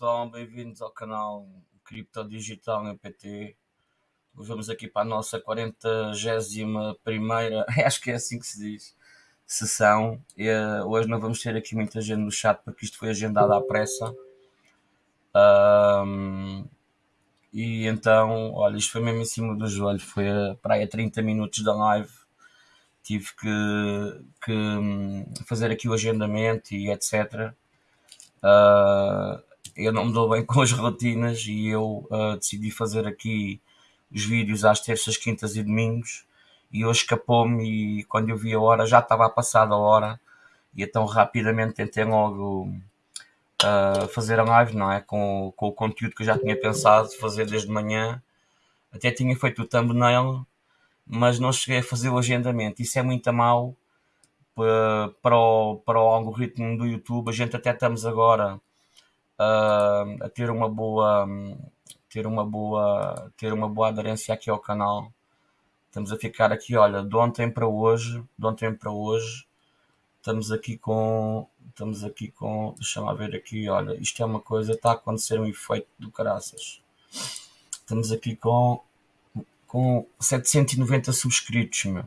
pessoal, bem-vindos ao canal Cripto Digital. Vamos aqui para a nossa 41 primeira, acho que é assim que se diz, sessão. E, uh, hoje não vamos ter aqui muita gente no chat porque isto foi agendado à pressa. Um, e então, olha, isto foi mesmo em cima do joelho, foi uh, para aí a 30 minutos da live. Tive que, que um, fazer aqui o agendamento e etc. Uh, eu não me dou bem com as rotinas e eu uh, decidi fazer aqui os vídeos às terças, quintas e domingos e hoje escapou-me e quando eu vi a hora já estava a passar a hora e então rapidamente tentei logo uh, fazer a live, não é? Com, com o conteúdo que eu já tinha pensado fazer desde manhã. Até tinha feito o thumbnail, mas não cheguei a fazer o agendamento. Isso é muito mal para, para, o, para o algoritmo do YouTube. A gente até estamos agora uh, a ter uma boa ter uma boa ter uma boa aderência aqui ao canal. Estamos a ficar aqui olha de ontem para hoje de ontem para hoje estamos aqui com estamos aqui com deixa lá ver aqui olha isto é uma coisa está a acontecer um efeito do caraças. Estamos aqui com com 790 subscritos meu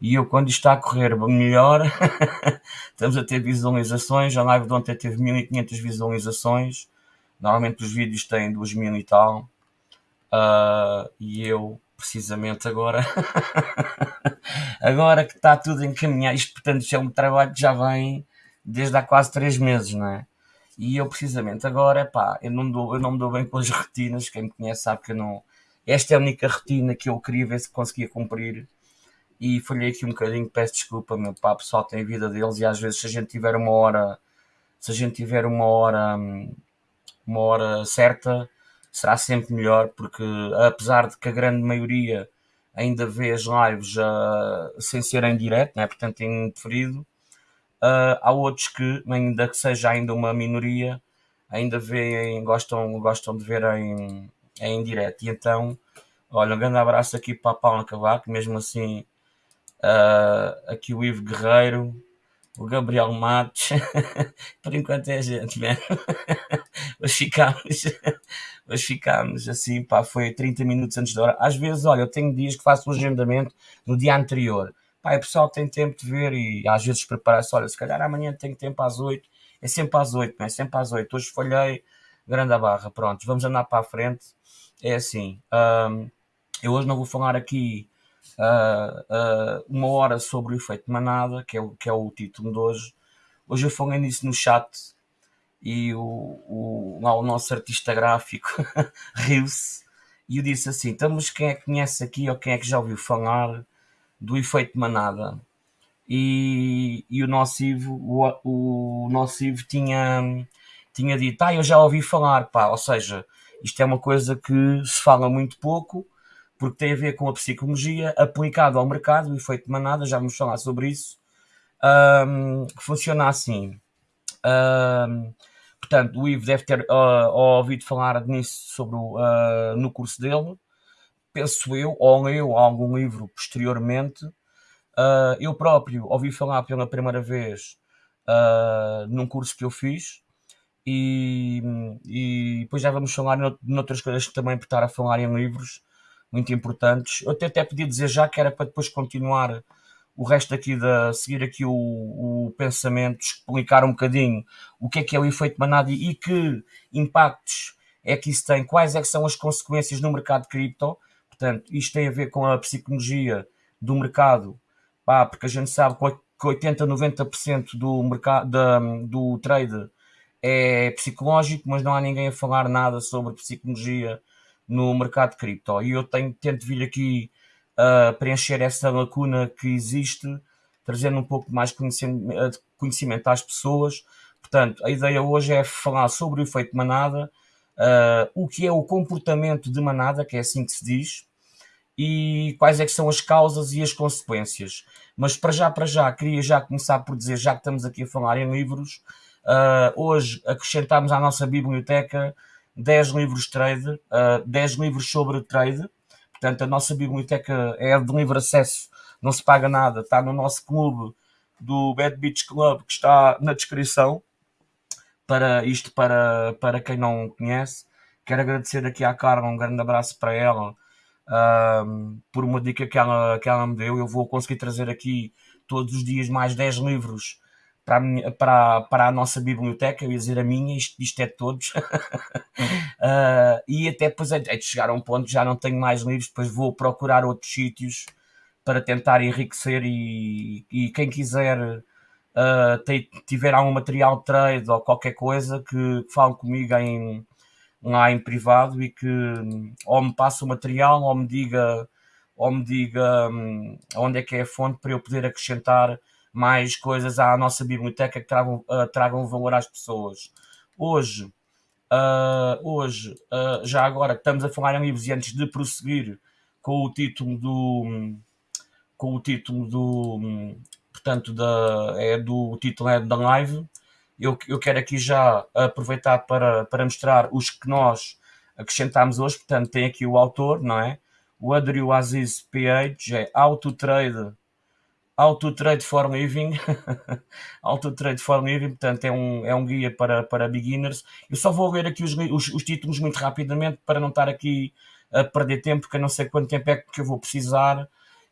e eu, quando está a correr melhor, estamos a ter visualizações. A live de ontem teve 1500 visualizações. Normalmente os vídeos têm 2000 e tal. Uh, e eu, precisamente agora, agora que está tudo encaminhado, isto portanto isto é um trabalho que já vem desde há quase 3 meses, não é? E eu, precisamente agora, pá, eu não, me dou, eu não me dou bem com as rotinas. Quem me conhece sabe que eu não. Esta é a única rotina que eu queria ver se conseguia cumprir e falhei aqui um bocadinho, peço desculpa, meu pá, pessoal tem a vida deles e às vezes se a gente tiver uma hora, se a gente tiver uma hora, uma hora certa, será sempre melhor, porque apesar de que a grande maioria ainda vê as lives uh, sem ser em direto, né? portanto em preferido, uh, há outros que, ainda que seja ainda uma minoria, ainda veem, gostam, gostam de ver em, em direto. E então, olha, um grande abraço aqui para a Paula Cavaco, mesmo assim Uh, aqui o Ivo Guerreiro, o Gabriel Matos, por enquanto é a gente, né? Hoje ficámos, hoje ficámos assim, pá, foi 30 minutos antes da hora. Às vezes, olha, eu tenho dias que faço o agendamento no dia anterior. Pá, o pessoal tem tempo de ver e às vezes prepara-se, olha, se calhar amanhã tenho tempo às 8, é sempre às 8, não é? Sempre às 8. Hoje falhei, grande a barra, pronto, vamos andar para a frente. É assim, um, eu hoje não vou falar aqui uh, uma hora sobre o efeito manada, que é, o, que é o título de hoje. Hoje eu falei nisso no chat e o, o, lá o nosso artista gráfico riu-se e eu disse assim: então, mas quem é que conhece aqui ou quem é que já ouviu falar do efeito manada? E, e o nosso Ivo, o, o nosso Ivo tinha, tinha dito: ah, eu já ouvi falar, pá, ou seja, isto é uma coisa que se fala muito pouco porque tem a ver com a psicologia aplicada ao mercado, o efeito de manada, já vamos falar sobre isso, um, funciona assim. Um, portanto, o Ivo deve ter uh, ouvido falar nisso sobre o, uh, no curso dele, penso eu, ou leu algum livro posteriormente. Uh, eu próprio ouvi falar pela primeira vez num curso que eu fiz, e, e depois já vamos falar noutras coisas que também por estar a falar em livros muito importantes. Eu até, até podia dizer já que era para depois continuar o resto aqui da seguir aqui o, o pensamento, explicar um bocadinho o que é que é o efeito manada e que impactos é que isso tem, quais é que são as consequências no mercado cripto. Portanto, isto tem a ver com a psicologia do mercado, pá, porque a gente sabe que 80, 90% do mercado do trade é psicológico, mas não há ninguém a falar nada sobre psicologia no mercado cripto. E eu tenho, tento vir aqui uh, preencher essa lacuna que existe, trazendo um pouco mais conhecimento, conhecimento às pessoas. Portanto, a ideia hoje é falar sobre o efeito manada, uh, o que é o comportamento de manada, que é assim que se diz, e quais é que são as causas e as consequências. Mas para já, para já, queria já começar por dizer, já que estamos aqui a falar em livros, uh, hoje acrescentámos à nossa biblioteca 10 livros trade, uh, ah, 10 livros sobre trade. Portanto, a nossa biblioteca é de livre acesso, não se paga nada, está no nosso clube do Bad Beach Club, que está na descrição. para isto para, para quem não conhece. Quero agradecer aqui à Carla, um grande abraço para ela, por uma dica que ela, que ela me deu. Eu vou conseguir trazer aqui todos os dias mais 10 livros para a, minha, para, para a nossa biblioteca, eu ia dizer a minha, isto, isto é de todos. uh, e até depois é, é de chegar a um ponto já não tenho mais livros, depois vou procurar outros sítios para tentar enriquecer e, e quem quiser uh, tiver algum material de trade ou qualquer coisa que, que fale comigo em, lá em privado e que ou me passe o material ou me diga ou me diga um, onde é que é a fonte para eu poder acrescentar mais coisas à nossa biblioteca que tragam, uh, tragam valor às pessoas. Hoje, uh, hoje uh, já agora estamos a falar em livros e antes de prosseguir com o título do com o título do portanto da é do o título é da live eu, eu quero aqui já aproveitar para, para mostrar os que nós acrescentámos hoje portanto tem aqui o autor não é o Adrio Aziz PH é Auto Auto Trade for Living, Auto Trade for Living, portanto é um, é um guia para, para beginners. Eu só vou ler aqui os, os, os, títulos muito rapidamente para não estar aqui a perder tempo, porque eu não sei quanto tempo é que eu vou precisar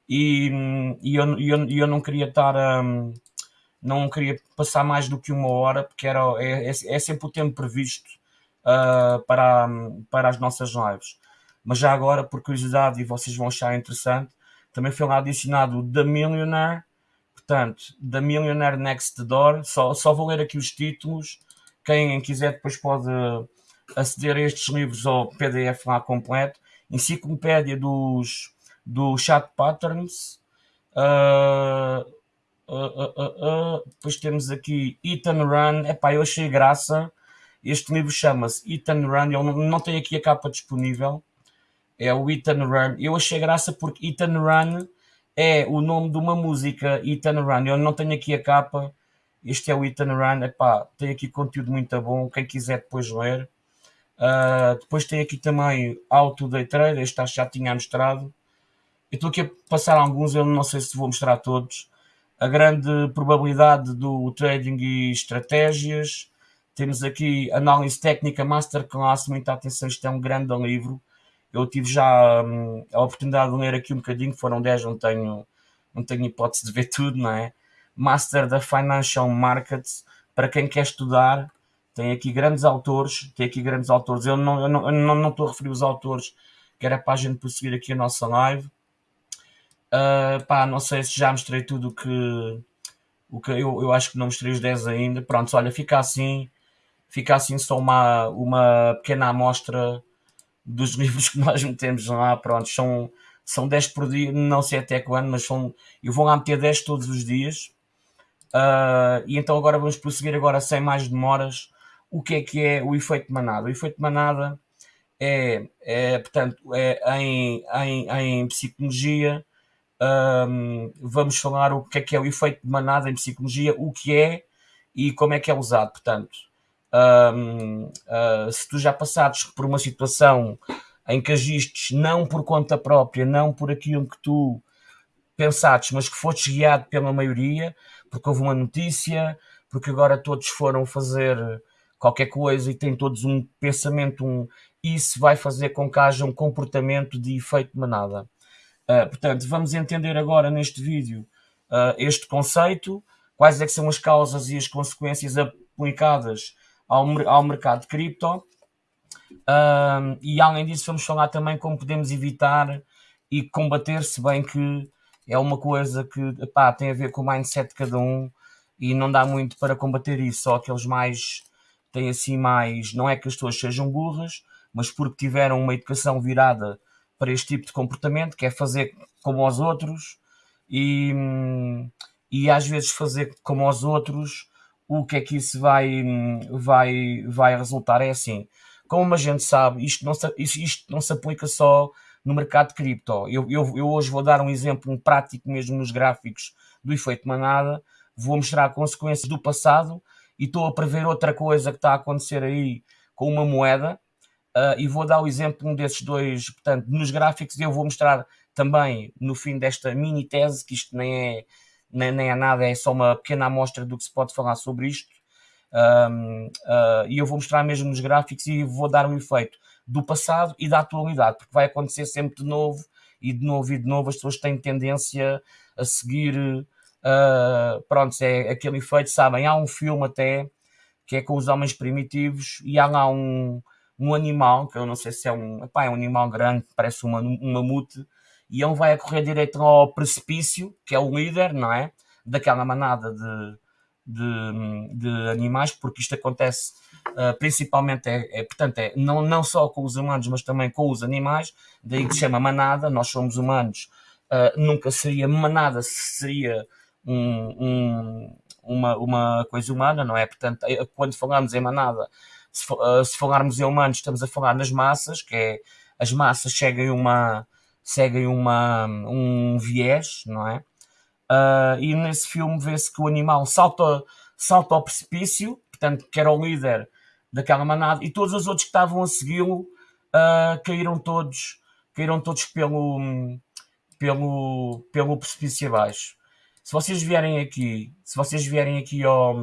e, e eu, eu, eu não queria estar um, não queria passar mais do que uma hora, porque era, é, é, é sempre o tempo previsto uh, para, para as nossas lives. Mas já agora, por curiosidade, e vocês vão achar interessante, também foi lá adicionado The Millionaire, portanto, The Millionaire Next Door. Só, só vou ler aqui os títulos. Quem quiser depois pode aceder a estes livros ao PDF lá completo. Enciclopédia dos, do Chat Patterns. Uh, uh, uh, depois temos aqui Ethan Run. Epá, eu achei graça. Este livro chama-se Ethan Run. Ele não, não tem aqui a capa disponível é o Ethan Run. Eu achei graça porque Ethan Run é o nome de uma música, Ethan Run. Eu não tenho aqui a capa. Este é o Ethan Run. Epá, tem aqui conteúdo muito bom. Quem quiser depois ler. Uh, depois tem aqui também Auto Day Trader. Este já tinha mostrado. Eu estou aqui a passar alguns, eu não sei se vou mostrar todos. A grande probabilidade do trading e estratégias. Temos aqui Análise Técnica Masterclass. Muita atenção, isto é um grande livro eu tive já hum, a oportunidade de ler aqui um bocadinho, foram 10, não tenho, não tenho hipótese de ver tudo, não é? Master da Financial Markets, para quem quer estudar, tem aqui grandes autores, tem aqui grandes autores. Eu não, eu não, eu não, não estou a referir os autores, que era para a gente prosseguir aqui a nossa live. Uh, pá, não sei se já mostrei tudo o que, o que eu, eu acho que não mostrei os 10 ainda. Pronto, olha, fica assim, fica assim só uma, uma pequena amostra dos livros que nós metemos lá, pronto, são, são 10 por dia, não sei até quando, mas são, eu vou lá meter 10 todos os dias. Uh, e então agora vamos prosseguir agora sem mais demoras. O que é que é o efeito manada? O efeito manada é, é portanto, é em, em, em psicologia, um, vamos falar o que é que é o efeito de manada em psicologia, o que é e como é que é usado. Portanto, uh, se tu já passares por uma situação em que agistes não por conta própria, não por aquilo que tu pensaste, mas que foste guiado pela maioria, porque houve uma notícia, porque agora todos foram fazer qualquer coisa e têm todos um pensamento, um, isso vai fazer com que haja um comportamento de efeito manada. Uh, portanto, vamos entender agora neste vídeo uh, este conceito, quais é são as causas e as consequências aplicadas ao, ao mercado cripto. Um, e além disso, vamos falar também como podemos evitar e combater, se bem que é uma coisa que tem a ver com o mindset de cada um e não dá muito para combater isso. Só aqueles mais têm assim mais. Não é que as pessoas sejam burras, mas porque tiveram uma educação virada para este tipo de comportamento, que é fazer como aos outros e, e às vezes fazer como aos outros o que é que isso vai, vai, vai resultar é assim. Como a gente sabe, isto não se, isto não se aplica só no mercado de cripto. Eu, eu, eu hoje vou dar um exemplo um prático mesmo nos gráficos do efeito manada, vou mostrar consequências do passado e estou a prever outra coisa que está a acontecer aí com uma moeda uh, e vou dar o exemplo um desses dois, portanto, nos gráficos eu vou mostrar também no fim desta mini tese, que isto nem é nem, nem é nada, é só uma pequena amostra do que se pode falar sobre isto. Um, uh, e eu vou mostrar mesmo nos gráficos e vou dar um efeito do passado e da atualidade, porque vai acontecer sempre de novo e de novo e de novo as pessoas têm tendência a seguir uh, pronto, é aquele efeito, sabem, há um filme até que é com os homens primitivos e há lá um, um animal, que eu não sei se é um, epá, é um animal grande, parece uma, um mamute, e ele vai a correr direito ao precipício, que é o líder, não é? Daquela manada de, de, de animais, porque isto acontece uh, principalmente, é, é, portanto, é, não, não só com os humanos, mas também com os animais, daí que se chama manada, nós somos humanos, uh, nunca seria manada, seria um, um, uma, uma coisa humana, não é? Portanto, é, quando falamos em manada, se, uh, se falarmos em humanos, estamos a falar nas massas, que é as massas seguem uma seguem uma, um viés, não é? Uh, e nesse filme vê-se que o animal salta, salta ao precipício, portanto, que era o líder daquela manada, e todos os outros que estavam a segui-lo uh, caíram todos, caíram todos pelo, pelo, pelo precipício abaixo. Se vocês vierem aqui, se vocês vierem aqui ao,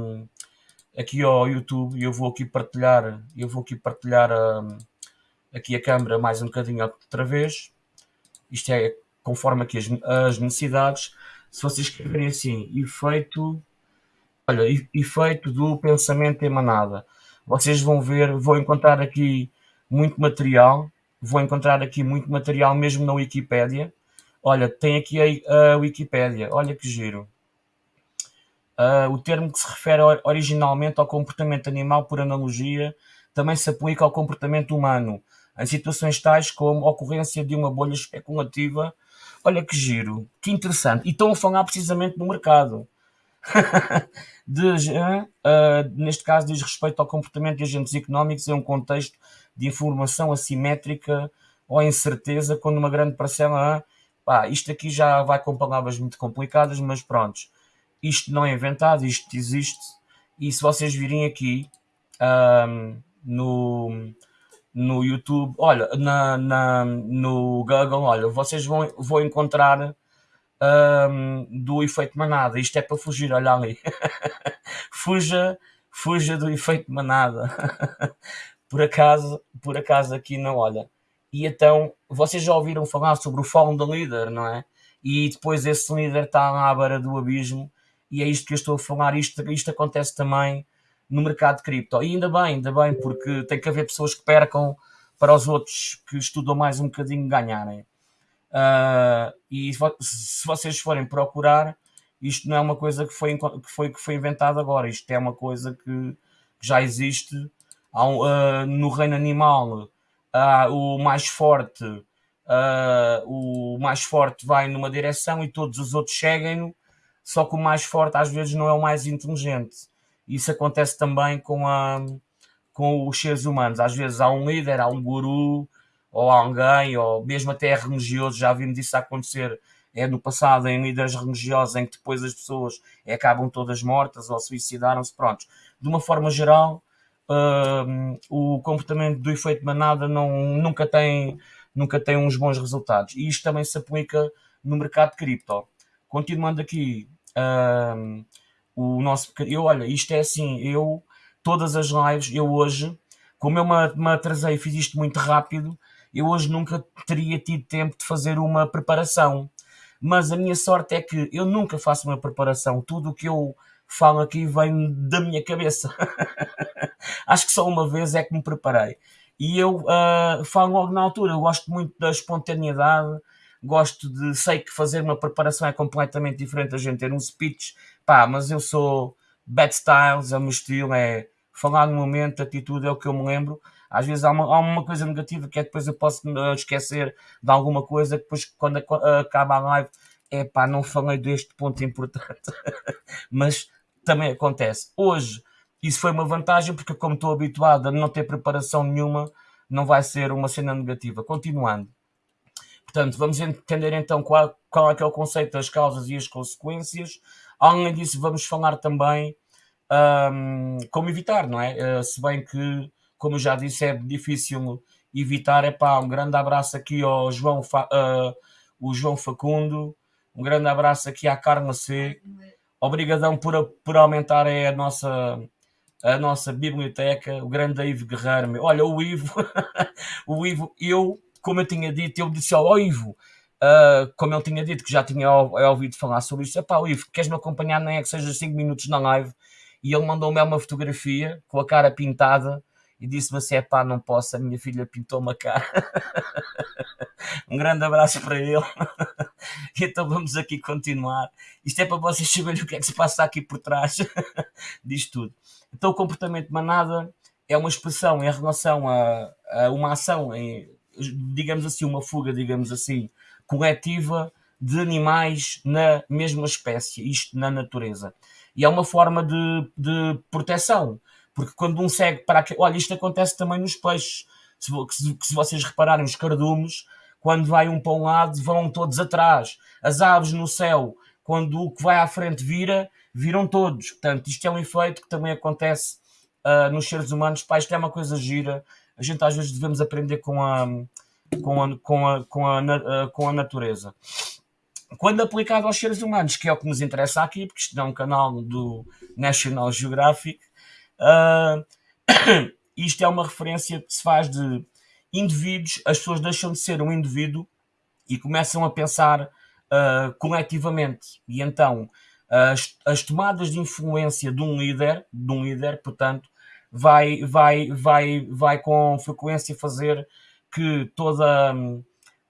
aqui ao YouTube, eu vou aqui partilhar, eu vou aqui partilhar um, aqui a câmera mais um bocadinho outra vez. Isto é conforme aqui as, as necessidades. Se vocês escreverem assim, efeito, olha, efeito do pensamento emanada, vocês vão ver, vou encontrar aqui muito material, vou encontrar aqui muito material mesmo na Wikipédia Olha, tem aqui a, a Wikipédia, olha que giro. Uh, o termo que se refere originalmente ao comportamento animal por analogia também se aplica ao comportamento humano, em situações tais como ocorrência de uma bolha especulativa. Olha que giro, que interessante. E estão a falar precisamente do mercado. de, uh, neste caso, diz respeito ao comportamento de agentes económicos em um contexto de informação assimétrica ou incerteza, quando uma grande parcela Pá, isto aqui já vai com palavras muito complicadas, mas pronto, isto não é inventado, isto existe. E se vocês virem aqui um, no, no YouTube, olha, na, na, no Google, olha, vocês vão, vão encontrar um, do efeito manada. Isto é para fugir, olha ali. fuja, fuja do efeito manada. por acaso, por acaso aqui não, olha. E então, vocês já ouviram falar sobre o Founder Leader, não é? E depois esse líder está à beira do abismo, e é isto que eu estou a falar. Isto, isto acontece também no mercado de cripto. E ainda bem, ainda bem, porque tem que haver pessoas que percam para os outros que estudam mais um bocadinho ganharem. Uh, e se vocês forem procurar, isto não é uma coisa que foi, que foi, que foi inventada agora, isto é uma coisa que já existe uh, no reino animal uh, o mais forte uh, o mais forte vai numa direção e todos os outros seguem-no, só que o mais forte às vezes não é o mais inteligente. Isso acontece também com, a, com os seres humanos. Às vezes há um líder, há um guru, ou alguém, ou mesmo até religioso, já vimos isso acontecer é no passado em líderes religiosos em que depois as pessoas acabam todas mortas ou suicidaram-se, pronto. De uma forma geral, uh, o comportamento do efeito manada não, nunca, tem, nunca tem uns bons resultados. E isto também se aplica no mercado cripto. Continuando aqui, uh, o nosso. Eu, olha, isto é assim, eu, todas as lives, eu hoje, como eu me, me atrasei fiz isto muito rápido, eu hoje nunca teria tido tempo de fazer uma preparação. Mas a minha sorte é que eu nunca faço uma preparação. Tudo o que eu falo aqui vem da minha cabeça. Acho que só uma vez é que me preparei. E eu uh, falo logo na altura, eu gosto muito da espontaneidade, gosto de. Sei que fazer uma preparação é completamente diferente da gente ter um speech, pá, mas eu sou bad styles, é o meu estilo, é falar no momento, atitude é o que eu me lembro. Às vezes há uma, há uma coisa negativa que é depois eu posso esquecer de alguma coisa, depois quando acaba a live, é pá, não falei deste ponto importante. mas também acontece. Hoje isso foi uma vantagem porque, como estou habituado a não ter preparação nenhuma, não vai ser uma cena negativa. Continuando. Portanto, vamos entender então qual, qual é que é o conceito das causas e as consequências. Além disso, vamos falar também um, como evitar, não é? Uh, se bem que, como já disse, é difícil evitar. É pá, um grande abraço aqui ao João, Fa, uh, o João Facundo, um grande abraço aqui à Carla C. Obrigadão por, por aumentar a nossa a nossa biblioteca, o grande Ivo Guerreiro. Olha, o Ivo, o Ivo, eu, como eu tinha dito, eu disse ao Ivo, uh, como ele tinha dito que já tinha ouvido falar sobre isso, pá, Ivo, queres-me acompanhar nem é que seja 5 minutos na live? E ele mandou-me uma fotografia com a cara pintada e disse-me assim: é pá, não posso, a minha filha pintou uma cara. um grande abraço para ele. então vamos aqui continuar. Isto é para vocês saberem o que é que se passa aqui por trás disto tudo. Então, o comportamento manada é uma expressão em relação a, a uma ação, em, digamos assim, uma fuga, digamos assim, coletiva de animais na mesma espécie, isto na natureza. E é uma forma de, de proteção, porque quando um segue para aquele. Olha, isto acontece também nos peixes. Se, se, se vocês repararem, os cardumes, quando vai um para um lado, vão todos atrás. As aves no céu, quando o que vai à frente vira, viram todos. Portanto, isto é um efeito que também acontece uh, nos seres humanos. Pá, isto é uma coisa gira. A gente às vezes devemos aprender com a, com a, com a, com a, uh, com a natureza. Quando aplicado aos seres humanos, que é o que nos interessa aqui, porque isto é um canal do National Geographic, uh, isto é uma referência que se faz de indivíduos, as pessoas deixam de ser um indivíduo e começam a pensar uh, coletivamente. E então as, as tomadas de influência de um líder, de um líder, portanto, vai, vai, vai, vai com frequência fazer que toda,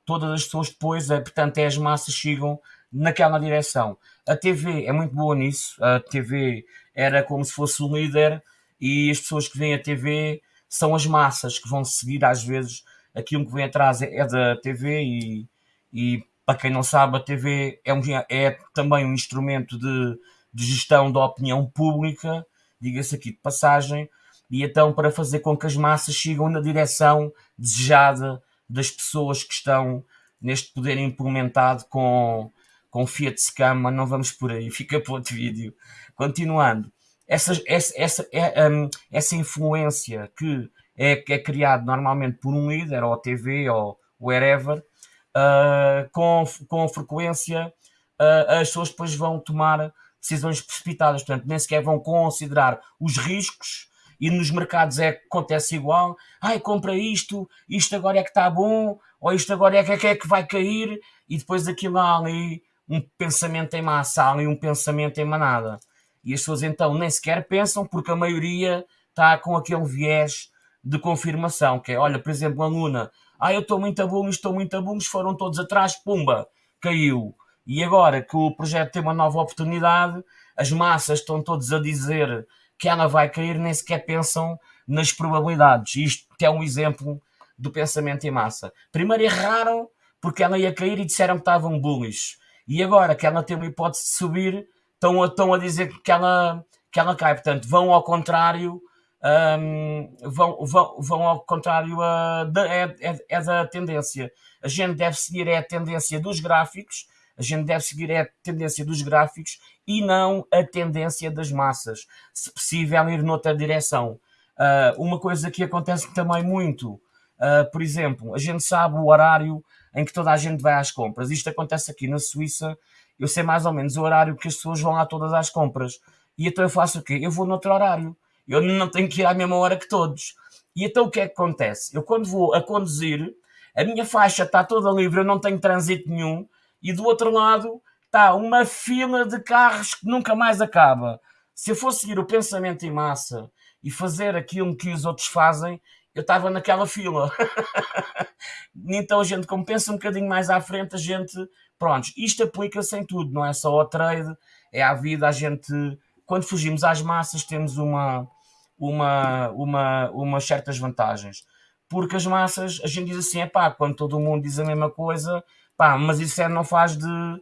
todas as pessoas depois, é, portanto, é as massas sigam naquela direção. A TV é muito boa nisso. A TV era como se fosse um líder e as pessoas que veem a TV são as massas que vão seguir às vezes aquilo que vem atrás é, é da TV e, e para quem não sabe, a TV é, um, é também um instrumento de, de gestão da opinião pública, diga-se aqui de passagem, e então para fazer com que as massas sigam na direção desejada das pessoas que estão neste poder implementado com, com Fiat Scama, não vamos por aí, fica para outro vídeo. Continuando, essa, essa, essa, é, um, essa influência que é, é criada normalmente por um líder, ou TV, ou wherever, uh, com, com frequência uh, as pessoas depois vão tomar decisões precipitadas, portanto, nem sequer vão considerar os riscos e nos mercados é acontece igual. Ai, compra isto, isto agora é que está bom, ou isto agora é que é que vai cair, e depois aquilo há ali um pensamento em massa, há ali um pensamento em manada. E as pessoas então nem sequer pensam, porque a maioria está com aquele viés de confirmação, que é, olha, por exemplo, a Luna, ah, eu estou muito a bom, estou muito a bom, foram todos atrás, pumba, caiu. E agora que o projeto tem uma nova oportunidade, as massas estão todos a dizer que ela vai cair, nem sequer pensam nas probabilidades. Isto é um exemplo do pensamento em massa. Primeiro erraram porque ela ia cair e disseram que estavam bullish. E agora que ela tem uma hipótese de subir, estão a, estão a dizer que ela, que ela cai. Portanto, vão ao contrário um, vão, vão, vão ao contrário uh, da, é, é, é, da tendência. A gente deve seguir é a tendência dos gráficos, a gente deve seguir é a tendência dos gráficos e não a tendência das massas. Se possível, ir noutra direção. Uh, uma coisa que acontece também muito, uh, por exemplo, a gente sabe o horário em que toda a gente vai às compras. Isto acontece aqui na Suíça. Eu sei mais ou menos o horário que as pessoas vão lá todas às compras. E então eu faço o quê? Eu vou noutro horário eu não tenho que ir à mesma hora que todos. E então o que é que acontece? Eu quando vou a conduzir, a minha faixa está toda livre, eu não tenho trânsito nenhum, e do outro lado está uma fila de carros que nunca mais acaba. Se eu fosse seguir o pensamento em massa e fazer aquilo que os outros fazem, eu estava naquela fila. então a gente, como pensa um bocadinho mais à frente, a gente, pronto, isto aplica-se em tudo, não é só ao trade, é à vida, a gente, quando fugimos às massas, temos uma, uma, uma, umas certas vantagens. Porque as massas, a gente diz assim, é pá, quando todo mundo diz a mesma coisa, pá, mas isso é, não faz de uh,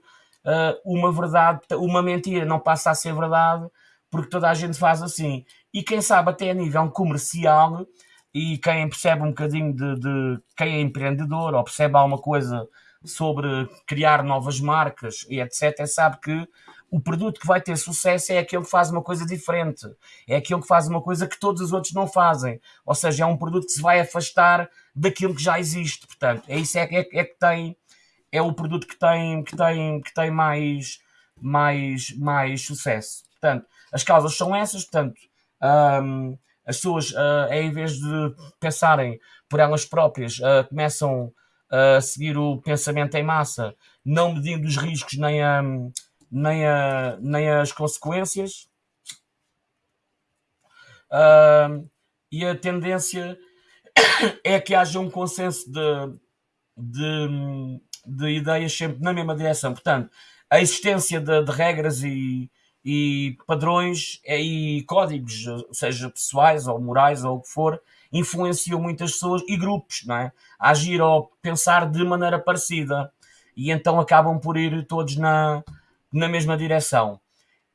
uma verdade, uma mentira, não passa a ser verdade, porque toda a gente faz assim. E quem sabe até a nível comercial, e quem percebe um bocadinho de, de quem é empreendedor ou percebe alguma coisa sobre criar novas marcas e etc., sabe que o produto que vai ter sucesso é aquele que faz uma coisa diferente, é aquele que faz uma coisa que todos os outros não fazem, ou seja, é um produto que se vai afastar daquilo que já existe, portanto, é isso é, é, é que tem, é o produto que tem, que tem, que tem mais, mais, mais sucesso. Portanto, as causas são essas, portanto, um, as pessoas, uh, em vez de pensarem por elas próprias, uh, começam a seguir o pensamento em massa, não medindo os riscos nem, a, nem, a, nem as consequências. Uh, e a tendência é que haja um consenso de, de, de ideias sempre na mesma direção. Portanto, a existência de, de regras e, e padrões e códigos, seja pessoais ou morais ou o que for, influenciam muitas pessoas e grupos, não é? A agir ou pensar de maneira parecida e então acabam por ir todos na, na mesma direção.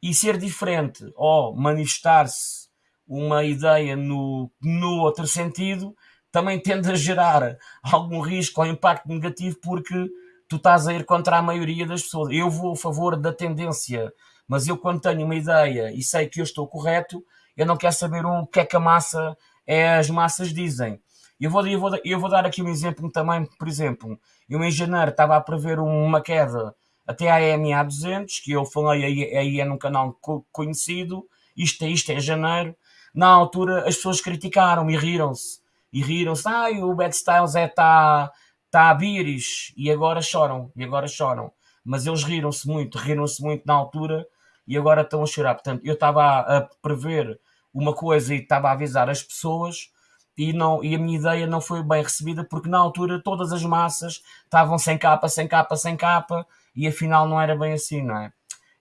E ser diferente ou manifestar-se uma ideia no, no outro sentido também tende a gerar algum risco ou impacto negativo porque tu estás a ir contra a maioria das pessoas. Eu vou a favor da tendência, mas eu quando tenho uma ideia e sei que eu estou correto, eu não quero saber o que é que a massa, é, as massas dizem. Eu vou, eu, vou, eu vou dar aqui um exemplo também, por exemplo, eu em janeiro estava a prever uma queda até à EMA 200, que eu falei aí, aí é num canal conhecido, isto é isto é janeiro, na altura as pessoas criticaram e riram-se. E riram-se, ah, o Bad Styles é tá, tá a biris, e agora choram, e agora choram. Mas eles riram-se muito, riram-se muito na altura e agora estão a chorar. Portanto, eu estava a prever uma coisa e estava a avisar as pessoas e, não, e a minha ideia não foi bem recebida porque na altura todas as massas estavam sem capa, sem capa, sem capa e afinal não era bem assim, não é?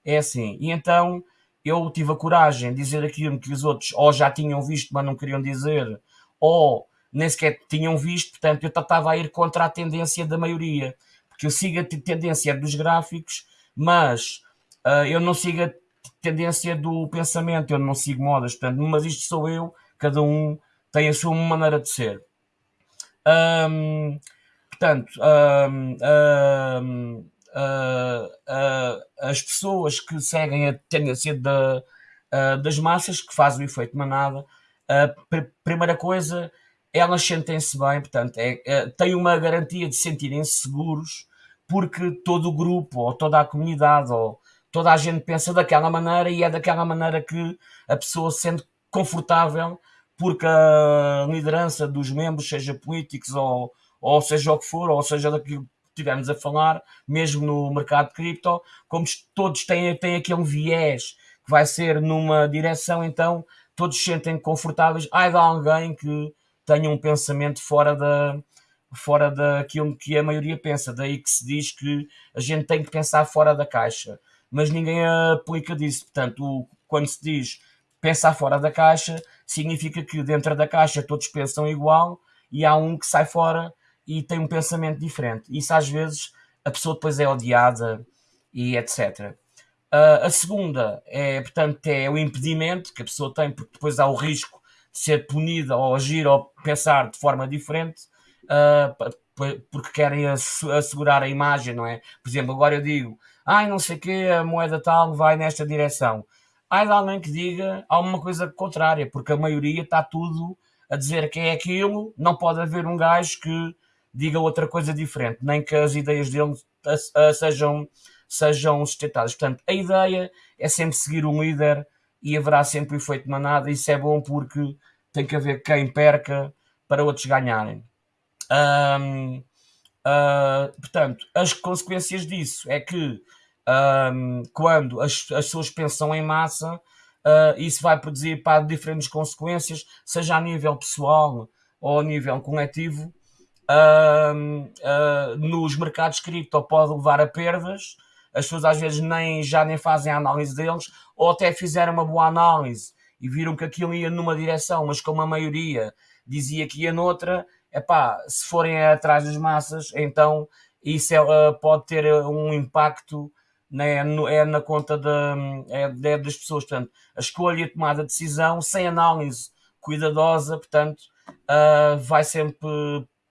É assim. E então eu tive a coragem de dizer aquilo que os outros ou já tinham visto, mas não queriam dizer, ou nem sequer tinham visto, portanto eu estava a ir contra a tendência da maioria, porque eu sigo a tendência dos gráficos, mas uh, eu não sigo a tendência do pensamento, eu não sigo modas, portanto, mas isto sou eu, cada um tem a sua maneira de ser. Um, portanto, um, um, uh, uh, as pessoas que seguem a tendência da, das massas, que fazem o efeito manada, a pr primeira coisa, elas sentem-se bem, portanto, é, é, têm uma garantia de sentirem-se seguros, porque todo o grupo, ou toda a comunidade, ou toda a gente pensa daquela maneira e é daquela maneira que a pessoa se sente confortável, porque a liderança dos membros, seja políticos ou, ou seja o que for, ou seja daquilo tivemos a falar, mesmo no mercado de cripto, como todos têm, têm aquele viés que vai ser numa direção, então todos se sentem confortáveis. Há alguém que tenha um pensamento fora da fora daquilo que a maioria pensa, daí que se diz que a gente tem que pensar fora da caixa, mas ninguém aplica disso. Portanto, quando se diz pensar fora da caixa, significa que dentro da caixa todos pensam igual e há um que sai fora e tem um pensamento diferente. Isso às vezes a pessoa depois é odiada e etc. Uh, a segunda é, portanto, é o impedimento que a pessoa tem, porque depois há o risco ser punida ou agir ou pensar de forma diferente, uh, porque querem assegurar a imagem, não é? Por exemplo, agora eu digo, ai, não sei o que, a moeda tal vai nesta direção. Há de alguém que diga alguma coisa contrária, porque a maioria está tudo a dizer que é aquilo, não pode haver um gajo que diga outra coisa diferente, nem que as ideias dele sejam, sejam sustentadas. Portanto, a ideia é sempre seguir um líder e haverá sempre o efeito manada. Isso é bom porque tem que haver quem perca para outros ganharem. Um, uh, ah, portanto, as consequências disso é que um, quando as, as pessoas pensam em massa, uh, isso vai produzir para diferentes consequências, seja a nível pessoal ou a nível coletivo, uh, nos mercados cripto pode levar a perdas. As pessoas às vezes nem, já nem fazem a análise deles, ou até fizeram uma boa análise e viram que aquilo ia numa direção, mas como a maioria dizia que ia noutra, epá, se forem atrás das massas, então isso é, uh, pode ter um impacto né, é na conta de, é, é das pessoas. Portanto, a escolha e a tomada de decisão sem análise cuidadosa, portanto, uh, vai sempre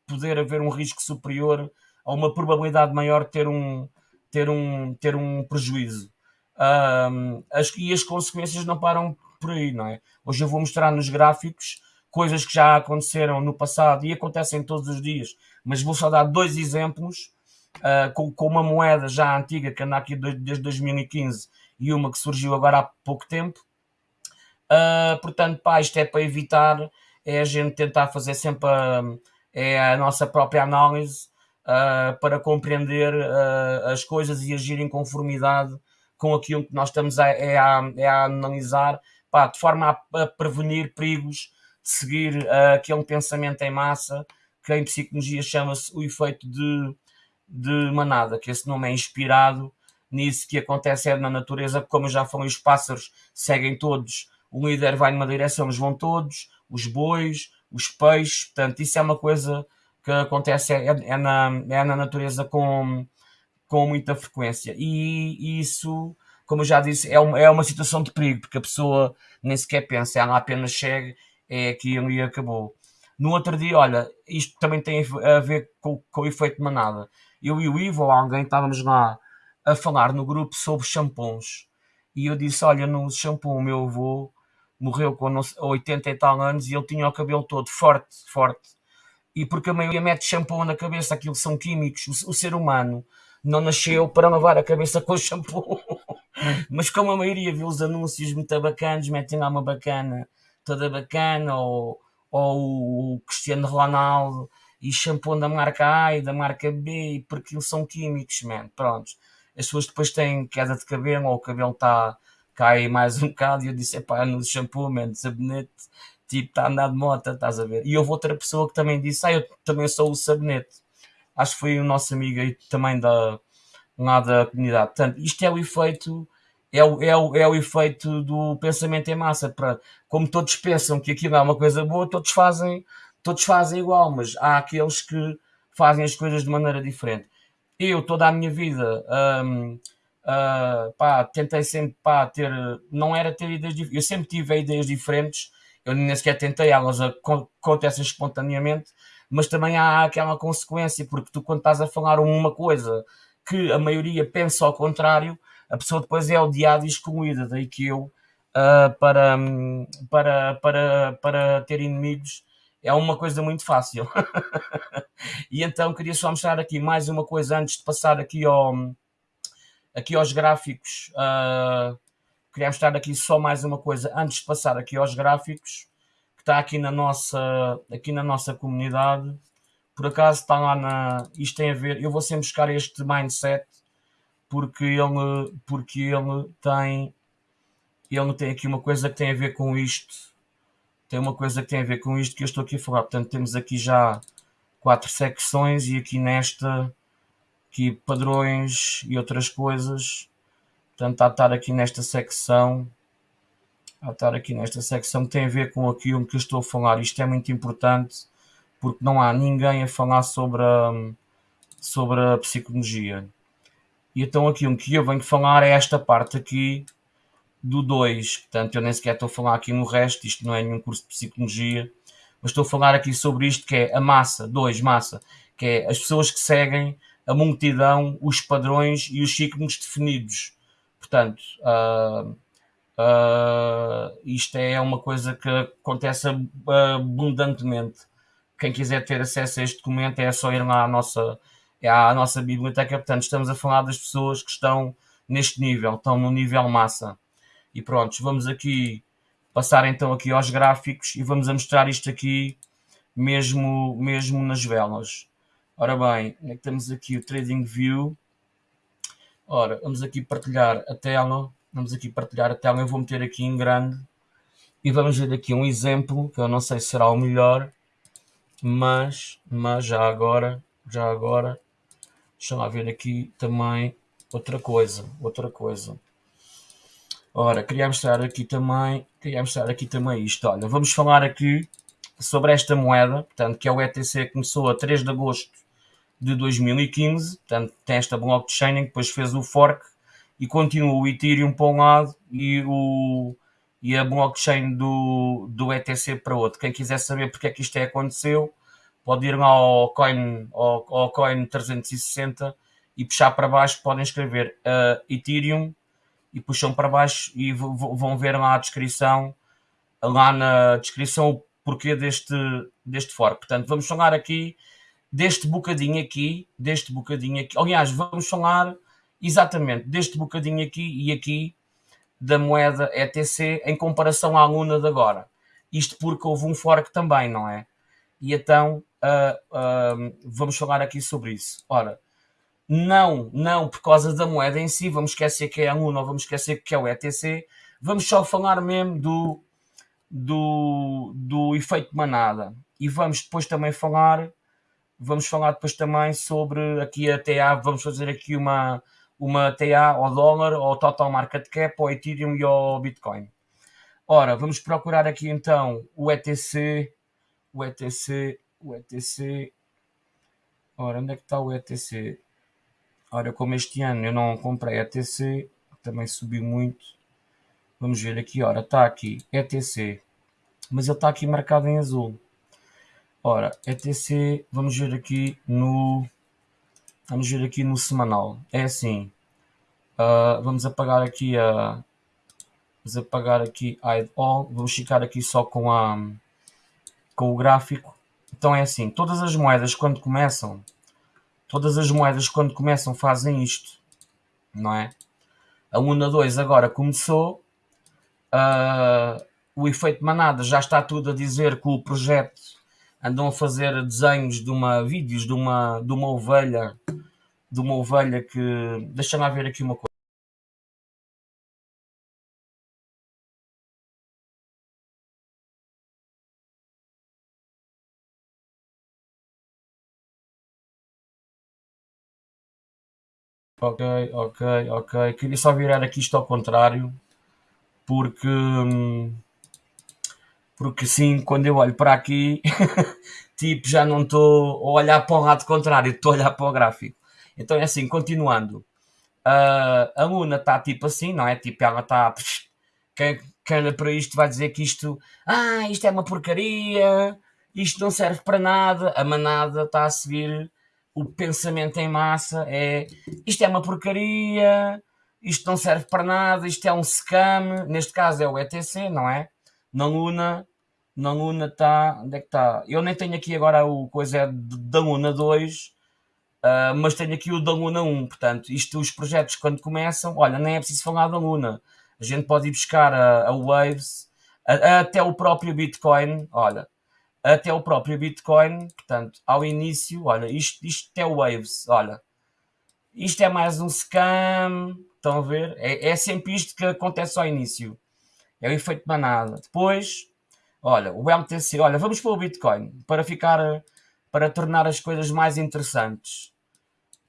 poder haver um risco superior a uma probabilidade maior de ter um, ter um, ter um prejuízo. Um, as, e as consequências não param por aí, não é? Hoje eu vou mostrar nos gráficos coisas que já aconteceram no passado e acontecem todos os dias, mas vou só dar dois exemplos uh, com, com, uma moeda já antiga que anda aqui desde 2015 e uma que surgiu agora há pouco tempo. Uh, portanto, pá, isto é para evitar, é a gente tentar fazer sempre a, é a nossa própria análise uh, para compreender uh, as coisas e agir em conformidade com aquilo que nós estamos a, é a, é a analisar, pá, de forma a, a, prevenir perigos de seguir aquele pensamento em massa que em psicologia chama-se o efeito de, de manada, que esse nome é inspirado nisso que acontece é na natureza, como já falei, os pássaros seguem todos. O líder vai numa direção, eles vão todos, os bois, os peixes, portanto, isso é uma coisa que acontece é, é na, é na natureza com, com muita frequência. E, isso, como eu já disse, é uma, é uma situação de perigo, porque a pessoa nem sequer pensa, ela apenas chega, é aquilo e acabou. No outro dia, olha, isto também tem a ver com, com o efeito de manada. Eu e o Ivo, ou alguém, estávamos lá a falar no grupo sobre shampoos. E eu disse: Olha, no shampoo, o meu avô morreu com 80 e tal anos e ele tinha o cabelo todo forte, forte. E porque a maioria mete shampoo na cabeça, aquilo são químicos. O, o ser humano não nasceu para lavar a cabeça com shampoo. Mas como a maioria viu os anúncios muito bacanas, metem lá uma bacana, toda bacana, ou, ou o Cristiano Ronaldo, e shampoo da marca A e da marca B, porque são químicos, man. Pronto. As pessoas depois têm queda de cabelo, ou o cabelo está cai mais um bocado e eu disse, pá, no shampoo, man, sabonete, tipo, está a andar de moto, estás a ver? E houve outra pessoa que também disse, ah, eu também sou o sabonete. Acho que foi o nosso amigo aí também da, lá da comunidade. Portanto, isto é o efeito, é o, é o, é o efeito do pensamento em massa. Para, como todos pensam que aquilo é uma coisa boa, todos fazem, todos fazem igual, mas há aqueles que fazem as coisas de maneira diferente. Eu, toda a minha vida, hum, Uh, pá, tentei sempre pá, ter, não era ter ideias diferentes, eu sempre tive ideias diferentes, eu nem sequer tentei, elas acontecem espontaneamente, mas também há aquela consequência, porque tu quando estás a falar uma coisa que a maioria pensa ao contrário, a pessoa depois é odiada e excluída, daí que eu, uh, para, para, para, para ter inimigos, é uma coisa muito fácil. e então queria só mostrar aqui mais uma coisa antes de passar aqui ao aqui aos gráficos, uh, queria mostrar aqui só mais uma coisa antes de passar aqui aos gráficos, que está aqui na nossa, aqui na nossa comunidade. Por acaso está lá na. Isto tem a ver. Eu vou sempre buscar este mindset porque ele, porque ele tem. Ele tem aqui uma coisa que tem a ver com isto. Tem uma coisa que tem a ver com isto que eu estou aqui a falar. Portanto, temos aqui já quatro secções e aqui nesta aqui padrões e outras coisas. Portanto, a estar aqui nesta secção, a estar aqui nesta secção que tem a ver com aquilo que eu estou a falar. Isto é muito importante porque não há ninguém a falar sobre a, sobre a psicologia. E então aquilo que eu venho falar é esta parte aqui do 2. Portanto, eu nem sequer estou a falar aqui no resto, isto não é nenhum curso de psicologia, mas estou a falar aqui sobre isto que é a massa, 2, massa, que é as pessoas que seguem a multidão, os padrões e os ciclos definidos. Portanto, uh, uh, isto é uma coisa que acontece abundantemente. Quem quiser ter acesso a este documento é só ir lá à nossa, é à nossa biblioteca. Portanto, estamos a falar das pessoas que estão neste nível, estão no nível massa. E pronto, vamos aqui passar então aqui aos gráficos e vamos a mostrar isto aqui mesmo, mesmo nas velas. Ora bem, é temos aqui o Trading View? Ora, vamos aqui partilhar a tela. Vamos aqui partilhar a tela. Eu vou meter aqui em grande. E vamos ver aqui um exemplo, que eu não sei se será o melhor. Mas, mas já agora, já agora, deixa lá ver aqui também outra coisa. Outra coisa. Ora, queria mostrar aqui também, queria mostrar aqui também isto. Olha, vamos falar aqui sobre esta moeda, portanto, que é o ETC começou a 3 de agosto de 2015, portanto tem esta blockchain que depois fez o fork e continua o Ethereum para um lado e, o, e a blockchain do, do ETC para outro. Quem quiser saber porque é que isto é aconteceu, pode ir lá ao Coin, ao, ao coin 360 e puxar para baixo, podem escrever uh, Ethereum e puxam para baixo e vão ver lá a descrição, lá na descrição o porquê deste, deste fork. Portanto, vamos falar aqui deste bocadinho aqui, deste bocadinho aqui. Aliás, vamos falar exatamente deste bocadinho aqui e aqui da moeda ETC em comparação à Luna de agora. Isto porque houve um fork também, não é? E então uh, uh, vamos falar aqui sobre isso. Ora, não, não por causa da moeda em si, vamos esquecer que é a Luna, vamos esquecer que é o ETC, vamos só falar mesmo do, do, do efeito manada. E vamos depois também falar, vamos falar depois também sobre aqui a TA, vamos fazer aqui uma, uma TA ao dólar, ao total market cap, ao Ethereum e ao Bitcoin. Ora, vamos procurar aqui então o ETC, o ETC, o ETC. Ora, onde é que está o ETC? Ora, como este ano eu não comprei ETC, também subiu muito. Vamos ver aqui, ora, está aqui, ETC. Mas ele está aqui marcado em azul. Ora, ETC, vamos ver aqui no... Vamos ver aqui no semanal. É assim. Uh, vamos apagar aqui a... Vamos apagar aqui hide all. Vamos ficar aqui só com a... Com o gráfico. Então é assim. Todas as moedas quando começam... Todas as moedas quando começam fazem isto. Não é? A Luna 2 agora começou. Uh, o efeito manada já está tudo a dizer que o projeto andam a fazer desenhos de uma vídeos de uma de uma ovelha de uma ovelha que deixa-me ver aqui uma coisa Ok, ok, ok. Queria só virar aqui isto ao contrário, porque hum, porque sim, quando eu olho para aqui, tipo, já não estou a olhar para o lado contrário, estou a olhar para o gráfico. Então é assim, continuando. Uh, a Luna está tipo assim, não é? Tipo, ela está. Quem, quem olha para isto vai dizer que isto. Ah, isto é uma porcaria, isto não serve para nada. A manada está a seguir o pensamento em massa: é isto é uma porcaria, isto não serve para nada, isto é um scam. Neste caso é o ETC, não é? Na Luna na Luna está. Onde é que está? Eu nem tenho aqui agora o coisa é da Luna 2, uh, ah, mas tenho aqui o da Luna 1. Portanto, isto, os projetos quando começam, olha, nem é preciso falar da Luna. A gente pode ir buscar a, a Waves, a, até o próprio Bitcoin, olha, até o próprio Bitcoin, portanto, ao início, olha, isto, isto é Waves, olha, isto é mais um scam, estão a ver? É, é sempre isto que acontece ao início. É o efeito manada. Depois, Olha, o MTC, olha, vamos para o Bitcoin para ficar, para tornar as coisas mais interessantes.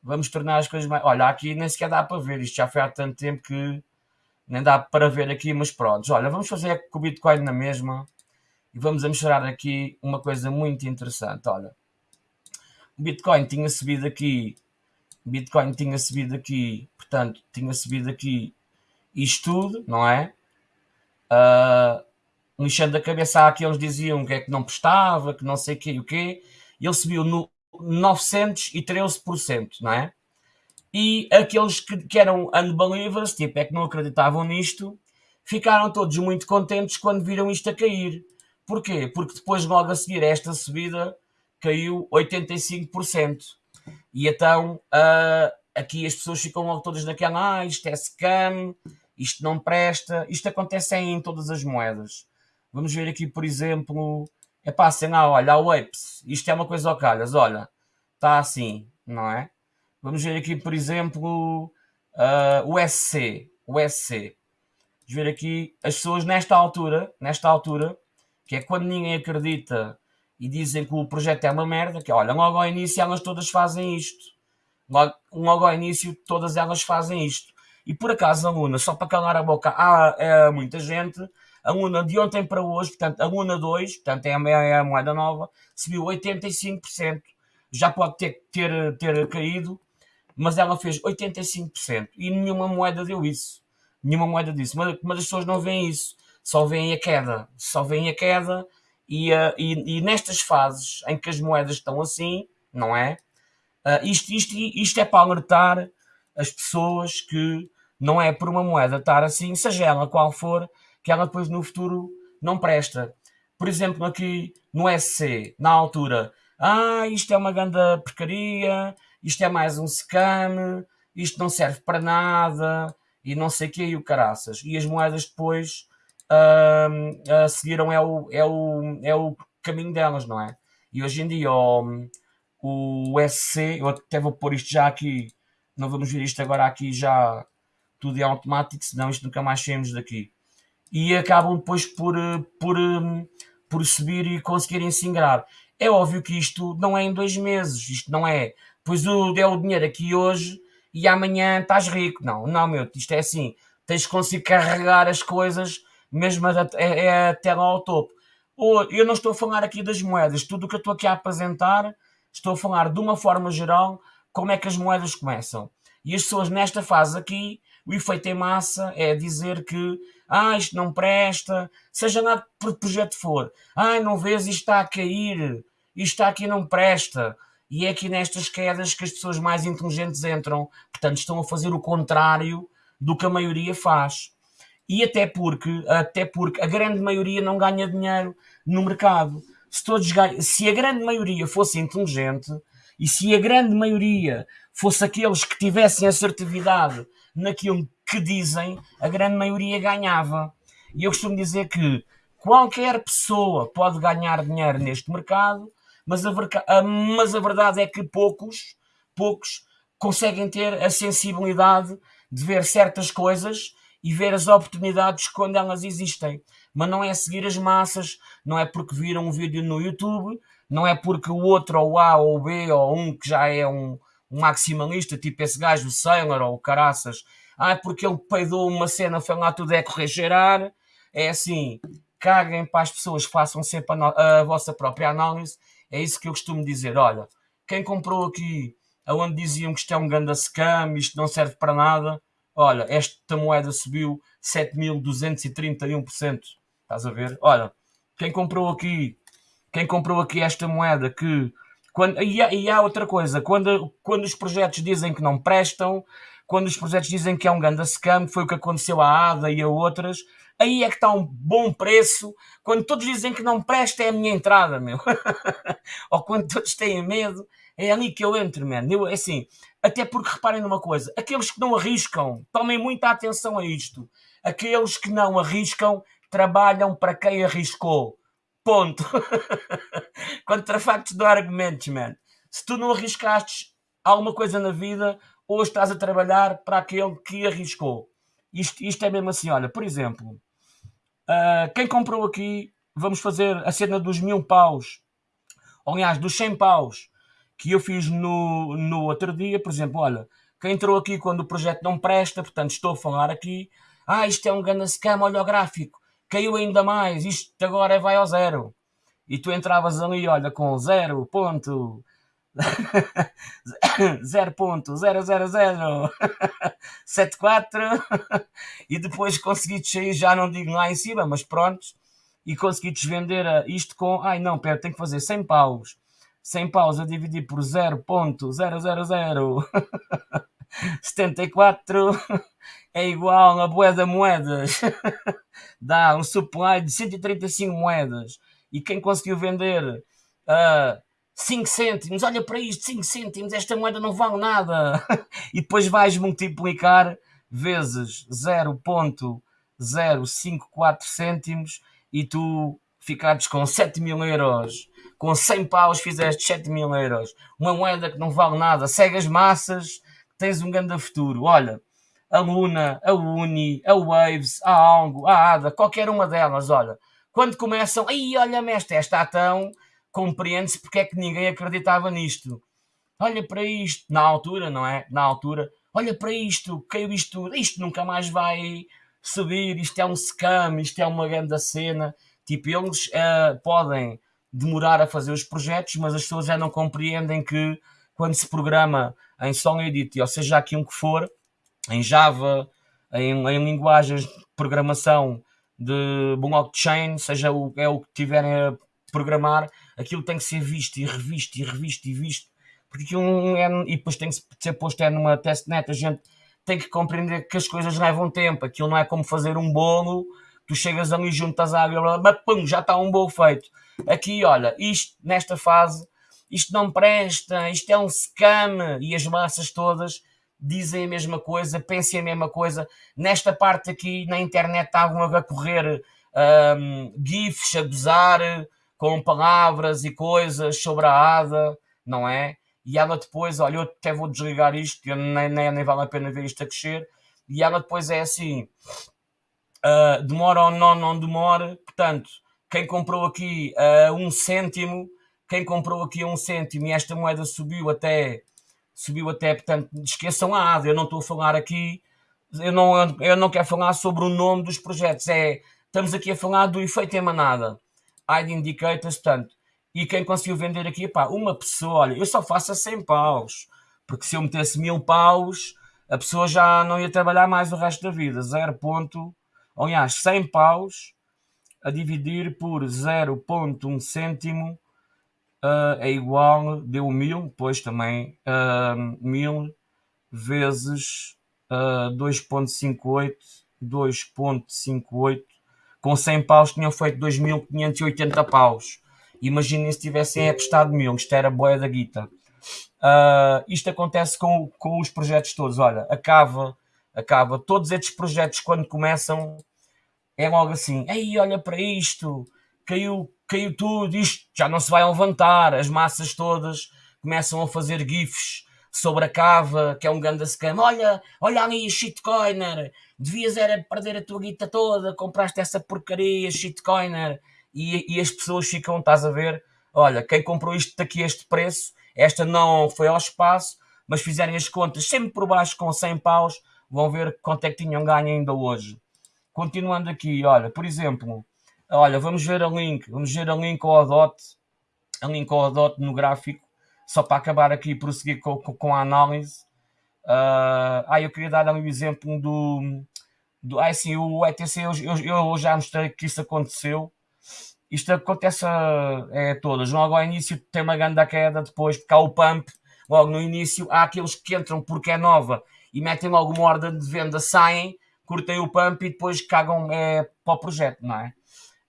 Vamos tornar as coisas mais. Olha, aqui nem sequer dá para ver, isto já foi há tanto tempo que nem dá para ver aqui, mas pronto. Olha, vamos fazer com o Bitcoin na mesma e vamos mostrar aqui uma coisa muito interessante. Olha, o Bitcoin tinha subido aqui, Bitcoin tinha subido aqui, portanto, tinha subido aqui isto tudo, não é? Uh, lixando a cabeça àqueles que diziam que é que não prestava, que não sei o que e o quê, ele subiu no 913%, não é? E aqueles que, que eram unbelievers, tipo, é que não acreditavam nisto, ficaram todos muito contentes quando viram isto a cair. Porquê? Porque depois, logo a seguir a esta subida, caiu 85%. E então, uh, aqui as pessoas ficam logo todas naquela, ah, isto é scam, isto não presta. Isto acontece em todas as moedas. Vamos ver aqui, por exemplo, é pá, assim, ah, olha, o Apes, isto é uma coisa ao calhas, olha, está assim, não é? Vamos ver aqui, por exemplo, uh, o SC, o SC. Vamos ver aqui, as pessoas nesta altura, nesta altura, que é quando ninguém acredita e dizem que o projeto é uma merda, que olha, logo ao início elas todas fazem isto. Logo, logo ao início todas elas fazem isto. E por acaso a Luna, só para calar a boca há é, muita gente, a Luna de ontem para hoje, portanto, a Luna 2, portanto, é a, é a moeda nova, subiu 85%. Já pode ter, ter, ter caído, mas ela fez 85%. E nenhuma moeda deu isso. Nenhuma moeda disse. Mas, mas as pessoas não veem isso. Só veem a queda. Só veem a queda. E, e, e, nestas fases em que as moedas estão assim, não é? Uh, isto, isto, isto é para alertar as pessoas que não é por uma moeda estar assim, seja ela qual for, que ela depois no futuro não presta. Por exemplo, aqui no SC, na altura, ah, isto é uma grande porcaria, isto é mais um scam, isto não serve para nada, e não sei o que, e o caraças. E as moedas depois uh, uh, seguiram é o, é, o, é o caminho delas, não é? E hoje em dia o, o SC, eu até vou pôr isto já aqui, não vamos ver isto agora aqui já tudo é automático, senão isto nunca mais saímos daqui. E acabam depois por, por, por subir e conseguirem se ingrar. É óbvio que isto não é em dois meses, isto não é, pois o, é o dinheiro aqui hoje e amanhã estás rico. Não, não, meu, isto é assim, tens de conseguir carregar as coisas mesmo até, é, até lá ao topo. Eu não estou a falar aqui das moedas, tudo o que eu estou aqui a apresentar, estou a falar de uma forma geral como é que as moedas começam. E as pessoas nesta fase aqui, o efeito em massa é dizer que ah, isto não presta, seja lá que projeto for, ah, não vês, isto está a cair, isto está aqui não presta. E é aqui nestas quedas que as pessoas mais inteligentes entram, portanto estão a fazer o contrário do que a maioria faz. E até porque, até porque a grande maioria não ganha dinheiro no mercado. Se, todos se a grande maioria fosse inteligente e se a grande maioria fosse aqueles que tivessem assertividade naquilo que dizem, a grande maioria ganhava. E eu costumo dizer que qualquer pessoa pode ganhar dinheiro neste mercado, mas a, mas a verdade é que poucos, poucos conseguem ter a sensibilidade de ver certas coisas e ver as oportunidades quando elas existem. Mas não é seguir as massas, não é porque viram um vídeo no YouTube, não é porque o outro, ou A, ou B, ou um que já é um, um maximalista, tipo esse gajo, o Sailor, ou o Caraças, ah, porque ele peidou uma cena, foi lá tudo é correr. É assim, caguem para as pessoas, façam sempre a, a vossa própria análise. É isso que eu costumo dizer. Olha, quem comprou aqui, aonde diziam que isto é um ganda scam, isto não serve para nada, olha, esta moeda subiu 7.231%. Estás a ver? Olha, quem comprou aqui, quem comprou aqui esta moeda que quando, e, há, e há outra coisa, quando, quando os projetos dizem que não prestam, quando os projetos dizem que é um ganda scam, foi o que aconteceu à ADA e a outras, aí é que está um bom preço. Quando todos dizem que não presta, é a minha entrada, meu. Ou quando todos têm medo, é ali que eu entro, man. Eu, é assim, até porque reparem numa coisa: aqueles que não arriscam, tomem muita atenção a isto. Aqueles que não arriscam trabalham para quem arriscou. Ponto. Contra factos do argumentos, man. Se tu não arriscaste alguma coisa na vida, hoje estás a trabalhar para aquele que arriscou. Isto, isto é mesmo assim, olha, por exemplo, uh, quem comprou aqui, vamos fazer a cena dos mil paus, ou aliás, dos 100 paus, que eu fiz no, no outro dia, por exemplo, olha, quem entrou aqui quando o projeto não presta, portanto estou a falar aqui, ah, isto é um grande scam, olha o gráfico, caiu ainda mais, isto agora vai ao zero. E tu entravas ali, olha, com 0.00074 e depois consegui sair, já não digo lá em cima, mas pronto, e consegui vender isto com, ai não, pera, tenho que fazer 100 paus 100 paus a dividir por 0.00074 é igual a boeda moedas. Dá um supply de 135 moedas. E quem conseguiu vender uh, 5 cêntimos, olha para isto, 5 cêntimos, esta moeda não vale nada. e depois vais multiplicar vezes 0.054 cêntimos e tu ficares com 7 mil euros com 100 paus fizeste 7 mil euros, uma moeda que não vale nada, segue as massas, tens um grande futuro. Olha, a Luna, a Uni, a Waves, a Algo, a Ada, qualquer uma delas, olha, quando começam, aí olha mestre, esta tão, compreende-se porque é que ninguém acreditava nisto. Olha para isto, na altura, não é? Na altura, olha para isto, caiu isto, isto nunca mais vai subir, isto é um scam, isto é uma grande cena. Tipo, eles uh, podem demorar a fazer os projetos, mas as pessoas já não compreendem que quando se programa em SongEdit, ou seja, aqui um que for, em Java, em, em linguagens de programação de blockchain, seja o, é o que tiverem a programar, aquilo tem que ser visto e revisto e revisto e visto, porque aquilo é, e depois tem que ser posto é numa testnet, a gente tem que compreender que as coisas levam tempo, aquilo não é como fazer um bolo, tu chegas ali, juntas a água, mas pum, já está um bolo feito. Aqui, olha, isto nesta fase, isto não presta, isto é um scam, e as massas todas dizem a mesma coisa, pensem a mesma coisa. Nesta parte aqui na internet estavam a correr um, GIFs a gozar com palavras e coisas sobre a Ada, não é? E ela depois, olha, eu até vou desligar isto, nem, nem, nem vale a pena ver isto a crescer. E ela depois é assim: uh, demora ou não, não demora. Portanto, quem comprou aqui uh, um cêntimo, quem comprou aqui um cêntimo e esta moeda subiu até, subiu até, portanto, esqueçam a ADA, eu não estou a falar aqui, eu não, eu não quero falar sobre o nome dos projetos, é, estamos aqui a falar do efeito emanada, ID Indicators, portanto, e quem conseguiu vender aqui, pá, uma pessoa, olha, eu só faço a 100 paus, porque se eu metesse mil paus, a pessoa já não ia trabalhar mais o resto da vida, 0. Aliás, 100 paus a dividir por 0.1 cêntimo uh, é igual, deu 1000, pois também uh, 1000 vezes uh, 2.58, 2.58, com 100 paus tinham feito 2.580 paus. Imaginem se tivessem apostado 1000, isto era boia da guita. Uh, isto acontece com, com os projetos todos. Olha, acaba, acaba. Todos estes projetos, quando começam, é logo assim: ei, olha para isto, caiu, caiu tudo, isto já não se vai levantar. As massas todas começam a fazer GIFs sobre a cava, que é um grande scam. Olha, olha ali, shitcoiner, devias era perder a tua guita toda, compraste essa porcaria, shitcoiner. E, e as pessoas ficam, estás a ver? Olha, quem comprou isto daqui a este preço, esta não foi ao espaço, mas fizerem as contas sempre por baixo com 100 paus, vão ver quanto é que tinham ganho ainda hoje. Continuando aqui, olha, por exemplo, olha, vamos ver a link, vamos ver a link ao DOT, a link ao DOT no gráfico, só para acabar aqui e prosseguir com, com, a análise. Uh, ah, eu queria dar o exemplo do, do ah, sim, o ETC, eu, eu, eu, já mostrei que isso aconteceu. Isto acontece é, todas. Logo ao início tem uma grande queda, depois porque há o pump, logo no início há aqueles que entram porque é nova e metem logo uma ordem de venda, saem curtem o pump e depois cagam é, para o projeto, não é?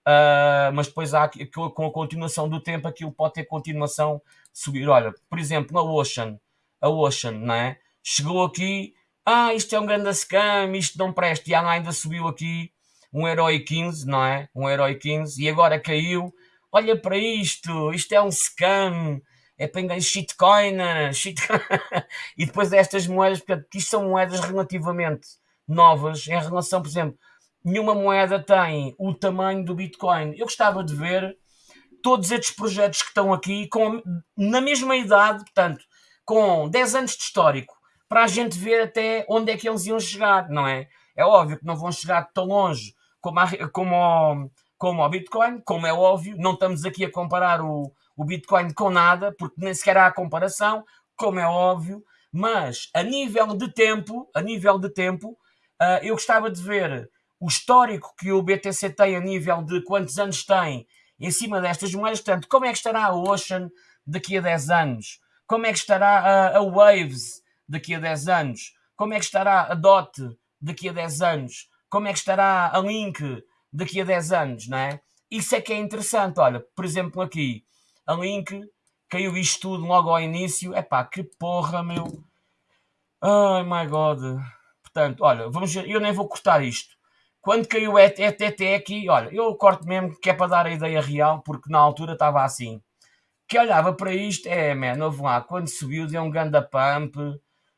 Uh, mas depois há com a continuação do tempo aquilo pode ter continuação subir. Olha, por exemplo, a Ocean, a Ocean, não é? Chegou aqui, ah, isto é um grande scam, isto não presta, e ainda subiu aqui um herói 15, não é? Um herói 15, e agora caiu. Olha para isto, isto é um scam, é para enganar shitcoin, shit... e depois destas moedas, porque isto são moedas relativamente novas em relação, por exemplo, nenhuma moeda tem o tamanho do Bitcoin. Eu gostava de ver todos estes projetos que estão aqui com, na mesma idade, portanto, com 10 anos de histórico, para a gente ver até onde é que eles iam chegar, não é? É óbvio que não vão chegar tão longe como, a, como, o, como o Bitcoin, como é óbvio, não estamos aqui a comparar o, o Bitcoin com nada, porque nem sequer há comparação, como é óbvio, mas a nível de tempo, a nível de tempo, Uh, eu gostava de ver o histórico que o BTC tem a nível de quantos anos tem em cima destas moedas. Portanto, como é que estará a Ocean daqui a 10 anos? Como é que estará a, a Waves daqui a 10 anos? Como é que estará a DOT daqui a 10 anos? Como é que estará a Link daqui a 10 anos, não é? Isso é que é interessante. Olha, por exemplo, aqui, a Link caiu isto tudo logo ao início. Epá, que porra, meu. Ai, my God. Portanto, olha, vamos ver, eu nem vou cortar isto. Quando caiu o ETT aqui, olha, eu corto mesmo que é para dar a ideia real, porque na altura estava assim. Que olhava para isto, é, man, houve lá, quando subiu deu um ganda pump,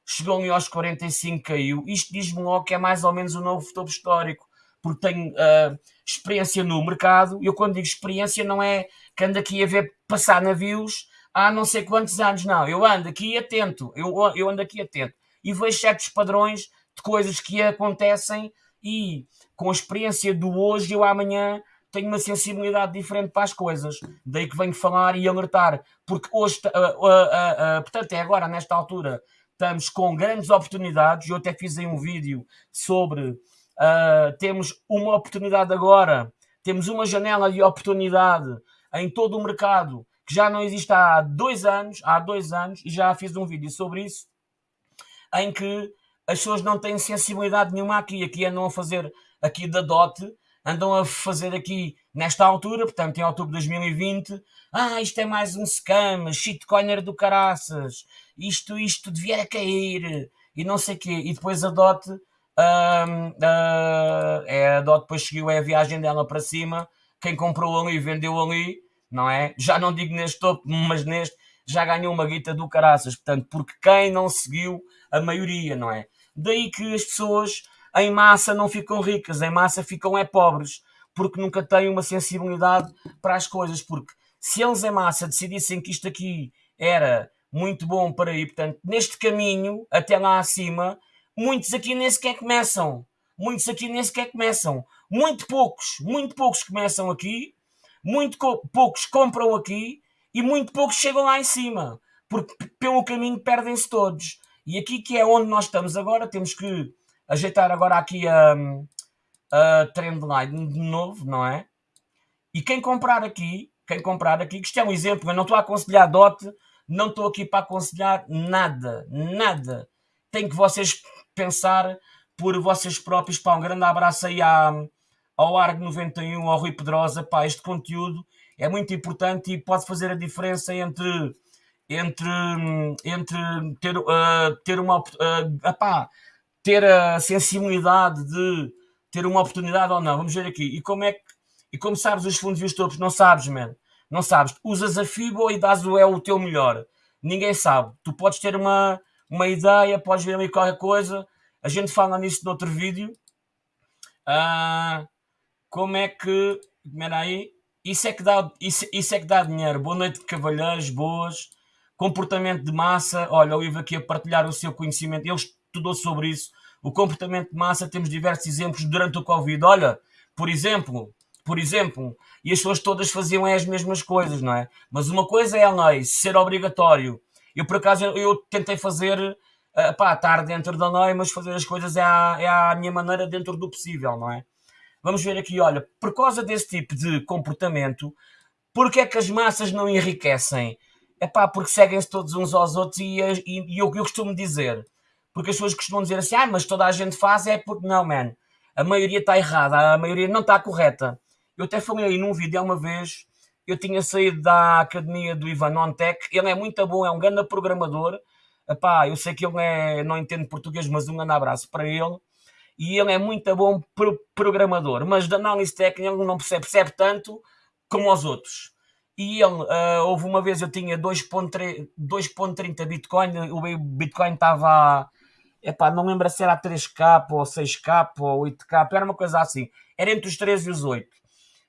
chegou ali aos 45, caiu. Isto diz-me logo que é mais ou menos o novo topo histórico, porque tenho uh, experiência no mercado. Eu quando digo experiência não é que ando aqui a ver passar navios há não sei quantos anos, não. Eu ando aqui atento, eu, eu ando aqui atento e vejo certos padrões de coisas que acontecem e com a experiência do hoje eu amanhã tenho uma sensibilidade diferente para as coisas. Daí que venho falar e alertar, porque hoje, uh, uh, uh, portanto, é agora, nesta altura, estamos com grandes oportunidades. Eu até fiz aí um vídeo sobre temos uma oportunidade agora, temos uma janela de oportunidade em todo o mercado que já não existe há dois anos, há dois anos, e já fiz um vídeo sobre isso, em que as pessoas não têm sensibilidade nenhuma aqui. Aqui andam a fazer aqui da DOT, andam a fazer aqui nesta altura, portanto em outubro de 2020, ah, isto é mais um scam, shitcoiner do caraças, isto, isto devia cair, e não sei o quê, e depois a Dot, uh, uh, é, a Dot depois seguiu é a viagem dela para cima, quem comprou ali vendeu ali, não é? Já não digo neste topo, mas neste já ganhou uma guita do caraças, portanto, porque quem não seguiu a maioria, não é? Daí que as pessoas em massa não ficam ricas, em massa ficam é pobres, porque nunca têm uma sensibilidade para as coisas, porque se eles em massa decidissem que isto aqui era muito bom para ir, portanto, neste caminho até lá acima, muitos aqui nem sequer começam. Muitos aqui nem sequer começam. Muito poucos, muito poucos começam aqui, muito poucos compram aqui e muito poucos chegam lá em cima, porque pelo caminho perdem-se todos. E aqui que é onde nós estamos agora, temos que ajeitar agora aqui a, a trendline de novo, não é? E quem comprar aqui, quem comprar aqui, que isto é um exemplo, eu não estou a aconselhar DOT, não estou aqui para aconselhar nada, nada. Tem que vocês pensar por vocês próprios. Pá, um grande abraço aí à, ao Argo 91, ao Rui Pedrosa. Pá, este conteúdo é muito importante e pode fazer a diferença entre entre, entre ter, uh, ter uma uh, epá, ter a sensibilidade de ter uma oportunidade ou não. Vamos ver aqui. E como é que e como sabes os fundos e os topos? Não sabes, man. Não sabes. Usas a FIBO e dás o é o teu melhor. Ninguém sabe. Tu podes ter uma, uma ideia, podes ver ali qualquer coisa. A gente fala nisso no outro vídeo. Uh, como é que. Espera aí. Isso é que dá, isso, isso é que dá dinheiro. Boa noite, cavalheiros, boas. Comportamento de massa. Olha, o Ivo aqui a partilhar o seu conhecimento. Ele estudou sobre isso. O comportamento de massa, temos diversos exemplos durante o Covid. Olha, por exemplo, por exemplo, e as pessoas todas faziam as mesmas coisas, não é? Mas uma coisa é a lei, ser obrigatório. Eu, por acaso, eu tentei fazer, uh, pá, estar dentro da lei, mas fazer as coisas é a, é minha maneira dentro do possível, não é? Vamos ver aqui, olha, por causa desse tipo de comportamento, porque é que as massas não enriquecem? É pá, porque seguem-se todos uns aos outros e, e, e eu, eu costumo dizer, porque as pessoas costumam dizer assim, ah, mas toda a gente faz, é porque não, man. A maioria está errada, a maioria não está correta. Eu até falei aí num vídeo uma vez, eu tinha saído da academia do Ivan Ontec, ele é muito bom, é um grande programador. Epá, eu sei que ele é, não entende português, mas um grande abraço para ele. E ele é muito bom pro programador, mas de análise técnica ele não percebe, percebe tanto como os outros. E ele, uh, houve uma vez eu tinha 2.30 Bitcoin, o Bitcoin estava, epá, não lembro se era 3K ou 6K ou 8K, era uma coisa assim. Era entre os 3 e os 8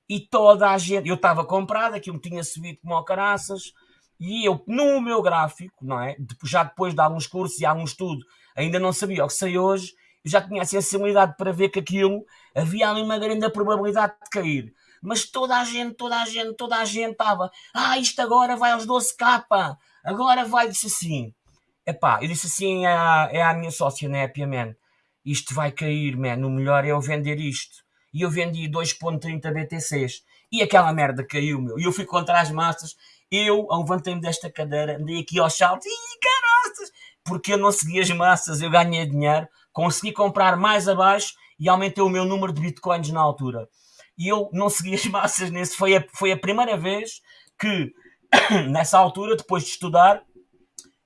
e toda a gente, eu estava comprado, aquilo tinha subido como caraças, e eu, no meu gráfico, não é? Já depois de alguns cursos e algum estudo, ainda não sabia o que sei hoje, eu já tinha a sensibilidade para ver que aquilo havia ali uma grande probabilidade de cair. Mas toda a gente, toda a gente, toda a gente estava, ah, isto agora vai aos 12k, agora vai, disse assim. Epá, eu disse assim à, é à minha sócia, né, Pia, man, isto vai cair, man, o melhor é eu vender isto e eu vendi 2.30 BTCs e aquela merda caiu, meu. E eu fui contra as massas. Eu levantei-me desta cadeira, andei aqui ao salto e caroças, porque eu não segui as massas, eu ganhei dinheiro, consegui comprar mais abaixo e aumentei o meu número de bitcoins na altura. E eu não segui as massas nesse. Foi a, foi a primeira vez que, nessa altura, depois de estudar,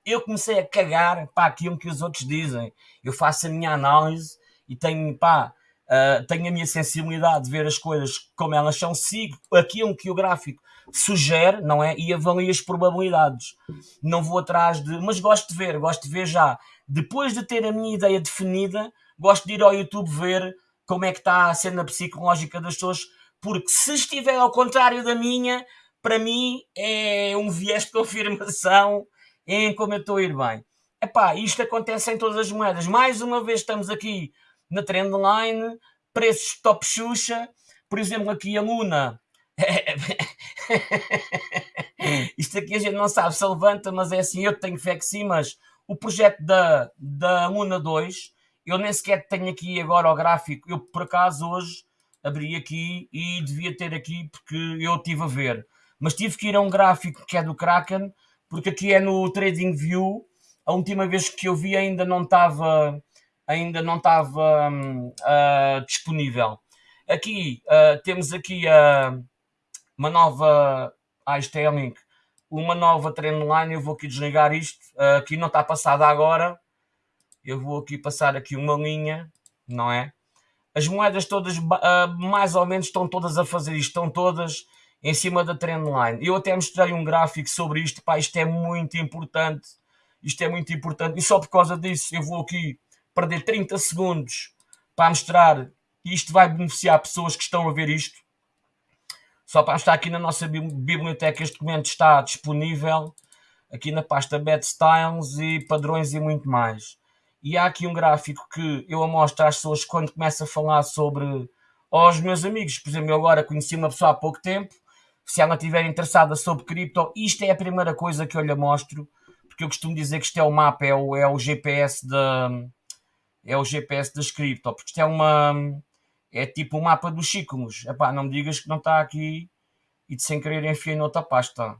eu comecei a cagar para aquilo que os outros dizem. Eu faço a minha análise e tenho, pá, Uh, tenho a minha sensibilidade de ver as coisas como elas são, sigo aquilo que o gráfico sugere, não é? E avalio as probabilidades. Não vou atrás de. Mas gosto de ver, gosto de ver já. Depois de ter a minha ideia definida, gosto de ir ao YouTube ver como é que está a cena psicológica das pessoas, porque se estiver ao contrário da minha, para mim é um viés de confirmação em como eu estou a ir bem. Epá, isto acontece em todas as moedas. Mais uma vez estamos aqui na trendline, preços top Xuxa, por exemplo, aqui a Luna. Isto aqui a gente não sabe se levanta, mas é assim, eu tenho fé que sim, mas o projeto da, da Luna 2, eu nem sequer tenho aqui agora o gráfico, eu por acaso hoje abri aqui e devia ter aqui porque eu estive a ver, mas tive que ir a um gráfico que é do Kraken, porque aqui é no Trading View, a última vez que eu vi ainda não estava ainda não estava uh, disponível. Aqui uh, temos aqui uh, uma nova ah, isto é link, uma nova trendline. Eu vou aqui desligar isto. aqui não está passada agora. Eu vou aqui passar aqui uma linha, não é? As moedas todas, uh, mais ou menos, estão todas a fazer isto, estão todas em cima da trendline. Eu até mostrei um gráfico sobre isto, pá, isto é muito importante, isto é muito importante, e só por causa disso eu vou aqui perder 30 segundos para mostrar que isto vai beneficiar pessoas que estão a ver isto. Só para estar aqui na nossa biblioteca, este documento está disponível aqui na pasta Bad Styles e padrões e muito mais. E há aqui um gráfico que eu mostro às pessoas quando começo a falar sobre aos meus amigos. Por exemplo, eu agora conheci uma pessoa há pouco tempo. Se ela estiver interessada sobre cripto, isto é a primeira coisa que eu lhe mostro, porque eu costumo dizer que isto é o mapa, é o, é o GPS da é o GPS das cripto, porque isto é uma é tipo o mapa dos ciclos. Epá, não me digas que não está aqui e de sem querer enfiei noutra pasta.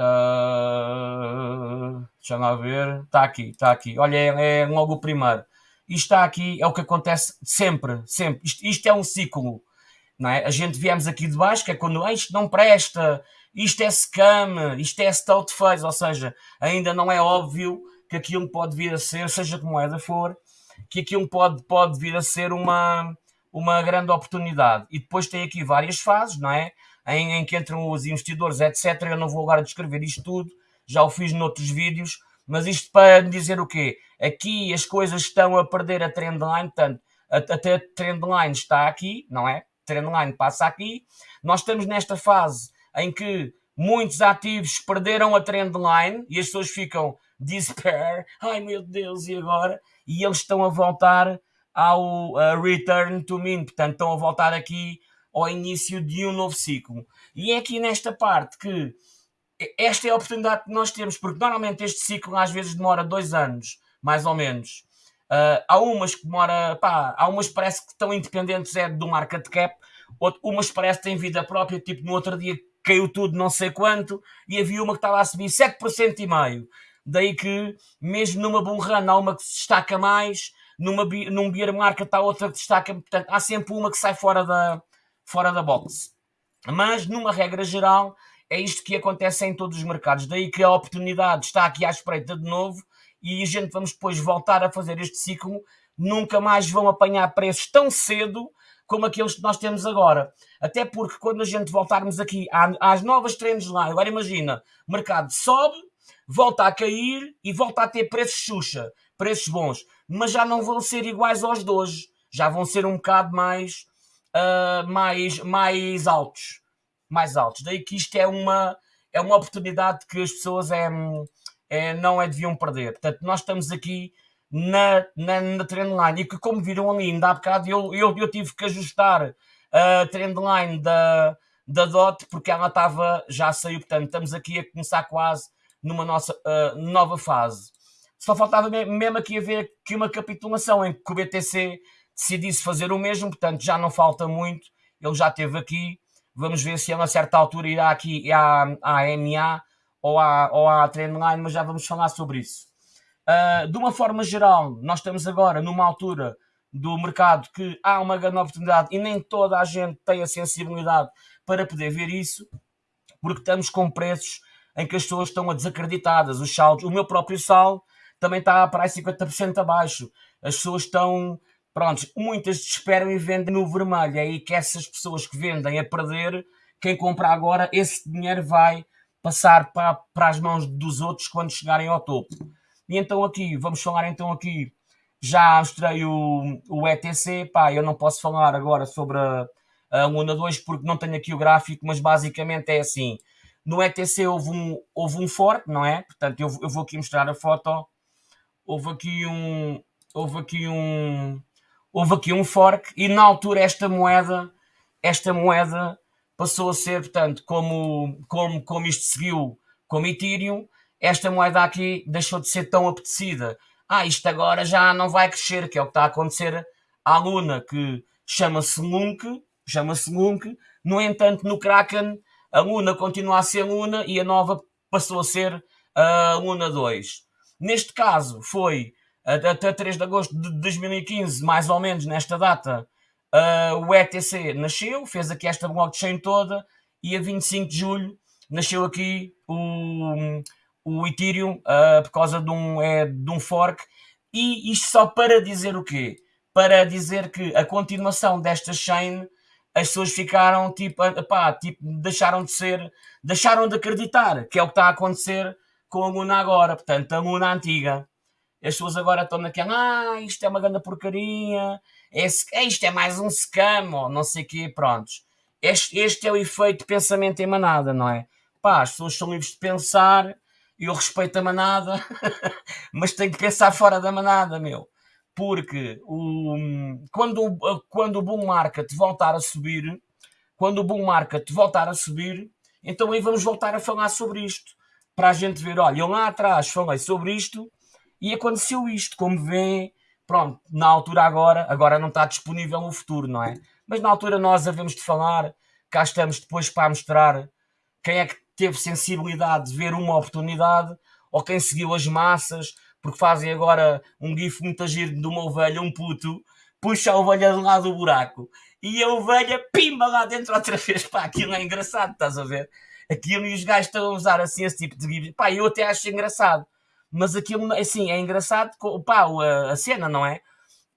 Uh, deixa lá ver. Está aqui, está aqui. Olha, é, é, logo o primeiro. Isto está aqui, é o que acontece sempre, sempre. Isto, isto é um ciclo. Não é? A gente viemos aqui de baixo, que é quando ah, isto não presta, isto é scam, isto é stout phase, ou seja, ainda não é óbvio que aquilo pode vir a ser, seja que moeda for, que aquilo pode, pode vir a ser uma, uma grande oportunidade. E depois tem aqui várias fases, não é? Em, em que entram os investidores, etc. Eu não vou agora descrever isto tudo, já o fiz noutros vídeos, mas isto para dizer o quê? Aqui as coisas estão a perder a trendline, portanto, até a trendline está aqui, não é? Trendline passa aqui. Nós estamos nesta fase em que muitos ativos perderam a trendline e as pessoas ficam despair, ai meu Deus, e agora? E eles estão a voltar ao return to mean, portanto estão a voltar aqui ao início de um novo ciclo. E é aqui nesta parte que esta é a oportunidade que nós temos, porque normalmente este ciclo às vezes demora dois anos, mais ou menos. Uh, há umas que demora, pá, há umas parece que estão independentes é do market cap, outras, umas parece que têm vida própria, tipo no outro dia caiu tudo não sei quanto, e havia uma que estava a subir 7% e meio. Daí que, mesmo numa bull run, há uma que se destaca mais, numa, num beer market há outra que destaca, portanto, há sempre uma que sai fora da, fora da box. Mas, numa regra geral, é isto que acontece em todos os mercados. Daí que a oportunidade está aqui à espreita de novo e a gente vamos depois voltar a fazer este ciclo. Nunca mais vão apanhar preços tão cedo como aqueles que nós temos agora. Até porque quando a gente voltarmos aqui às novas trends lá, agora imagina, o mercado sobe, volta a cair e volta a ter preços xuxa, preços bons, mas já não vão ser iguais aos de hoje, já vão ser um bocado mais, uh, mais, mais altos, mais altos. Daí que isto é uma, é uma oportunidade que as pessoas é, é, não é deviam perder. Portanto, nós estamos aqui na, na, na trendline e que como viram ali ainda há bocado eu, eu, eu tive que ajustar a trendline da, da DOT porque ela estava, já saiu, portanto estamos aqui a começar quase numa nossa uh, nova fase. Só faltava mesmo aqui haver aqui uma capitulação em que o BTC decidisse fazer o mesmo, portanto já não falta muito, ele já esteve aqui, vamos ver se a uma certa altura irá aqui à, à MA ou à, ou à Trendline, mas já vamos falar sobre isso. Uh, de uma forma geral, nós estamos agora numa altura do mercado que há uma grande oportunidade e nem toda a gente tem a sensibilidade para poder ver isso, porque estamos com preços em que as pessoas estão desacreditadas. Os saldos, o meu próprio saldo também está para aí 50% abaixo. As pessoas estão, pronto, muitas desesperam e vendem no vermelho. É aí que essas pessoas que vendem a perder, quem compra agora, esse dinheiro vai passar para, para as mãos dos outros quando chegarem ao topo. E então aqui, vamos falar então aqui, já mostrei o, o ETC, pá, eu não posso falar agora sobre a, a Luna 2 porque não tenho aqui o gráfico, mas basicamente é assim, no ETC houve um, houve um fork, não é? Portanto, eu, eu vou aqui mostrar a foto. Houve aqui um. Houve aqui um. Houve aqui um fork e na altura esta moeda, esta moeda passou a ser, portanto, como, como, como isto seguiu como Ethereum, esta moeda aqui deixou de ser tão apetecida. Ah, isto agora já não vai crescer, que é o que está a acontecer à Luna, que chama-se Lunk, chama-se Lunk, no entanto, no Kraken a Luna continua a ser Luna e a nova passou a ser a Luna 2. Neste caso, foi até 3 de agosto de 2015, mais ou menos nesta data, uh, o ETC nasceu, fez aqui esta blockchain toda e a 25 de julho nasceu aqui o, o Ethereum uh, por causa de um, é, de um fork E isto só para dizer o quê? Para dizer que a continuação desta chain, as pessoas ficaram tipo, pá, tipo, deixaram de ser, deixaram de acreditar, que é o que está a acontecer com a Luna agora, portanto, a Luna antiga. As pessoas agora estão naquela, ah, isto é uma grande porcaria, esse, é, isto é mais um scam, ou não sei o quê, prontos. Este, este é o efeito de pensamento em manada, não é? Pá, as pessoas são livres de pensar, eu respeito a manada, mas tenho que pensar fora da manada, meu. Porque o, quando, quando o bull market voltar a subir, quando o bull market voltar a subir, então aí vamos voltar a falar sobre isto. Para a gente ver, olha, eu lá atrás falei sobre isto e aconteceu isto, como vêem, pronto, na altura agora, agora não está disponível no futuro, não é? Mas na altura nós havemos de falar, cá estamos depois para mostrar quem é que teve sensibilidade de ver uma oportunidade ou quem seguiu as massas, porque fazem agora um gif muito agir de uma ovelha, um puto, puxa a ovelha de lado do buraco e a ovelha pimba lá dentro outra vez. Pá, aquilo é engraçado, estás a ver? Aquilo e os gajos estão a usar assim esse tipo de gif. Pá, eu até acho engraçado, mas aquilo assim é engraçado, pá, a, a cena, não é?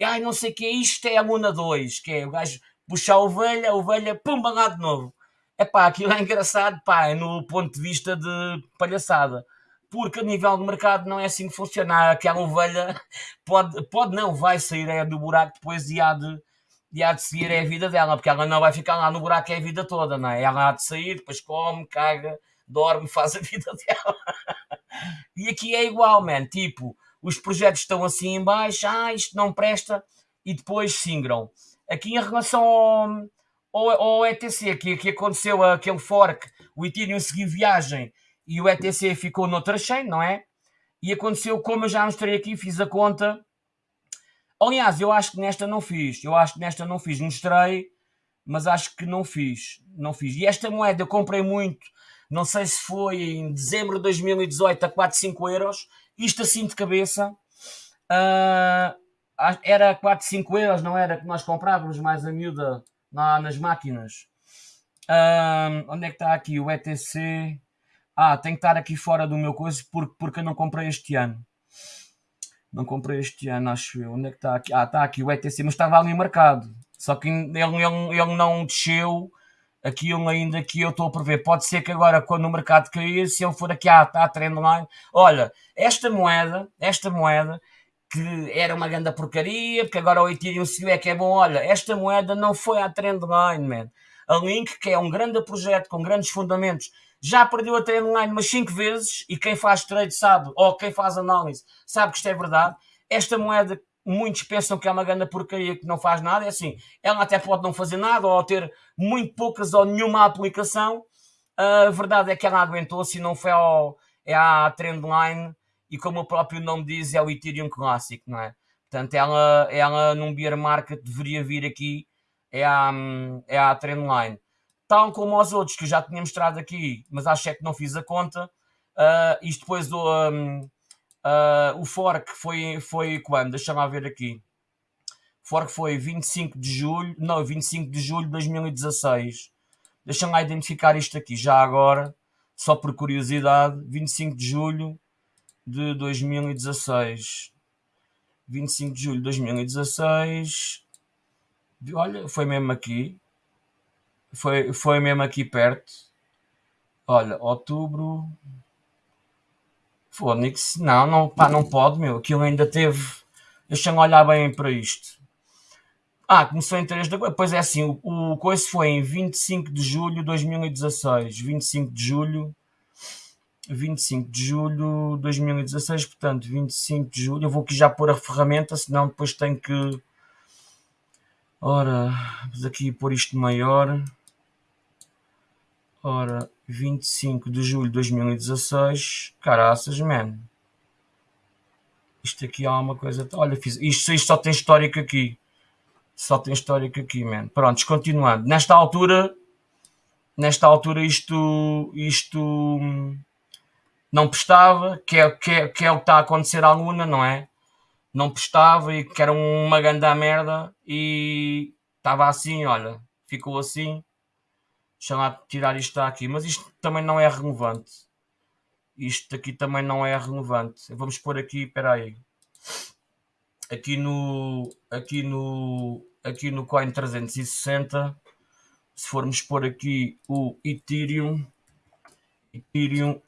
Ai, não sei o que é isto, é a Luna 2, que é o gajo puxa a ovelha, a ovelha pumba lá de novo. É pá, aquilo é engraçado, pá, é no ponto de vista de palhaçada. Porque a nível de mercado não é assim que funciona. Aquela ovelha pode, pode não, vai sair é, do buraco depois e há de, e há de seguir é a vida dela, porque ela não vai ficar lá no buraco é a vida toda, não é? Ela há de sair, depois come, caga, dorme, faz a vida dela. E aqui é igual, man. Tipo, os projetos estão assim em baixo, ah, isto não presta, e depois singram. Aqui em relação ao ou, ou ETC, que, que aconteceu aquele fork, o Ethereum seguiu viagem e o ETC ficou noutra chain, não é? E aconteceu, como eu já mostrei aqui, fiz a conta. Aliás, eu acho que nesta não fiz. Eu acho que nesta não fiz. Mostrei, mas acho que não fiz. Não fiz. E esta moeda eu comprei muito. Não sei se foi em dezembro de 2018 a 4, 5 euros. Isto assim de cabeça. Uh, era 4, 5 euros, não era que nós comprávamos mais a miúda lá nas máquinas. Um, onde é que está aqui o ETC? Ah, tem que estar aqui fora do meu coisa porque, porque eu não comprei este ano. Não comprei este ano, acho eu. Onde é que está aqui? Ah, está aqui o ETC, mas estava ali marcado. Só que ele, ele, ele não desceu aquilo ainda que eu estou a prever. Pode ser que agora, quando o mercado cair, se ele for aqui à, à trendline, olha, esta moeda, esta moeda que era uma grande porcaria, porque agora o Ethereum se é que é bom. Olha, esta moeda não foi à trendline, man. A Link, que é um grande projeto com grandes fundamentos, já perdeu a trendline umas 5 vezes e quem faz trade sabe, ou quem faz análise, sabe que isto é verdade. Esta moeda, muitos pensam que é uma grande porcaria que não faz nada. É assim, ela até pode não fazer nada ou ter muito poucas ou nenhuma aplicação. A verdade é que ela aguentou-se e não foi ao, é à trendline e como o próprio nome diz, é o Ethereum clássico, não é? Portanto, ela, ela num bear market deveria vir aqui, é a, é a trendline. Tal como os outros que eu já tinha mostrado aqui, mas acho é que não fiz a conta. Uh, isto depois um, uh, o fork foi, foi quando? Deixa-me ver aqui. O fork foi 25 de julho, não, 25 de julho de 2016. Deixa-me identificar isto aqui já agora, só por curiosidade. 25 de julho de 2016. 25 de julho de 2016. Olha, foi mesmo aqui. Foi, foi mesmo aqui perto. Olha, outubro. Fônix. Não, não, pá, não pode, meu. Aquilo ainda teve. Deixa-me olhar bem para isto. Ah, começou em 3 de agosto. Pois é assim, o, o coisa foi em 25 de julho de 2016. 25 de julho 25 de julho de 2016, portanto, 25 de julho. Eu vou aqui já pôr a ferramenta, senão depois tenho que. Ora, vamos aqui pôr isto maior. Ora, 25 de julho de 2016. Caraças, man. Isto aqui há uma coisa. Olha, fiz. Isto, isto só tem histórico aqui. Só tem histórico aqui, man. Pronto, continuando. Nesta altura. Nesta altura, isto. Isto não prestava, que é, que é, que é o que está a acontecer à Luna, não é? Não prestava e que era uma grande merda e estava assim, olha, ficou assim. Deixa lá tirar isto aqui, mas isto também não é relevante. Isto aqui também não é relevante. Vamos pôr aqui, espera aí. aqui no aqui no aqui no Coin 360 se formos pôr aqui o Ethereum Ethereum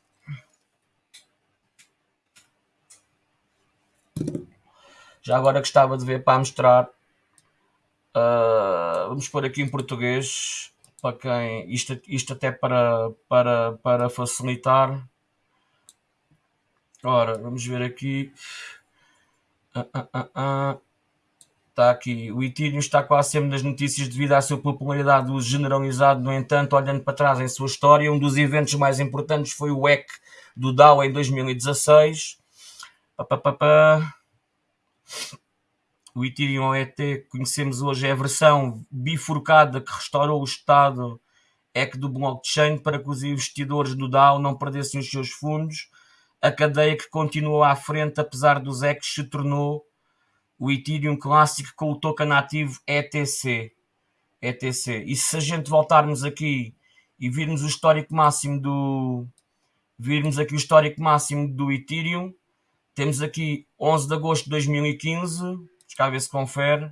já agora gostava de ver para mostrar uh, vamos pôr aqui em português para quem isto, isto até para, para, para facilitar ora vamos ver aqui uh, uh, Está aqui. O Ethereum está quase sempre nas notícias devido à sua popularidade do generalizado. No entanto, olhando para trás em sua história, um dos eventos mais importantes foi o EC do DAO em 2016. Pá, pá, pá, o Ethereum OET que conhecemos hoje é a versão bifurcada que restaurou o estado EC do blockchain para que os investidores do DAO não perdessem os seus fundos. A cadeia que continuou à frente, apesar dos ECs, se tornou o Ethereum clássico com o token ativo ETC. ETC. E se a gente voltarmos aqui e virmos o histórico máximo do virmos aqui o histórico máximo do Ethereum, temos aqui 11 de agosto de 2015, deixa cá ver se confere.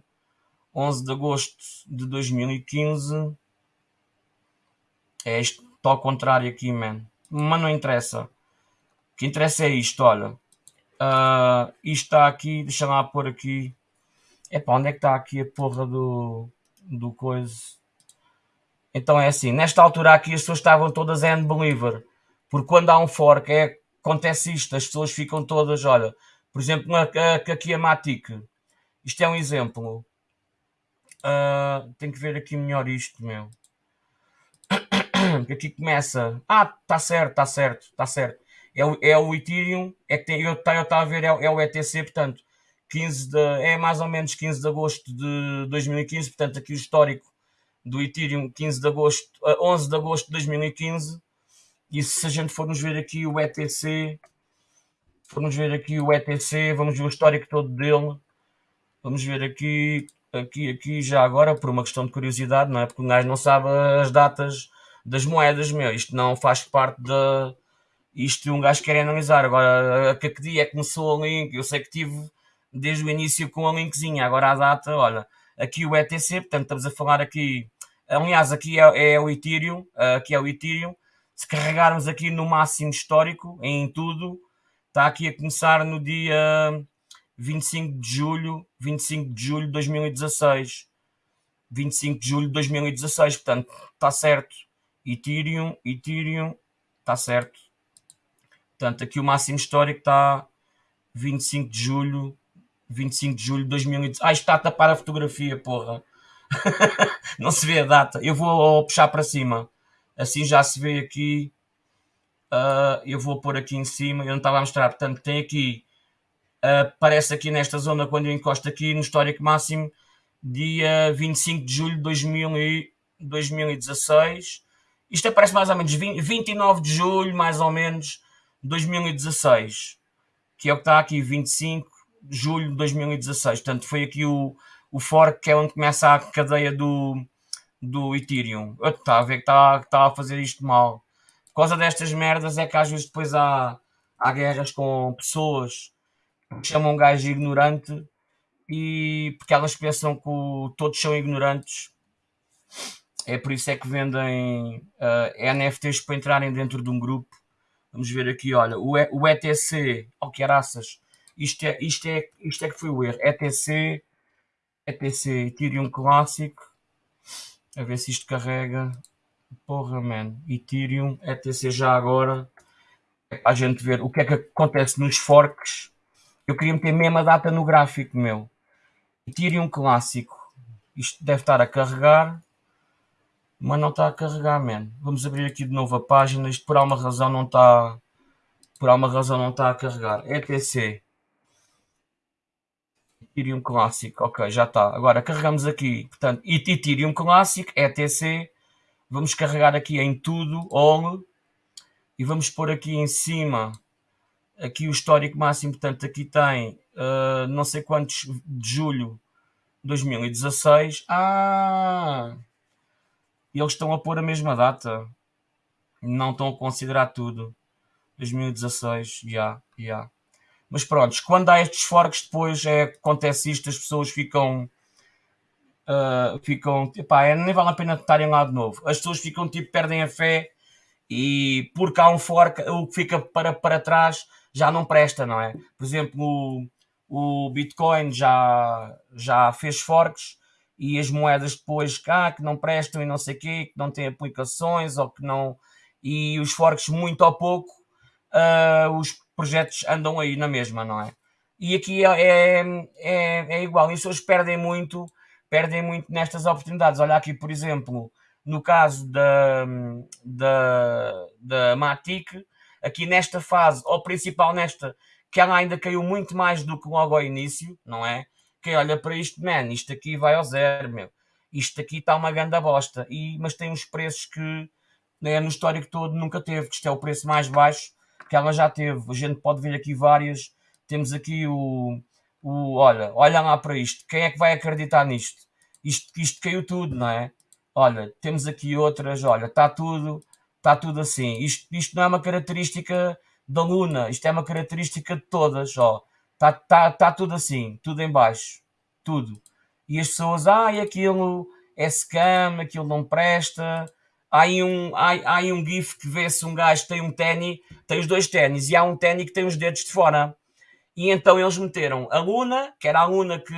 11 de agosto de 2015. É isto, está ao contrário aqui, man. Mas não interessa. O que interessa é isto, olha. Uh, isto está aqui, deixa lá pôr aqui. Epá, onde é que está aqui a porra do, do coisa? Então é assim, nesta altura aqui as pessoas estavam todas end believer. Porque quando há um fork é, acontece isto, as pessoas ficam todas, olha, por exemplo, aqui a Matic. Isto é um exemplo. Uh, tenho que ver aqui melhor isto, meu. Aqui começa. Ah, está certo, está certo, está certo é o, é o Ethereum, é que tem, eu estava a ver, é, é, o ETC, portanto, 15 de, é mais ou menos 15 de agosto de 2015, portanto, aqui o histórico do Ethereum, 15 de agosto, 11 de agosto de 2015, e se a gente formos ver aqui o ETC, formos ver aqui o ETC, vamos ver o histórico todo dele, vamos ver aqui, aqui, aqui já agora, por uma questão de curiosidade, não é? Porque o gajo não sabe as datas das moedas, meu, isto não faz parte da isto um gajo quer analisar. Agora, a que dia é que começou a link? Eu sei que tive desde o início com a linkzinha. Agora a data, olha, aqui o ETC, portanto estamos a falar aqui. Aliás, aqui é, é o Ethereum, aqui é o Ethereum. Se carregarmos aqui no máximo histórico, em tudo, está aqui a começar no dia 25 de julho, 25 de julho de 2016. 25 de julho de 2016, portanto, está certo. Ethereum, Ethereum, está certo. Portanto, aqui o máximo histórico está 25 de julho, 25 de julho de 2018. Ah, está a tapar a fotografia, porra. não se vê a data. Eu vou puxar para cima. Assim já se vê aqui. Uh, eu vou pôr aqui em cima. Eu não estava a mostrar. Portanto, tem aqui. Aparece aqui nesta zona quando eu encosto aqui no histórico máximo. Dia 25 de julho de 2000 e 2016. Isto aparece mais ou menos 20, 29 de julho, mais ou menos 2016, que é o que está aqui, 25 de julho de 2016. Portanto, foi aqui o, o fork que é onde começa a cadeia do, do Ethereum. Eu estava a ver que estava a fazer isto mal. Por causa destas merdas é que às vezes depois há, há guerras com pessoas chamam um gajo ignorante e porque elas pensam que o, todos são ignorantes. É por isso é que vendem uh, eh, NFTs para entrarem dentro de um grupo. Vamos ver aqui, olha, o, e, o ETC, oh que araças, isto é, isto, é, isto é que foi o erro, ETC, ETC Ethereum Classic, a ver se isto carrega, porra man, Ethereum, ETC já agora, é para a gente ver o que é que acontece nos forks, eu queria meter mesmo a data no gráfico meu, Ethereum Clássico, isto deve estar a carregar, mas não está a carregar, man. Vamos abrir aqui de novo a página. Isto por alguma razão não está. Por alguma razão não está a carregar. ETC. Ethereum Classic. Ok, já está. Agora carregamos aqui. Portanto, Ethereum Classic, ETC. Vamos carregar aqui em tudo, all. E vamos pôr aqui em cima. Aqui o histórico máximo. Portanto, aqui tem uh, não sei quantos de julho de 2016. Ah! Eles estão a pôr a mesma data. Não estão a considerar tudo. 2016, já, yeah, já. Yeah. Mas pronto, quando há estes forks, depois é, acontece isto, as pessoas ficam. Uh, ficam. Epá, é, nem vale a pena estarem lá de novo. As pessoas ficam tipo, perdem a fé e porque há um fork, o que fica para, para trás já não presta, não é? Por exemplo, o, o Bitcoin já, já fez forks e as moedas depois cá que não prestam e não sei o quê, que não têm aplicações ou que não. E os forks, muito ou pouco, uh, os projetos andam aí na mesma, não é? E aqui é, é, é, é igual, e as pessoas perdem muito, perdem muito nestas oportunidades. Olha aqui, por exemplo, no caso da, da, da Matic, aqui nesta fase, ou principal nesta, que ela ainda caiu muito mais do que logo ao início, não é? Quem olha para isto, man, isto aqui vai ao zero, meu. Isto aqui está uma grande bosta. E, mas tem uns preços que né, no histórico todo nunca teve, que isto é o preço mais baixo que ela já teve. A gente pode ver aqui várias. Temos aqui o, o olha, olha lá para isto. Quem é que vai acreditar nisto? Isto, isto caiu tudo, não é? Olha, temos aqui outras, olha, está tudo, está tudo assim. Isto, isto não é uma característica da Luna, isto é uma característica de todas, ó. Está tá, tá tudo assim, tudo em baixo, tudo. E as pessoas, ah, e aquilo é scam, aquilo não presta. Há aí um, há, há aí um gif que vê-se um gajo que tem um ténis, tem os dois ténis, e há um ténis que tem os dedos de fora. E então eles meteram a Luna, que era a Luna que,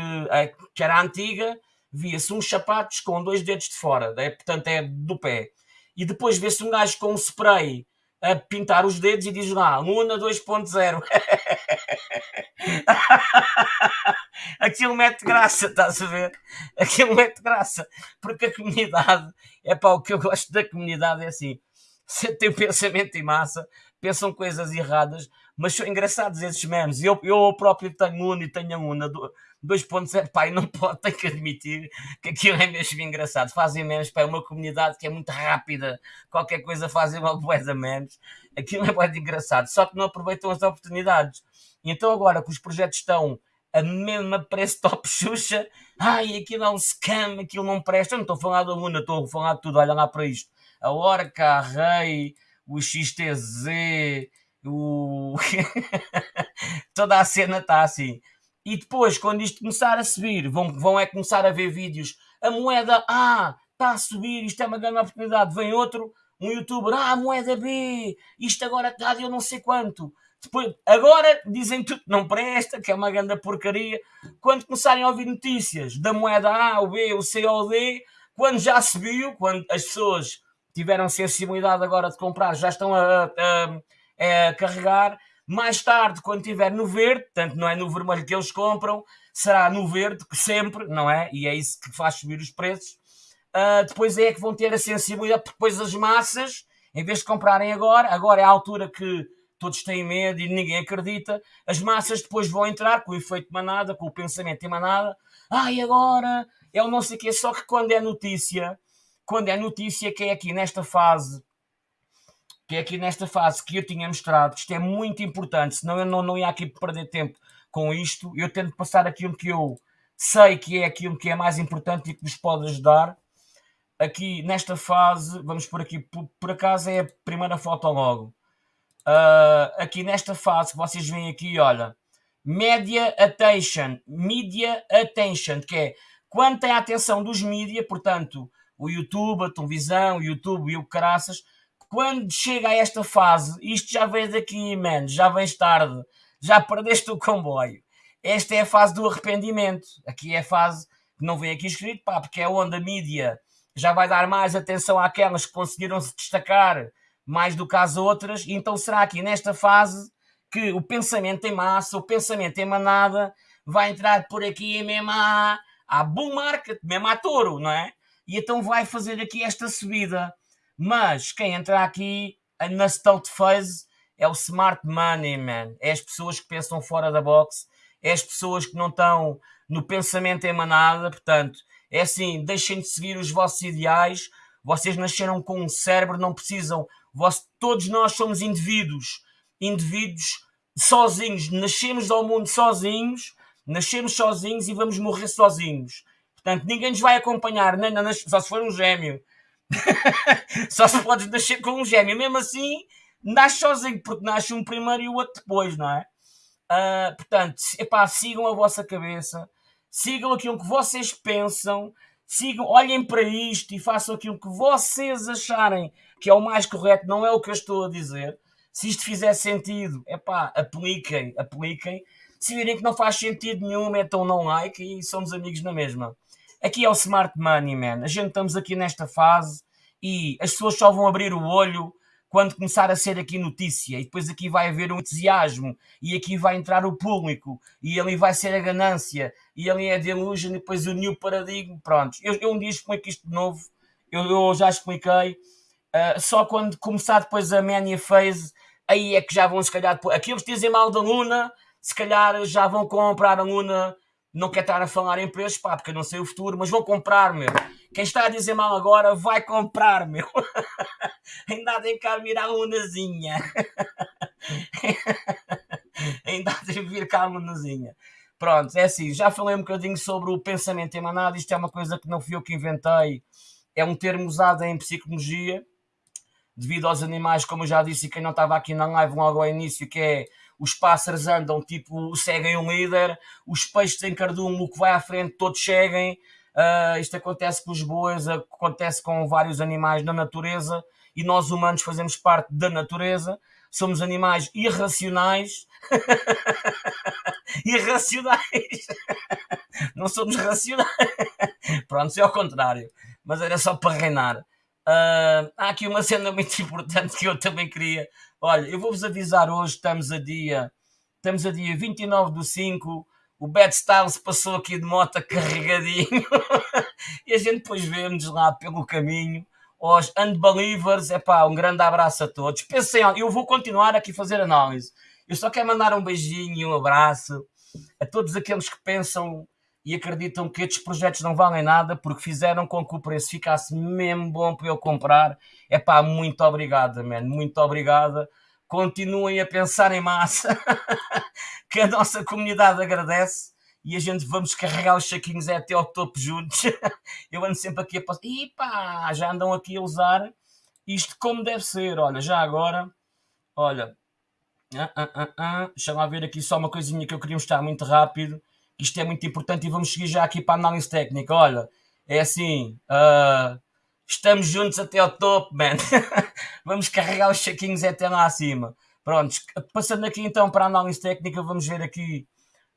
que era a antiga, via-se uns sapatos com dois dedos de fora, é, portanto é do pé. E depois vê-se um gajo com um spray a pintar os dedos e diz lá, Luna 2.0. Aquilo mete graça, estás a ver? Aquilo mete graça. Porque a comunidade, é para o que eu gosto da comunidade, é assim, você tem pensamento em massa, pensam coisas erradas, mas são engraçados esses memes. Eu, eu próprio tenho Luna e tenho a Luna 2.0, pai, não pode, tenho que admitir que aquilo é mesmo engraçado. Fazem memes para uma comunidade que é muito rápida, qualquer coisa fazem uma boa de memes. Aquilo é muito engraçado, só que não aproveitam as oportunidades. E então agora que os projetos estão a mesma preço top Xuxa, ai, aquilo é um scam, aquilo não presta. Eu não estou a falar da Luna, estou a falar de tudo, olha lá para isto. A Orca, a Rei, o XTZ, o... toda a cena está assim. E depois, quando isto começar a subir, vão, vão é começar a ver vídeos. A moeda A está a subir, isto é uma grande oportunidade. Vem outro, um youtuber, ah, a moeda B, isto agora está de eu não sei quanto. Depois, agora dizem tudo não presta, que é uma grande porcaria. Quando começarem a ouvir notícias da moeda A, o B, o C ou o D, quando já subiu, quando as pessoas tiveram sensibilidade agora de comprar, já estão a, a, a carregar, mais tarde, quando estiver no verde, portanto não é no vermelho que eles compram, será no verde, sempre, não é? E é isso que faz subir os preços. Uh, depois é que vão ter a sensibilidade, porque depois as massas, em vez de comprarem agora, agora é a altura que todos têm medo e ninguém acredita, as massas depois vão entrar com o efeito manada, com o pensamento em manada, e agora é o não sei o quê, só que quando é notícia, quando é notícia que é aqui nesta fase que é aqui nesta fase que eu tinha mostrado, isto é muito importante, senão eu não, não ia aqui perder tempo com isto. Eu tento passar aquilo que eu sei que é aquilo que é mais importante e que vos pode ajudar. Aqui nesta fase, vamos por aqui, por, por acaso é a primeira foto logo. Uh, aqui nesta fase que vocês veem aqui, olha, Media Attention, Media Attention, que é quando tem a atenção dos mídia, portanto, o YouTube, a televisão, o YouTube e o caraças, quando chega a esta fase, isto já vem daqui, man, já vens tarde, já perdeste o comboio. Esta é a fase do arrependimento. Aqui é a fase que não vem aqui escrito, pá, porque é onde a mídia já vai dar mais atenção àquelas que conseguiram se destacar mais do que às outras, então será aqui nesta fase que o pensamento em massa, o pensamento em manada, vai entrar por aqui mesmo à bull market, mesmo à touro, não é? E então vai fazer aqui esta subida. Mas quem entra aqui na stealth phase é o smart money, man. É as pessoas que pensam fora da box, é as pessoas que não estão no pensamento em manada. Portanto, é assim: deixem de seguir os vossos ideais. Vocês nasceram com um cérebro, não precisam. Vós, todos nós somos indivíduos, indivíduos sozinhos. Nascemos ao mundo sozinhos, nascemos sozinhos e vamos morrer sozinhos. Portanto, ninguém nos vai acompanhar, nem, nem, só se for um gêmeo. Só se podes nascer com um gêmeo. Mesmo assim, nasce sozinho, porque nasce um primeiro e o outro depois, não é? Uh, portanto, epá, sigam a vossa cabeça, sigam aquilo que vocês pensam, sigam, olhem para isto e façam aquilo que vocês acharem que é o mais correto, não é o que eu estou a dizer. Se isto fizer sentido, epá, apliquem, apliquem. Se virem que não faz sentido nenhum, metam não like e somos amigos na mesma. Aqui é o Smart Money, man. A gente estamos aqui nesta fase e as pessoas só vão abrir o olho quando começar a ser aqui notícia, e depois aqui vai haver um entusiasmo, e aqui vai entrar o público, e ali vai ser a ganância, e ali é a delusion, e depois o new paradigma, pronto. Eu, eu um dia explico isto de novo, eu, eu já expliquei, uh, só quando começar depois a mania phase, aí é que já vão se calhar, aqueles que dizem mal da Luna, se calhar já vão comprar a Luna não quer estar a falar em preços, pá, porque eu não sei o futuro, mas vou comprar, meu. Quem está a dizer mal agora vai comprar, meu. Ainda de cá vir a lunazinha. Ainda de vir cá a lunazinha. Pronto, é assim, já falei um bocadinho sobre o pensamento emanado, isto é uma coisa que não fui eu que inventei, é um termo usado em psicologia, devido aos animais, como eu já disse, e quem não estava aqui na live logo ao início, que é os pássaros andam tipo, seguem um líder, os peixes em cardume, o que vai à frente, todos seguem. Uh, isto acontece com os bois, acontece com vários animais na natureza e nós humanos fazemos parte da natureza. Somos animais irracionais. irracionais. Não somos racionais. Pronto, é ao contrário. Mas era só para reinar. Uh, há aqui uma cena muito importante que eu também queria Olha, eu vou-vos avisar hoje, estamos a dia, estamos a dia 29 do 5, o Bad Styles passou aqui de moto carregadinho e a gente depois vemos lá pelo caminho. Os Unbelievers, é pá, um grande abraço a todos. Pensem, eu vou continuar aqui a fazer análise. Eu só quero mandar um beijinho e um abraço a todos aqueles que pensam e acreditam que estes projetos não valem nada porque fizeram com que o preço ficasse mesmo bom para eu comprar é pá, muito obrigada, man, muito obrigada. Continuem a pensar em massa, que a nossa comunidade agradece e a gente vamos carregar os saquinhos até ao topo juntos. Eu ando sempre aqui a passar. E pá, já andam aqui a usar isto como deve ser. Olha, já agora, olha, ah, ah, ah, ah. deixa lá ver aqui só uma coisinha que eu queria mostrar muito rápido. Isto é muito importante e vamos seguir já aqui para a análise técnica. Olha, é assim, uh, Estamos juntos até ao topo, man. vamos carregar os chequinhos até lá acima. Prontos, passando aqui então para a análise técnica, vamos ver aqui.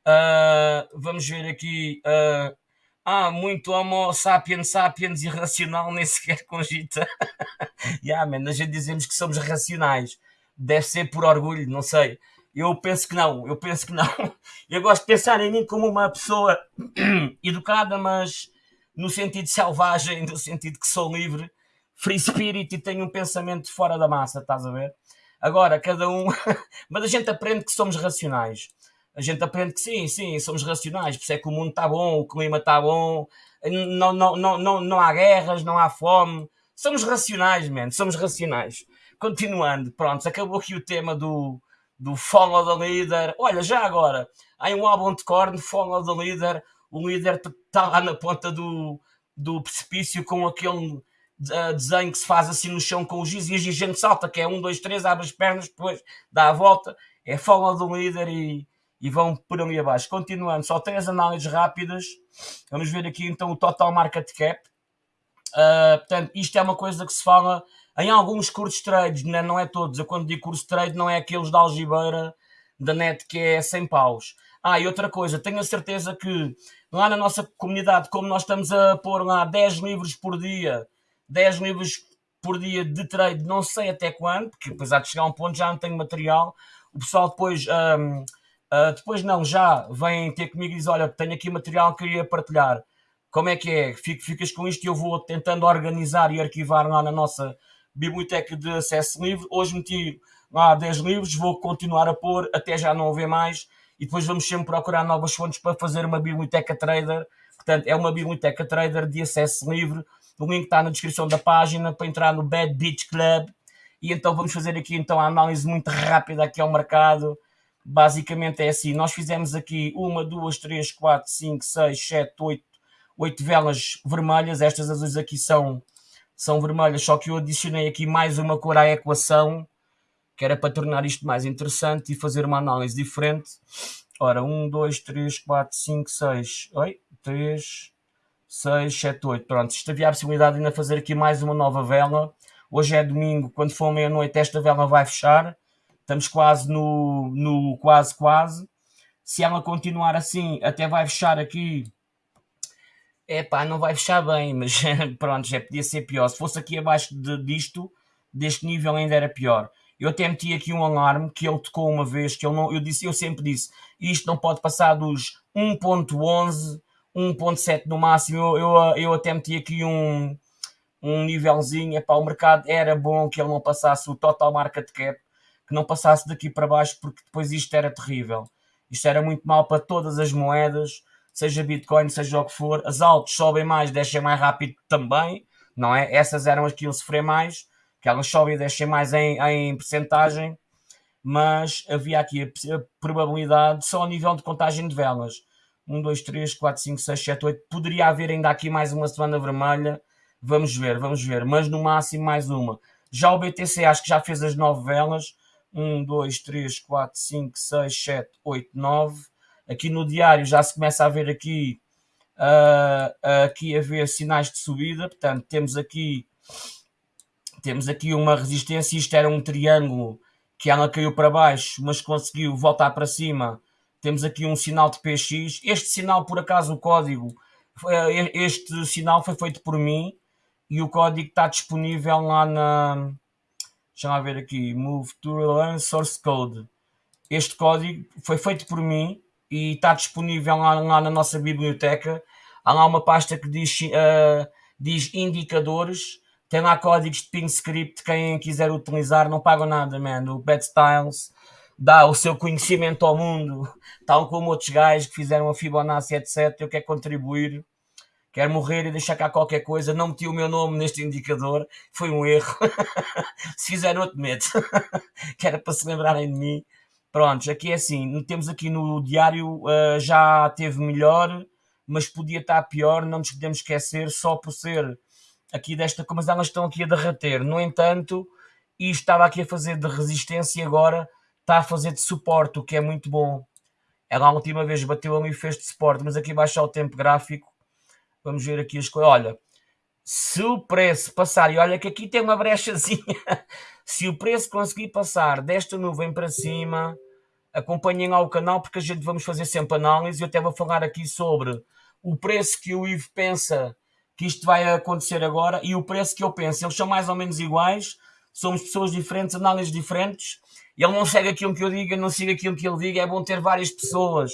Uh, vamos ver aqui. Uh, ah, muito homo sapiens sapiens irracional, nem sequer cogita. yeah, man, a gente dizemos que somos racionais. Deve ser por orgulho, não sei. Eu penso que não, eu penso que não. Eu gosto de pensar em mim como uma pessoa educada, mas no sentido selvagem, no sentido que sou livre, free spirit e tenho um pensamento fora da massa, estás a ver? Agora, cada um. Mas a gente aprende que somos racionais. A gente aprende que sim, sim, somos racionais. Por isso é que o mundo está bom, o clima está bom, não, não, não, não, não há guerras, não há fome. Somos racionais, man, somos racionais. Continuando, pronto, acabou aqui o tema do, do Follow the Leader. Olha, já agora, há um álbum de corno, Follow the Leader o líder está lá na ponta do, do precipício com aquele uh, desenho que se faz assim no chão com o giz e a gente salta, que é um, dois, três, abre as pernas, depois dá a volta, é folga do líder e, e vão por ali abaixo. Continuando, só três análises rápidas. Vamos ver aqui então o total market cap. Uh, portanto, isto é uma coisa que se fala em alguns cursos trades, né? não é todos. Eu quando digo curso trade não é aqueles da algibeira da net que é 100 paus. Ah, e outra coisa, tenho a certeza que lá na nossa comunidade, como nós estamos a pôr lá 10 livros por dia, 10 livros por dia de trade, não sei até quando, porque há de chegar a um ponto já não tenho material. O pessoal depois, um, uh, ah, depois não, já vem ter comigo e diz: Olha, tenho aqui material que queria partilhar. Como é que é? Ficas com isto e eu vou tentando organizar e arquivar lá na nossa biblioteca de acesso livre. Hoje meti lá 10 livros, vou continuar a pôr até já não haver mais e depois vamos sempre procurar novas fontes para fazer uma biblioteca trader. Portanto, é uma biblioteca trader de acesso livre. O link está na descrição da página para entrar no Bad Beach Club. E então vamos fazer aqui então a análise muito rápida aqui ao mercado. Basicamente é assim, nós fizemos aqui uma, duas, três, quatro, cinco, seis, sete, oito, oito velas vermelhas. Estas azuis aqui são, são vermelhas, só que eu adicionei aqui mais uma cor à equação que era para tornar isto mais interessante e fazer uma análise diferente. Ora, 1, 2, 3, 4, 5, 6, oi, 3, 6, 7, 8. Pronto, isto havia a possibilidade de ainda fazer aqui mais uma nova vela. Hoje é domingo, quando for meia-noite, esta vela vai fechar. Estamos quase no, no quase, quase. Se ela continuar assim, até vai fechar aqui. É pá, não vai fechar bem, mas pronto, já podia ser pior. Se fosse aqui abaixo de, disto, deste nível ainda era pior. Eu até meti aqui um alarme que ele tocou uma vez, que ele não, eu, disse, eu sempre disse, isto não pode passar dos 1.11, 1.7 no máximo. Eu, eu, eu até meti aqui um, um nívelzinho, para o mercado era bom que ele não passasse o total market cap, que não passasse daqui para baixo, porque depois isto era terrível. Isto era muito mal para todas as moedas, seja Bitcoin, seja o que for. As altas sobem mais, descem mais rápido também, não é? Essas eram as que iam sofrer mais, que elas sobem e descem mais em, em percentagem, mas havia aqui a, a probabilidade, só a nível de contagem de velas. 1, 2, 3, 4, 5, 6, 7, 8. Poderia haver ainda aqui mais uma semana vermelha. Vamos ver, vamos ver. Mas no máximo mais uma. Já o BTC acho que já fez as 9 velas. 1, 2, 3, 4, 5, 6, 7, 8, 9. Aqui no diário já se começa a ver aqui, uh, aqui a ver sinais de subida. Portanto, temos aqui, temos aqui uma resistência. Isto era um triângulo que ela caiu para baixo, mas conseguiu voltar para cima. Temos aqui um sinal de PX. Este sinal, por acaso, o código, este sinal foi feito por mim e o código está disponível lá na, Deixa eu ver aqui. Move to Learn Source Code. Este código foi feito por mim e está disponível lá, lá na nossa biblioteca. Há lá uma pasta que diz, uh, diz indicadores. Tem lá códigos de ping script. Quem quiser utilizar, não paga nada, man. O Bad Styles dá o seu conhecimento ao mundo, tal como outros gajos que fizeram a Fibonacci, etc. Eu quero contribuir quero morrer e deixar cá qualquer coisa, não meti o meu nome neste indicador, foi um erro. se fizer outro, medo, que era para se lembrarem de mim. Prontos, aqui é assim, temos aqui no diário, uh, já teve melhor, mas podia estar pior, não nos podemos esquecer, só por ser aqui desta, mas elas estão aqui a derreter. No entanto, isto estava aqui a fazer de resistência e agora está a fazer de suporte, o que é muito bom. Ela a última vez bateu ali e fez de suporte, mas aqui baixar o tempo gráfico Vamos ver aqui as coisas. Olha, se o preço passar, e olha que aqui tem uma brechazinha, se o preço conseguir passar desta nuvem para cima, acompanhem lá o canal porque a gente vamos fazer sempre análise. Eu até vou falar aqui sobre o preço que o Ivo pensa que isto vai acontecer agora e o preço que eu penso. Eles são mais ou menos iguais, somos pessoas diferentes, análises diferentes. Ele não segue aquilo que eu digo, não siga aquilo que ele diga. É bom ter várias pessoas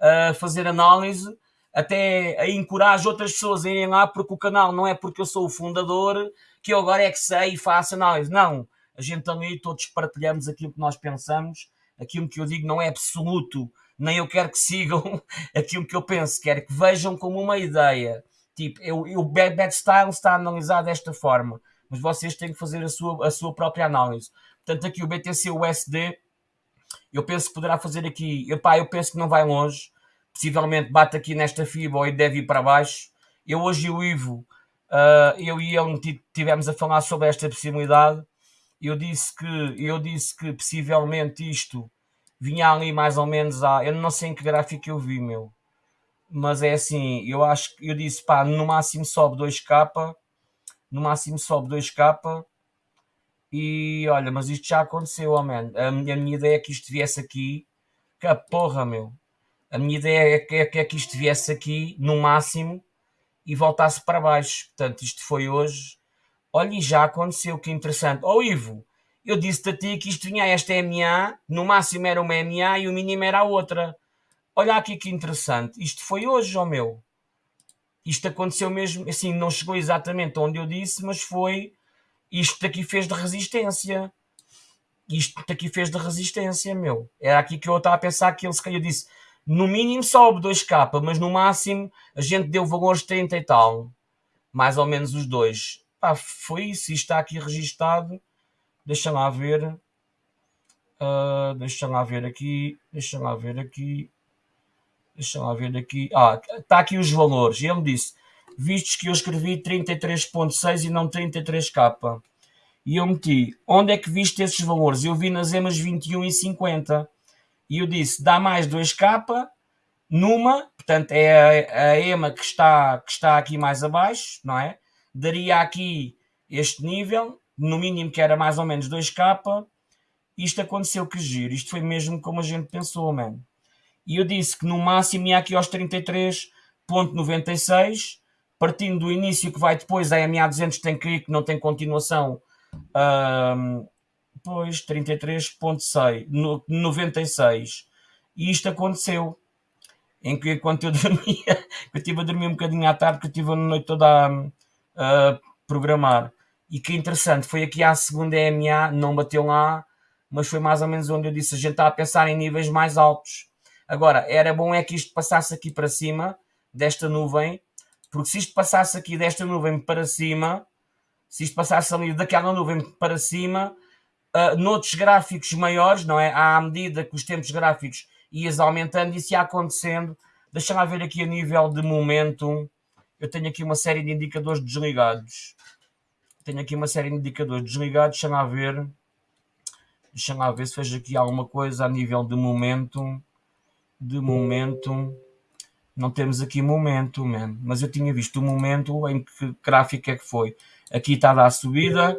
a fazer análise até encorajo outras pessoas a irem lá porque o canal não é porque eu sou o fundador que eu agora é que sei e faço análise. Não, a gente ali todos partilhamos aquilo que nós pensamos, aquilo que eu digo não é absoluto, nem eu quero que sigam aquilo que eu penso, quero que vejam como uma ideia. Tipo, eu, eu, o Bad Style está analisado desta forma, mas vocês têm que fazer a sua, a sua própria análise. Portanto, aqui o BTC USD, eu penso que poderá fazer aqui, epá, eu penso que não vai longe, possivelmente bate aqui nesta fibra e deve ir para baixo. Eu hoje e o Ivo, uh, eu e ele tivemos a falar sobre esta possibilidade. Eu disse que, eu disse que possivelmente isto vinha ali mais ou menos a. Eu não sei em que gráfico eu vi, meu. Mas é assim, eu acho que eu disse, pá, no máximo sobe 2k, no máximo sobe 2k. E olha, mas isto já aconteceu, oh. A minha, a minha ideia é que isto viesse aqui. Que porra, meu. A minha ideia é que, é, é que isto viesse aqui no máximo e voltasse para baixo. Portanto, isto foi hoje. Olha, e já aconteceu, que interessante. Ó oh, Ivo, eu disse-te a ti que isto vinha a esta MA, no máximo era uma MA e o mínimo era a outra. Olha aqui que interessante. Isto foi hoje, ó oh meu. Isto aconteceu mesmo, assim, não chegou exatamente onde eu disse, mas foi. Isto aqui fez de resistência. Isto aqui fez de resistência, meu. Era aqui que eu estava a pensar que ele se calhar disse no mínimo sobe 2K, mas no máximo a gente deu valores 30 e tal. Mais ou menos os dois. Pá, foi isso. Está aqui registado. Deixa lá ver. Uh, deixa lá ver aqui. Deixa lá ver aqui. Deixa lá ver aqui. Ah, está aqui os valores. Ele disse, vistos que eu escrevi 33.6 e não 33K. E eu meti, onde é que viste esses valores? Eu vi nas EMAs 21 e 50. E eu disse, dá mais 2K numa, portanto é a, a EMA que está, que está aqui mais abaixo, não é? Daria aqui este nível, no mínimo que era mais ou menos 2K. Isto aconteceu que giro, isto foi mesmo como a gente pensou, mano. E eu disse que no máximo ia aqui aos 33.96, partindo do início que vai depois, a MA200 tem que ir, que não tem continuação, pois 33.6, 96. E isto aconteceu. Em que enquanto eu dormia, eu estive a dormir um bocadinho à tarde, que eu estive a noite toda a, a programar. E que interessante, foi aqui à segunda EMA, não bateu lá, mas foi mais ou menos onde eu disse, a gente está a pensar em níveis mais altos. Agora, era bom é que isto passasse aqui para cima, desta nuvem, porque se isto passasse aqui desta nuvem para cima, se isto passasse ali daquela nuvem para cima, uh, noutros gráficos maiores, não é? À medida que os tempos gráficos ias aumentando, isso ia acontecendo. Deixa-me ver aqui a nível de momento. Eu tenho aqui uma série de indicadores desligados. Tenho aqui uma série de indicadores desligados. Deixa-me ver. Deixa-me ver se vejo aqui alguma coisa a nível de momento. De momento. Não temos aqui momento, man. mas eu tinha visto o momento em que gráfico é que foi. Aqui está a subida.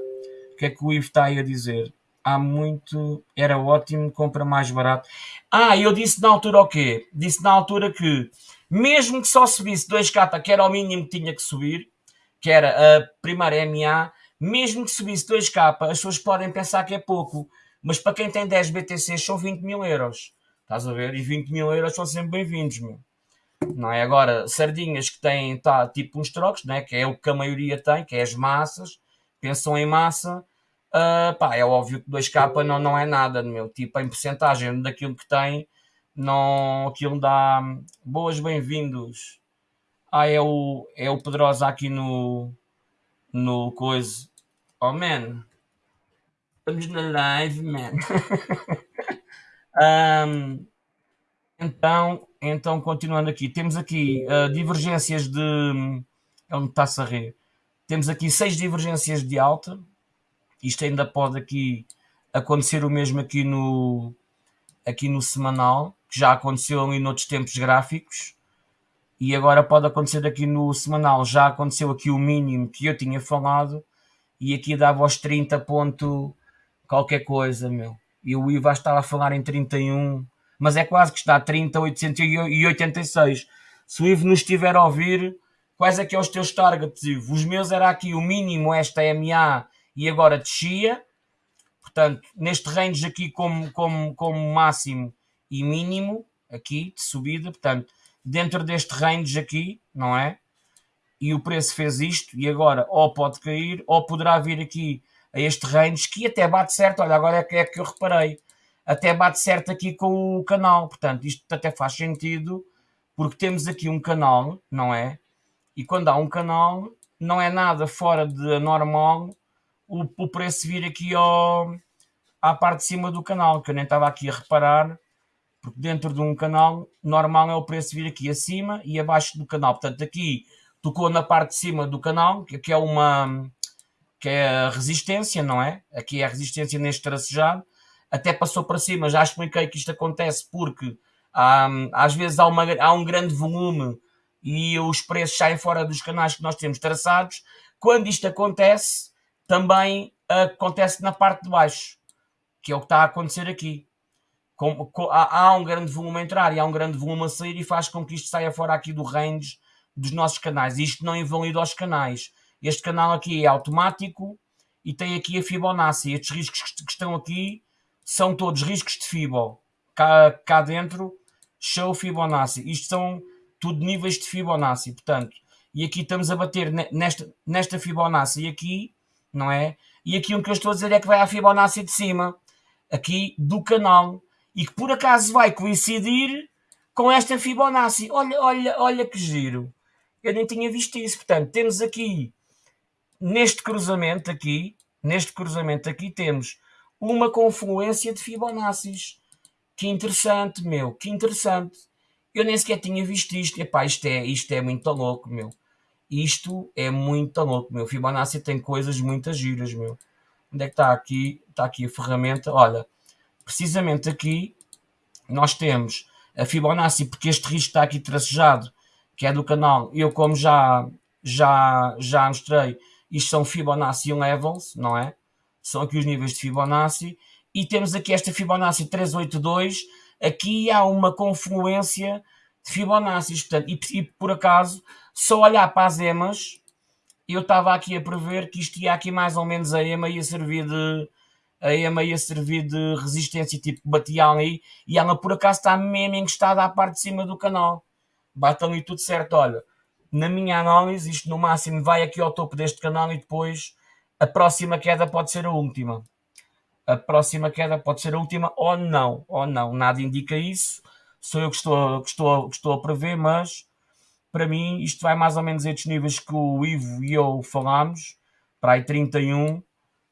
O que é que o Ivo está aí a dizer? Há muito. Era ótimo, compra mais barato. Ah, eu disse na altura o quê? Disse na altura que, mesmo que só subisse 2K, que era o mínimo que tinha que subir, que era a primeira MA, mesmo que subisse 2K, as pessoas podem pensar que é pouco, mas para quem tem 10 BTCs são 20 mil euros. Estás a ver? E 20 mil euros são sempre bem-vindos, meu. Não é? Agora, sardinhas que têm tá, tipo uns trocos, né? que é o que a maioria tem, que é as massas, pensam em massa, uh, pá, é óbvio que 2K não, não é nada, meu. Tipo, em porcentagem daquilo que tem, não, aquilo dá boas bem-vindos. Ah, é o, é o Pedrosa aqui no, no coisa. Oh, man. Estamos na live, man. um, então, então, continuando aqui, temos aqui uh, divergências de. É onde está-se a rir. Temos aqui seis divergências de alta. Isto ainda pode aqui acontecer o mesmo aqui no, aqui no semanal, que já aconteceu ali noutros tempos gráficos. E agora pode acontecer aqui no semanal. Já aconteceu aqui o mínimo que eu tinha falado. E aqui dava aos 30 ponto qualquer coisa, meu. E o IVA estava a falar em 31 mas é quase que está a 30,886. Se o Ivo nos estiver a ouvir, quais é que é os teus targets, Ivo? Os meus era aqui o mínimo, esta MA, e agora descia. Portanto, neste range aqui como, como, como máximo e mínimo, aqui, de subida, portanto, dentro deste range aqui, não é? E o preço fez isto, e agora ou pode cair, ou poderá vir aqui a este range, que até bate certo, olha, agora é que, é que eu reparei, até bate certo aqui com o canal. Portanto, isto até faz sentido, porque temos aqui um canal, não é? E quando há um canal, não é nada fora de normal o, o preço vir aqui ao, à parte de cima do canal, que eu nem estava aqui a reparar, porque dentro de um canal normal é o preço vir aqui acima e abaixo do canal. Portanto, aqui tocou na parte de cima do canal, que é uma que é a resistência, não é? Aqui é a resistência neste tracejado até passou para cima. Já expliquei que isto acontece porque hum, às vezes há, uma, há um grande volume e os preços saem fora dos canais que nós temos traçados. Quando isto acontece, também acontece na parte de baixo, que é o que está a acontecer aqui. Com, com, há, há, um grande volume a entrar e há um grande volume a sair e faz com que isto saia fora aqui do range dos nossos canais. Isto não invalida os canais. Este canal aqui é automático e tem aqui a Fibonacci. Estes riscos que estão aqui são todos riscos de FIBO. Cá, cá dentro, show Fibonacci. Isto são tudo níveis de Fibonacci, portanto. E aqui estamos a bater nesta, nesta Fibonacci e aqui, não é? E aqui o que eu estou a dizer é que vai à Fibonacci de cima, aqui do canal, e que por acaso vai coincidir com esta Fibonacci. Olha, olha, olha que giro. Eu nem tinha visto isso. Portanto, temos aqui, neste cruzamento aqui, neste cruzamento aqui temos uma confluência de Fibonacci. Que interessante, meu, que interessante. Eu nem sequer tinha visto isto. Epá, isto é, isto é muito louco, meu. Isto é muito louco, meu. Fibonacci tem coisas muito giras, meu. onde é que está aqui? Está aqui a ferramenta, olha, precisamente aqui nós temos a Fibonacci, porque este risco está aqui tracejado, que é do canal, eu como já, já, já mostrei, isto são Fibonacci levels, não é? São aqui os níveis de Fibonacci, e temos aqui esta Fibonacci 382, aqui há uma confluência de Fibonacci, portanto, e, e por acaso, só olhar para as EMAs, eu estava aqui a prever que isto ia aqui mais ou menos a EMA ia servir de a EMA ia servir de resistência, tipo batia ali e ela por acaso está mesmo encostada à parte de cima do canal. Bate ali tudo certo, olha. Na minha análise, isto no máximo vai aqui ao topo deste canal e depois a próxima queda pode ser a última. A próxima queda pode ser a última ou não, ou não. Nada indica isso. Sou eu que estou, que estou, que estou a prever, mas para mim isto vai mais ou menos a estes níveis que o Ivo e eu falámos, para aí 31,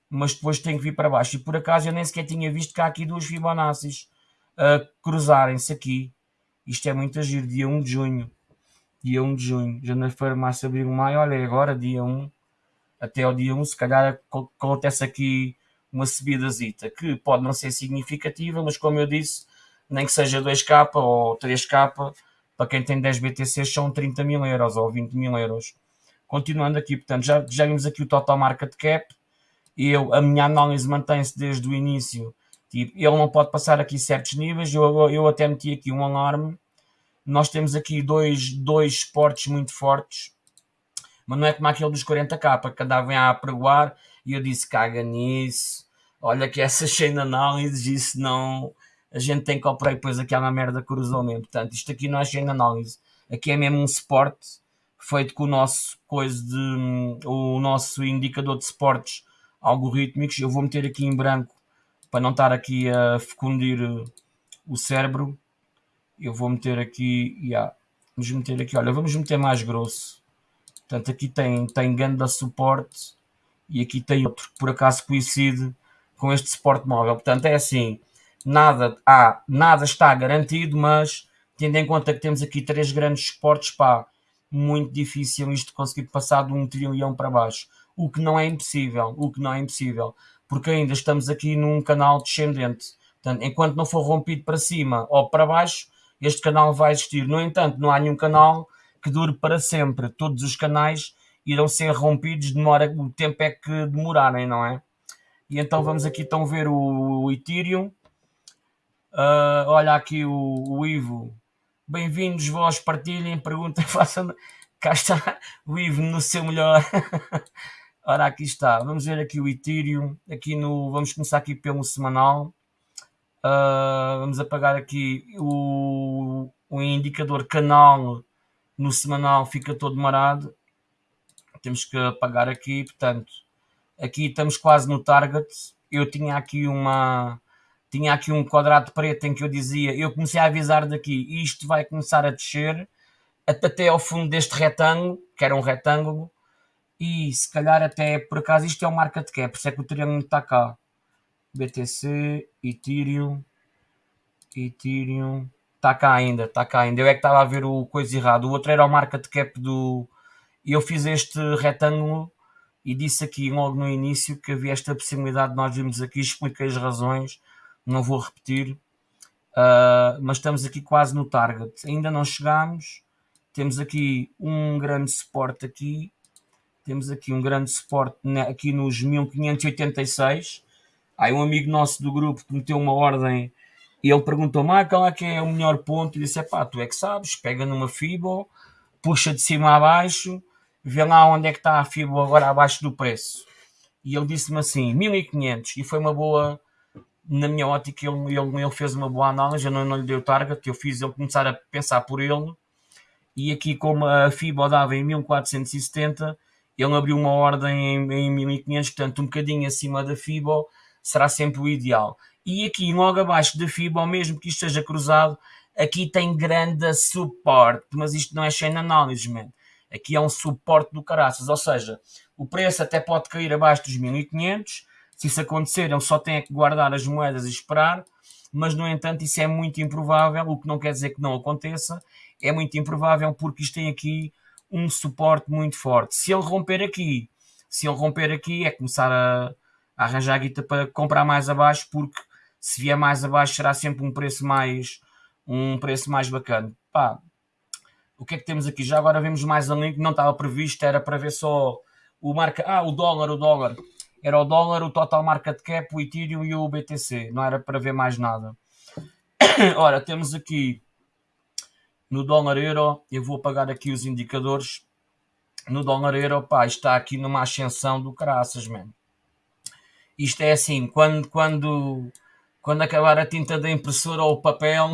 mas depois tem que vir para baixo. E por acaso eu nem sequer tinha visto que há aqui duas Fibonaccis a cruzarem-se aqui. Isto é muito agir, dia 1 de junho. Dia 1 de junho. Janeiro, fevereiro, março, abril, maio. Olha, agora dia 1. Até ao dia 1, se calhar acontece aqui uma subidazita, que pode não ser significativa, mas como eu disse, nem que seja 2K ou 3K, para quem tem 10 BTCs são 30 mil euros ou 20 mil euros. Continuando aqui, portanto, já, já vimos aqui o total market cap, eu, a minha análise mantém-se desde o início, tipo, ele não pode passar aqui certos níveis, eu, eu até meti aqui um alarme, nós temos aqui dois, dois esportes muito fortes, mas não é como aquele dos 40k, que andavam a apregoar, e eu disse, caga nisso, olha que essa cheia de análises, isso não a gente tem que operar e depois aquela merda cruzou mesmo. Portanto, isto aqui não é de análise. Aqui é mesmo um suporte feito com o nosso coisa de um, o nosso indicador de suportes algorítmicos. Eu vou meter aqui em branco para não estar aqui a fecundir o cérebro. Eu vou meter aqui, yeah, vamos meter aqui, olha, vamos meter mais grosso. Portanto, aqui tem, tem ganda suporte e aqui tem outro que por acaso coincide com este suporte móvel. Portanto, é assim, nada, há, nada está garantido, mas tendo em conta que temos aqui três grandes suportes, pá, muito difícil isto conseguir passar de um trilhão para baixo. O que não é impossível, o que não é impossível, porque ainda estamos aqui num canal descendente. Portanto, enquanto não for rompido para cima ou para baixo, este canal vai existir. No entanto, não há nenhum canal que dure para sempre. Todos os canais irão ser rompidos, demora, o tempo é que demorarem, não é? E então vamos aqui então ver o, Ethereum. Uh, olha aqui o, o Ivo. Bem-vindos, vós partilhem, perguntem, façam. Cá está o Ivo no seu melhor. Ora, aqui está. Vamos ver aqui o Ethereum. Aqui no, vamos começar aqui pelo semanal. Uh, vamos apagar aqui o, o indicador canal no semanal fica todo marado. Temos que apagar aqui, portanto, aqui estamos quase no target. Eu tinha aqui uma tinha aqui um quadrado preto em que eu dizia, eu comecei a avisar daqui, isto vai começar a descer até ao fundo deste retângulo, que era um retângulo, e se calhar até por acaso isto é o market cap, por isso é que o Ethereum está cá. BTC, Ethereum, Ethereum, está cá ainda, está cá ainda. Eu é que estava a ver o coisa errado. O outro era o market cap do. Eu fiz este retângulo e disse aqui logo no início que havia esta possibilidade, nós vimos aqui, expliquei as razões não vou repetir, uh, mas estamos aqui quase no target. Ainda não chegámos, temos aqui um grande suporte aqui, temos aqui um grande suporte aqui nos 1586. Há um amigo nosso do grupo que meteu uma ordem e ele perguntou-me ah, qual é que é o melhor ponto e disse, pá, tu é que sabes, pega numa FIBO, puxa de cima a baixo, vê lá onde é que está a FIBO agora abaixo do preço. E ele disse-me assim, 1500 e foi uma boa na minha ótica, ele, ele, ele fez uma boa análise, eu não, não lhe dei o target, eu fiz ele começar a pensar por ele, e aqui como a FIBA dava em 1470, ele abriu uma ordem em, em 1500, portanto um bocadinho acima da FIBA, será sempre o ideal. E aqui logo abaixo da FIBA, mesmo que isto esteja cruzado, aqui tem grande suporte, mas isto não é chain análise, man. Aqui é um suporte do caraças, ou seja, o preço até pode cair abaixo dos 1500, se isso acontecer, ele só tem que guardar as moedas e esperar, mas no entanto isso é muito improvável, o que não quer dizer que não aconteça, é muito improvável porque isto tem aqui um suporte muito forte. Se ele romper aqui, se ele romper aqui é começar a, a arranjar a guita para comprar mais abaixo, porque se vier mais abaixo será sempre um preço mais um preço mais bacana. Pá, o que é que temos aqui? Já agora vemos mais um link, não estava previsto, era para ver só o marca. Ah, o dólar, o dólar. Era o dólar, o total market cap, o Ethereum e o BTC. Não era para ver mais nada. Ora, temos aqui no dólar euro, eu vou apagar aqui os indicadores. No dólar euro, pá, está aqui numa ascensão do caraças, mano. Isto é assim, quando, quando, quando acabar a tinta da impressora ou o papel,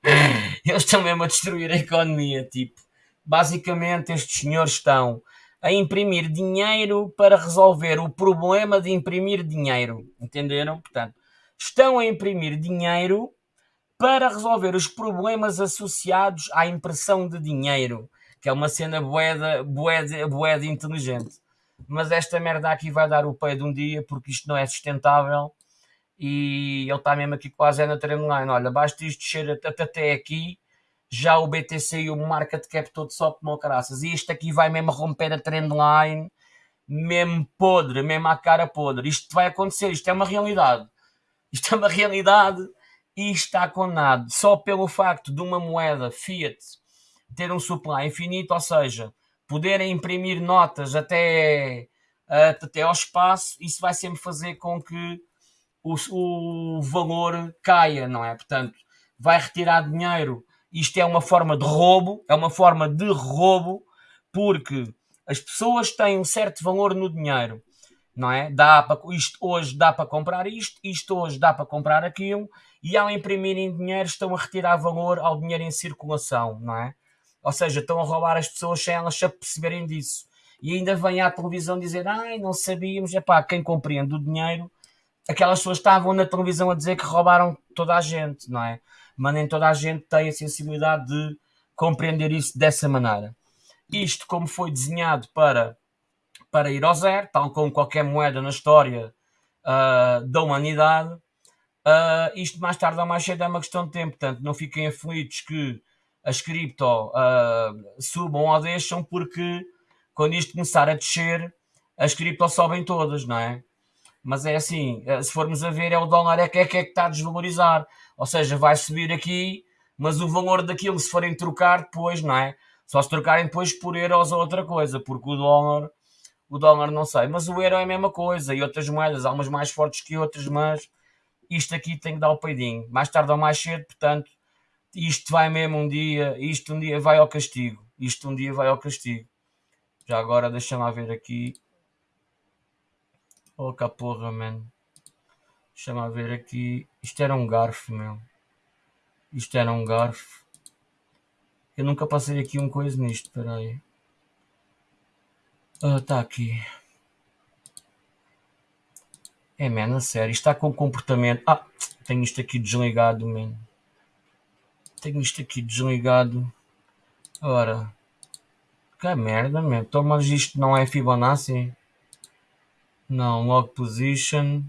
eles estão mesmo a destruir a economia, tipo. Basicamente, estes senhores estão a imprimir dinheiro para resolver o problema de imprimir dinheiro. Entenderam? Portanto, estão a imprimir dinheiro para resolver os problemas associados à impressão de dinheiro, que é uma cena boeda, boeda, boeda inteligente. Mas esta merda aqui vai dar o pé de um dia porque isto não é sustentável e ele está mesmo aqui quase na trendline. Olha, basta isto descer até aqui, já o BTC e o market cap todo só como caraças. E isto aqui vai mesmo romper a trendline, mesmo podre, mesmo à cara podre. Isto vai acontecer, isto é uma realidade. Isto é uma realidade e está condenado só pelo facto de uma moeda fiat ter um supply infinito, ou seja, poderem imprimir notas até, até ao espaço, isso vai sempre fazer com que o, o valor caia, não é? Portanto, vai retirar dinheiro. Isto é uma forma de roubo, é uma forma de roubo, porque as pessoas têm um certo valor no dinheiro, não é? Dá para, isto hoje dá para comprar isto, isto hoje dá para comprar aquilo, e ao imprimirem dinheiro estão a retirar valor ao dinheiro em circulação, não é? Ou seja, estão a roubar as pessoas sem elas se perceberem disso. E ainda vem à televisão dizer, ai, não sabíamos, é pá, quem compreende o dinheiro aquelas pessoas estavam na televisão a dizer que roubaram toda a gente, não é? Mas nem toda a gente tem a sensibilidade de compreender isso dessa maneira. Isto, como foi desenhado para, para ir ao zero, tal como qualquer moeda na história uh, da humanidade, uh, isto mais tarde ou mais cedo é uma questão de tempo. Portanto, não fiquem aflitos que as cripto uh, subam ou deixam, porque quando isto começar a descer, as cripto sobem todas, não é? mas é assim, eh, se formos a ver, é o dólar é que é que, é que está a desvalorizar. Ou seja, vai subir aqui, mas o valor daquilo, se forem trocar depois, não é? Só se trocarem depois por euros ou outra coisa, porque o dólar, o dólar não sei, mas o euro é a mesma coisa e outras moedas, há umas mais fortes que outras, mas isto aqui tem que dar o peidinho, mais tarde ou mais cedo, portanto, isto vai mesmo um dia, isto um dia vai ao castigo, isto um dia vai ao castigo. Já agora deixa-me ver aqui. Oh, cá porra, mano. Deixa-me ver aqui. Isto era um garfo, meu. Isto era um garfo. Eu nunca passei aqui um coisa nisto, peraí. Ah, tá aqui. É, mano, a sério. Está com comportamento... Ah, tenho isto aqui desligado, mano. Tenho isto aqui desligado. Ora. Que merda, mano. Então, mas isto não é Fibonacci? Não, log position.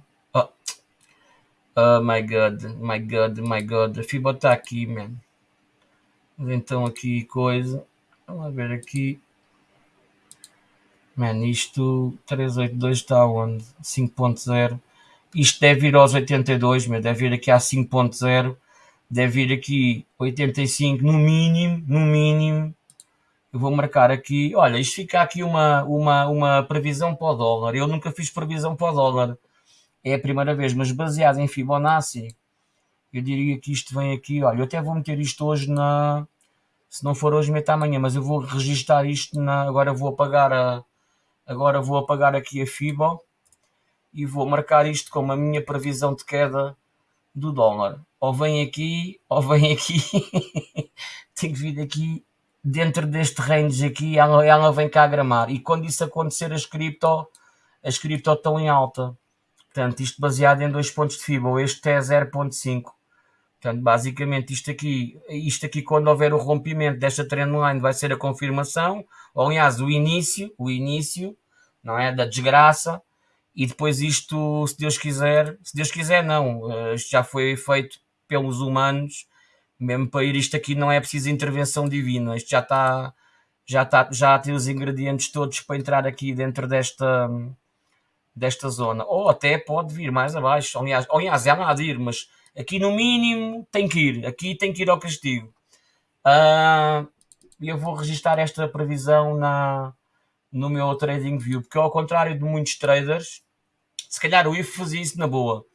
Oh. my god, my god, my god. Fibra está aqui, man. Então aqui coisa. Vamos ver aqui. Man, isto 382 está onde? 5.0. Isto deve ir aos 82, meu. Deve ir aqui a 5.0. Deve ir aqui 85 no mínimo, no mínimo. Eu vou marcar aqui, olha, isto fica aqui uma, uma, uma previsão para o dólar. Eu nunca fiz previsão para o dólar. É a primeira vez, mas baseado em Fibonacci, eu diria que isto vem aqui, olha, eu até vou meter isto hoje na... Se não for hoje, meta amanhã, mas eu vou registar isto na... Agora vou apagar a... Agora vou apagar aqui a FIBO e vou marcar isto como a minha previsão de queda do dólar. Ou vem aqui, ou vem aqui. Tenho que vir aqui dentro deste range aqui, ela, ela vem cá gramar. E quando isso acontecer, as cripto, as cripto estão em alta. Portanto, isto baseado em dois pontos de FIBA, este é 0.5. Portanto, basicamente, isto aqui, isto aqui, quando houver o rompimento desta trendline, vai ser a confirmação, ou aliás, o início, o início, não é? Da desgraça, e depois isto, se Deus quiser, se Deus quiser, não, eh, isto já foi feito pelos humanos, mesmo para ir isto aqui não é preciso intervenção divina, isto já está já está já tem os ingredientes todos para entrar aqui dentro desta desta zona, ou até pode vir mais abaixo, aliás, aliás é lá de ir, mas aqui no mínimo tem que ir, aqui tem que ir ao castigo. Uh, eu vou registrar esta previsão na, no meu TradingView, porque ao contrário de muitos traders, se calhar o IF fazia isso na boa,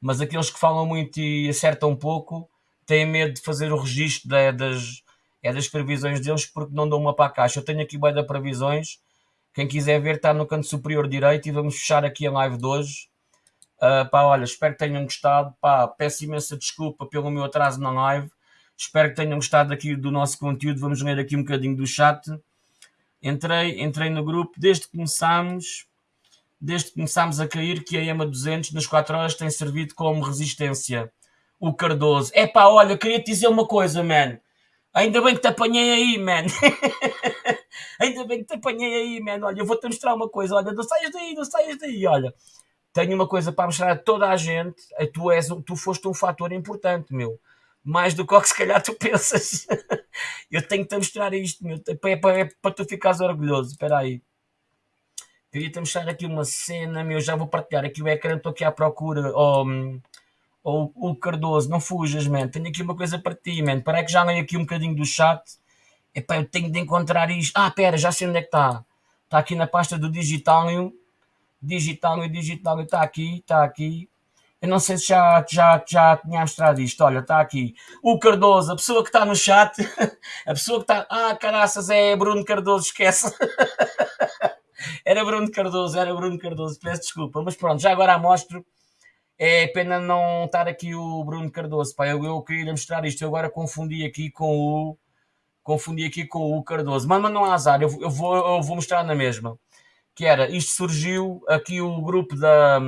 mas aqueles que falam muito e acertam pouco têm medo de fazer o registro das, é das previsões deles porque não dão uma para a caixa. Eu tenho aqui bem da previsões, quem quiser ver está no canto superior direito e vamos fechar aqui a live de hoje. Uh, pá, olha, espero que tenham gostado. Pá, peço imensa desculpa pelo meu atraso na live. Espero que tenham gostado aqui do nosso conteúdo. Vamos ler aqui um bocadinho do chat. Entrei, entrei no grupo desde que começámos, desde que começámos a cair que a EMA 200 nas 4 horas tem servido como resistência. O Cardoso. É pá, olha, queria te dizer uma coisa, man. Ainda bem que te apanhei aí, man. Ainda bem que te apanhei aí, man. Olha, eu vou-te mostrar uma coisa. Olha, não saias daí, não saias daí. Olha, tenho uma coisa para mostrar a toda a gente. Tu, és, tu foste um fator importante, meu mais do que que se calhar tu pensas. eu tenho-te a mostrar isto, meu. É para, é para tu ficares orgulhoso. Espera aí. Queria-te mostrar aqui uma cena, meu. Já vou partilhar aqui o ecrã. Estou aqui à procura. Oh, oh, o Cardoso, não fujas, man. Tenho aqui uma coisa para ti, man. Para que já leio aqui um bocadinho do chat. Epá, eu tenho de encontrar isto. Ah, pera, já sei onde é que está. Está aqui na pasta do Digital. Digital, Digital, está aqui, está aqui. Eu não sei se já, já, já tinha mostrado isto. Olha, está aqui. O Cardoso, a pessoa que está no chat, a pessoa que está. Ah, caraças, é Bruno Cardoso, esquece. era Bruno Cardoso, era Bruno Cardoso, peço desculpa. Mas pronto, já agora mostro. É pena não estar aqui o Bruno Cardoso. Pá, eu, eu queria mostrar isto. Eu agora confundi aqui com o. Confundi aqui com o Cardoso. Mas, mas não há azar, eu, eu, vou, eu vou mostrar na mesma. Que era, isto surgiu aqui o grupo da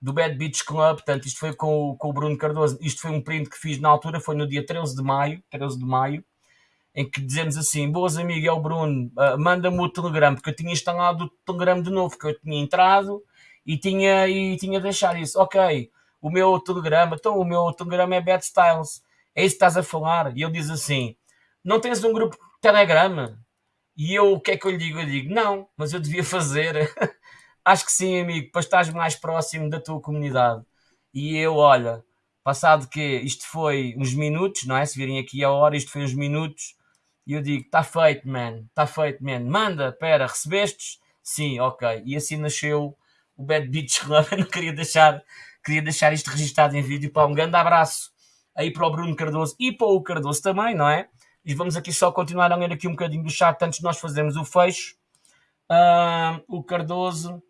do Bad Beach Club, portanto, isto foi com, com o Bruno Cardoso, isto foi um print que fiz na altura, foi no dia 13 de maio, 13 de maio, em que dizemos assim, boas amigas, é o Bruno, uh, manda-me o Telegram, porque eu tinha instalado o Telegram de novo, que eu tinha entrado e tinha, e tinha deixado isso, ok, o meu Telegram, então o meu Telegram é Bad Styles, é isso que estás a falar? E ele diz assim, não tens um grupo Telegram? E eu, o que é que eu lhe digo? Eu digo, não, mas eu devia fazer. Acho que sim, amigo, para estás mais próximo da tua comunidade. E eu, olha, passado que isto foi uns minutos, não é? Se virem aqui a hora, isto foi uns minutos, e eu digo, está feito, man, está feito, man. Manda, pera, recebestes? Sim, ok. E assim nasceu o Bad Beach Club. Eu não queria deixar, queria deixar isto registado em vídeo. Para um grande abraço aí para o Bruno Cardoso e para o Cardoso também, não é? E vamos aqui só continuar a ler aqui um bocadinho do chat antes de nós fazermos o fecho. Uh, o Cardoso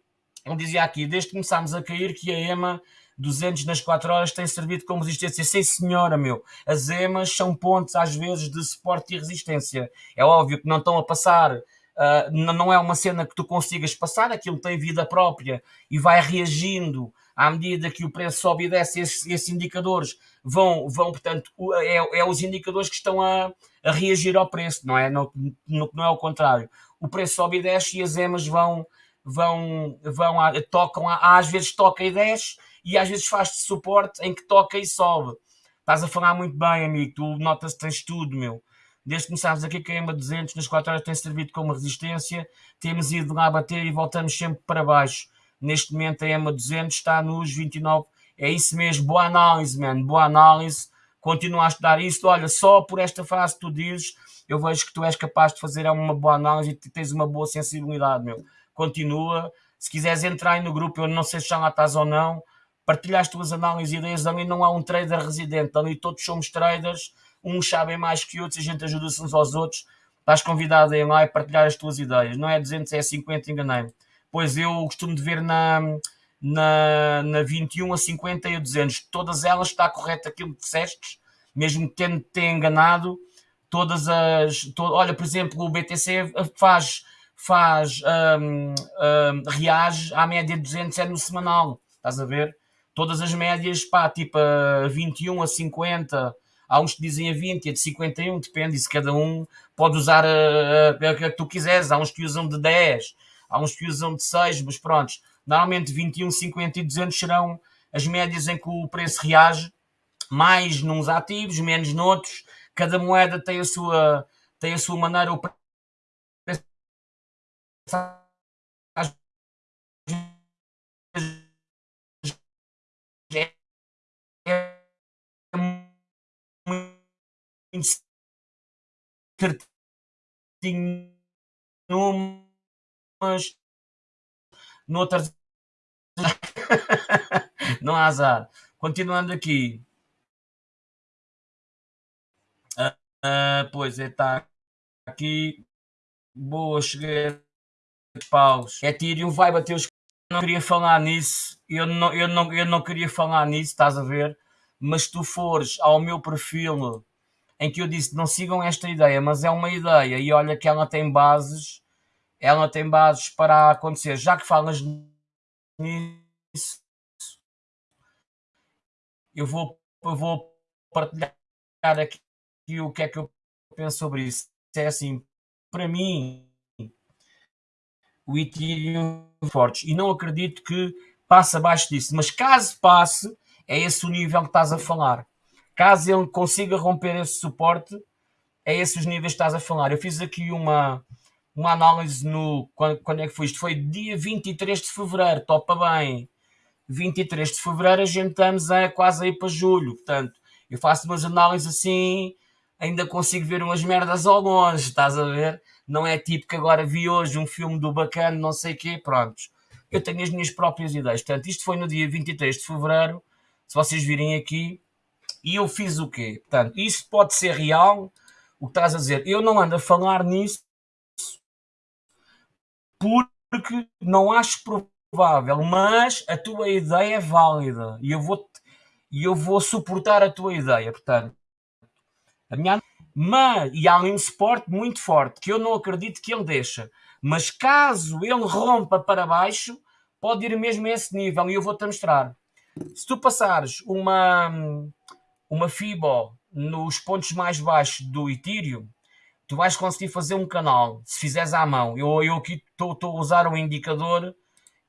ele dizia aqui, desde que começámos a cair, que a EMA 200 nas 4 horas tem servido como resistência. Sim, senhora, meu. As EMAs são pontos, às vezes, de suporte e resistência. É óbvio que não estão a passar, uh, não é uma cena que tu consigas passar, aquilo tem vida própria e vai reagindo à medida que o preço sobe e desce, esses, esses indicadores vão, vão portanto, é, é, os indicadores que estão a, a reagir ao preço, não é? No, no, não é o contrário. O preço sobe e desce e as EMAs vão vão, vão tocam, às vezes toca e desce e às vezes faz-te suporte em que toca e sobe. Estás a falar muito bem, amigo, tu notas que tens tudo, meu. Desde que começámos aqui com a EMA 200, nas 4 horas tem servido como resistência, temos ido lá bater e voltamos sempre para baixo. Neste momento a EMA 200 está nos 29, é isso mesmo, boa análise, man, boa análise. Continua a estudar isso, olha, só por esta frase tu dizes, eu vejo que tu és capaz de fazer uma boa análise e tens uma boa sensibilidade, meu continua. Se quiseres entrar aí no grupo, eu não sei se já lá estás ou não, partilha as tuas análises e ideias. Ali não há um trader residente, ali todos somos traders, uns sabem mais que outros, a gente ajuda-se uns aos outros. Estás convidado a ir lá e partilhar as tuas ideias. Não é 200, é 50, enganei-me. Pois eu costumo de ver na, na, na 21 a 50 e a 200. Todas elas está correto aquilo que disseste, mesmo tendo te enganado. Todas as. To, olha, por exemplo, o BTC faz faz, um, um, reage à média de 200 é no semanal, estás a ver? Todas as médias, pá, tipo a 21, a 50, há uns que dizem a 20 e a de 51, depende, se cada um pode usar a, a, a, que tu quiseres, há uns que usam de 10, há uns que usam de 6, mas pronto, normalmente 21, 50 e 200 serão as médias em que o preço reage, mais nos ativos, menos noutros, cada moeda tem a sua, tem a sua maneira, o certinho numas, noutras. não há azar. Continuando aqui. Uh, uh, pois é, está aqui. Boa, cheguei paus. Ethereum vai bater os. Não queria falar nisso. Eu não, eu, não, eu não queria falar nisso, estás a ver? Mas se tu fores ao meu perfil em que eu disse não sigam esta ideia, mas é uma ideia e olha que ela tem bases, ela tem bases para acontecer. Já que falas nisso, eu vou, eu vou partilhar aqui o que é que eu penso sobre isso. É assim, para mim, o Ethereum fortes e não acredito que passe abaixo disso, mas caso passe, é esse o nível que estás a falar. Caso ele consiga romper esse suporte, é esses os níveis que estás a falar. Eu fiz aqui uma, uma análise no. Quando, quando é que foi isto? Foi dia 23 de fevereiro, topa bem. 23 de fevereiro, a gente estamos a, quase aí para julho. Portanto, eu faço umas análises assim, ainda consigo ver umas merdas ao longe, estás a ver? Não é tipo que agora vi hoje um filme do bacana, não sei o quê, prontos. Eu tenho as minhas próprias ideias. Portanto, isto foi no dia 23 de fevereiro, se vocês virem aqui, e eu fiz o quê? Portanto, isto pode ser real, o que estás a dizer. Eu não ando a falar nisso porque não acho provável, mas a tua ideia é válida e eu vou, e eu vou suportar a tua ideia. Portanto, a minha mas, e há um suporte muito forte que eu não acredito que ele deixa. Mas caso ele rompa para baixo, pode ir mesmo a esse nível e eu vou-te mostrar. Se tu passares uma, uma FIBO nos pontos mais baixos do Ethereum, tu vais conseguir fazer um canal, se fizeres à mão. Eu, eu aqui estou a usar um indicador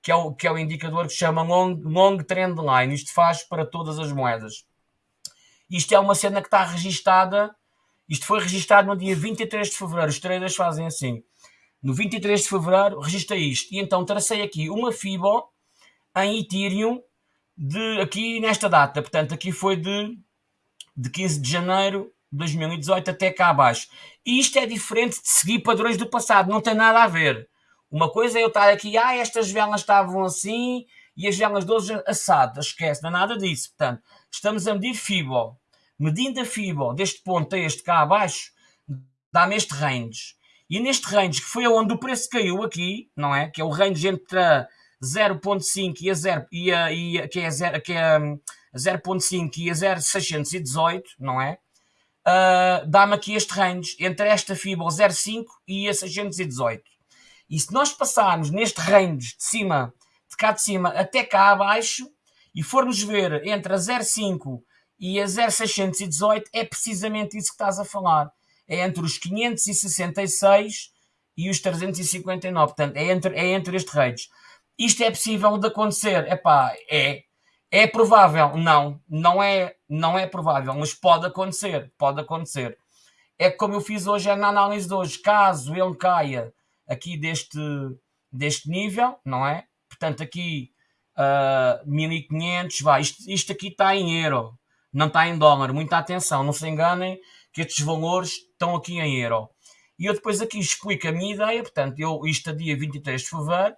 que é o, que é o indicador que chama long, long Trend Line. Isto faz para todas as moedas. Isto é uma cena que está registada isto foi registado no dia 23 de fevereiro. Os traders fazem assim. No 23 de fevereiro, registrei isto. E então tracei aqui uma FIBO em Ethereum de aqui nesta data. Portanto, aqui foi de, de 15 de janeiro de 2018 até cá abaixo. E isto é diferente de seguir padrões do passado. Não tem nada a ver. Uma coisa é eu estar aqui, ah, estas velas estavam assim e as velas de hoje assadas. Esquece, não é nada disso. Portanto, estamos a medir FIBO medindo a FIBO deste ponto a este cá abaixo, dá-me este range. E neste range, que foi onde o preço caiu aqui, não é? Que é o range entre 0.5 e a 0, e a, e a, que é 0, que é 0.5 hum, e a 0.618, não é? Uh, dá-me aqui este range entre esta FIBO 0.5 e a 618. E se nós passarmos neste range de cima, de cá de cima até cá abaixo, e formos ver entre a 0.5 e a 0618 é precisamente isso que estás a falar. É entre os 566 e os 359. Portanto, é entre, é entre este range. Isto é possível de acontecer? Epá, é. É provável? Não. Não é, não é provável, mas pode acontecer. Pode acontecer. É como eu fiz hoje na análise de hoje. Caso ele caia aqui deste, deste nível, não é? Portanto, aqui uh, 1500, vai. Isto, isto aqui está em euro não está em dólar. Muita atenção, não se enganem que estes valores estão aqui em euro. E eu depois aqui explico a minha ideia, portanto, eu, isto a dia 23 de fevereiro,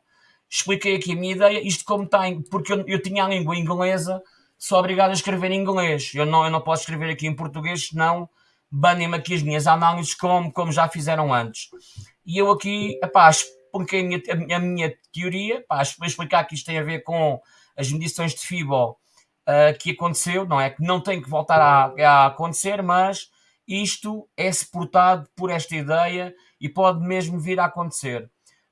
expliquei aqui a minha ideia, isto como está, porque eu, eu, tinha a língua inglesa, sou obrigado a escrever em inglês. Eu não, eu não posso escrever aqui em português, senão banem-me aqui as minhas análises como, como já fizeram antes. E eu aqui, epá, expliquei a minha, a minha teoria, epá, vou explicar que isto tem a ver com as medições de FIBO uh, que aconteceu, não é? Que não tem que voltar a, a acontecer, mas isto é suportado por esta ideia e pode mesmo vir a acontecer.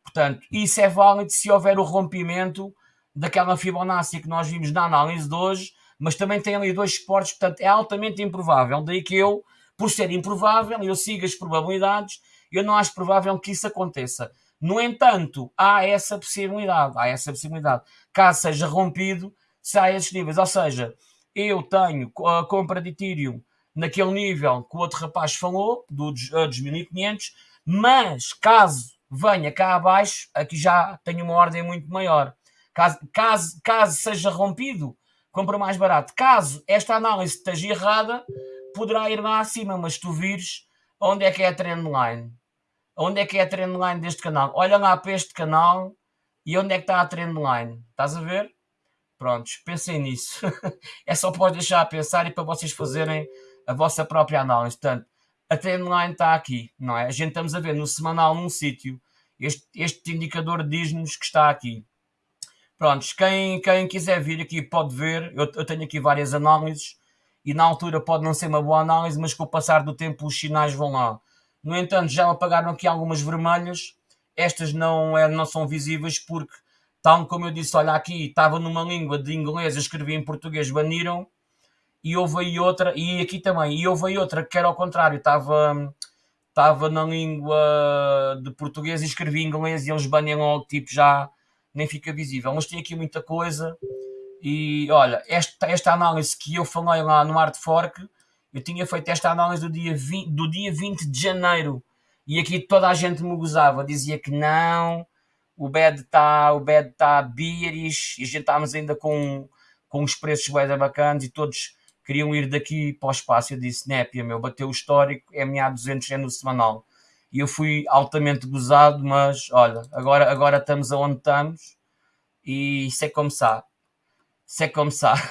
Portanto, isso é válido se houver o rompimento daquela Fibonacci que nós vimos na análise de hoje, mas também tem ali dois suportes, portanto é altamente improvável. Daí que eu, por ser improvável, eu sigo as probabilidades, eu não acho provável que isso aconteça. No entanto, há essa possibilidade, há essa possibilidade. Caso seja rompido, se há esses níveis. Ou seja, eu tenho a compra de Ethereum naquele nível que o outro rapaz falou, dos, dos 1500, mas caso venha cá abaixo, aqui já tenho uma ordem muito maior. Caso, caso, caso seja rompido, compra mais barato. Caso esta análise esteja errada, poderá ir lá acima, mas tu vires, Onde é que é a trendline? Onde é que é a trendline deste canal? Olha lá para este canal e onde é que está a trendline? Estás a ver? Prontos, pensem nisso. é só para deixar a pensar e para vocês fazerem a vossa própria análise. Portanto, a trendline está aqui, não é? A gente estamos a ver no semanal num sítio. Este, este indicador diz-nos que está aqui. Prontos, quem, quem quiser vir aqui pode ver. Eu, eu tenho aqui várias análises e na altura pode não ser uma boa análise, mas com o passar do tempo os sinais vão lá. No entanto, já apagaram aqui algumas vermelhas. Estas não, é, não são visíveis porque, tal como eu disse, olha aqui, estava numa língua de inglês, eu escrevi em português, baniram. E houve aí outra, e aqui também, e houve aí outra que era ao contrário, estava, estava na língua de português e escrevi em inglês e eles baniam logo, tipo, já nem fica visível. Mas tem aqui muita coisa. E olha, esta, esta análise que eu falei lá no Art Fork, eu tinha feito esta análise do dia, 20, do dia 20 de janeiro e aqui toda a gente me gozava, dizia que não, o bed está o bed tá bearish e a gente estávamos ainda com, com os preços bem bacanas e todos queriam ir daqui para o espaço. Eu disse, népia, meu, bateu o histórico, é MA 200 é no semanal. E eu fui altamente gozado, mas olha, agora, agora estamos aonde estamos e isso é começar se é começar.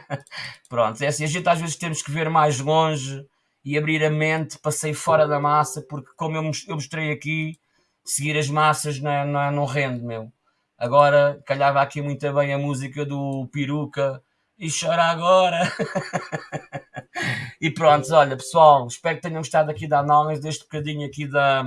Pronto, é assim, a gente às vezes temos que ver mais longe e abrir a mente para sair fora da massa, porque como eu, mostrei aqui, seguir as massas não, é, não, é, não rende, meu. Agora, calhava aqui muito bem a música do Peruca e chora agora. e pronto, olha pessoal, espero que tenham gostado aqui da análise, deste bocadinho aqui da...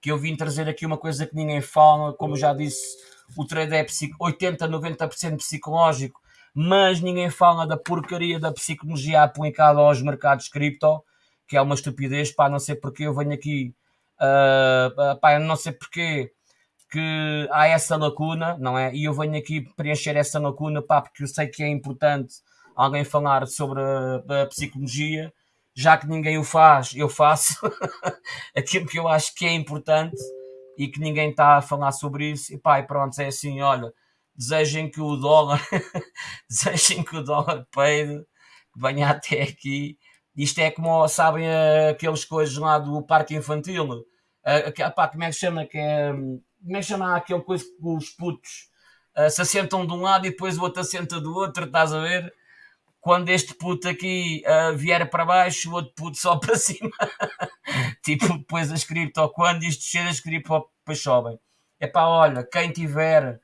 que eu vim trazer aqui uma coisa que ninguém fala, como já disse o trade é 80, 90% psicológico, mas ninguém fala da porcaria da psicologia aplicada aos mercados cripto, que é uma estupidez, pá, não sei porque eu venho aqui, uh, pá, não sei porque que há essa lacuna, não é? E eu venho aqui preencher essa lacuna, pá, porque eu sei que é importante alguém falar sobre a, a psicologia, já que ninguém o faz, eu faço aquilo que eu acho que é importante e que ninguém está a falar sobre isso. E pá, e pronto, é assim, olha, desejem que o dólar, desejem que o dólar peide, venha até aqui. Isto é como, sabem, aqueles coisas lá do parque infantil. Uh, pá, como é que chama? Que é, como é que chama aquele coisa que os putos uh, se assentam de um lado e depois o outro assenta do outro, estás a ver? quando este puto aqui uh, vier para baixo, o outro puto só para cima. tipo, depois as cripto, quando isto descer, as cripto depois sobem. É pá, olha, quem tiver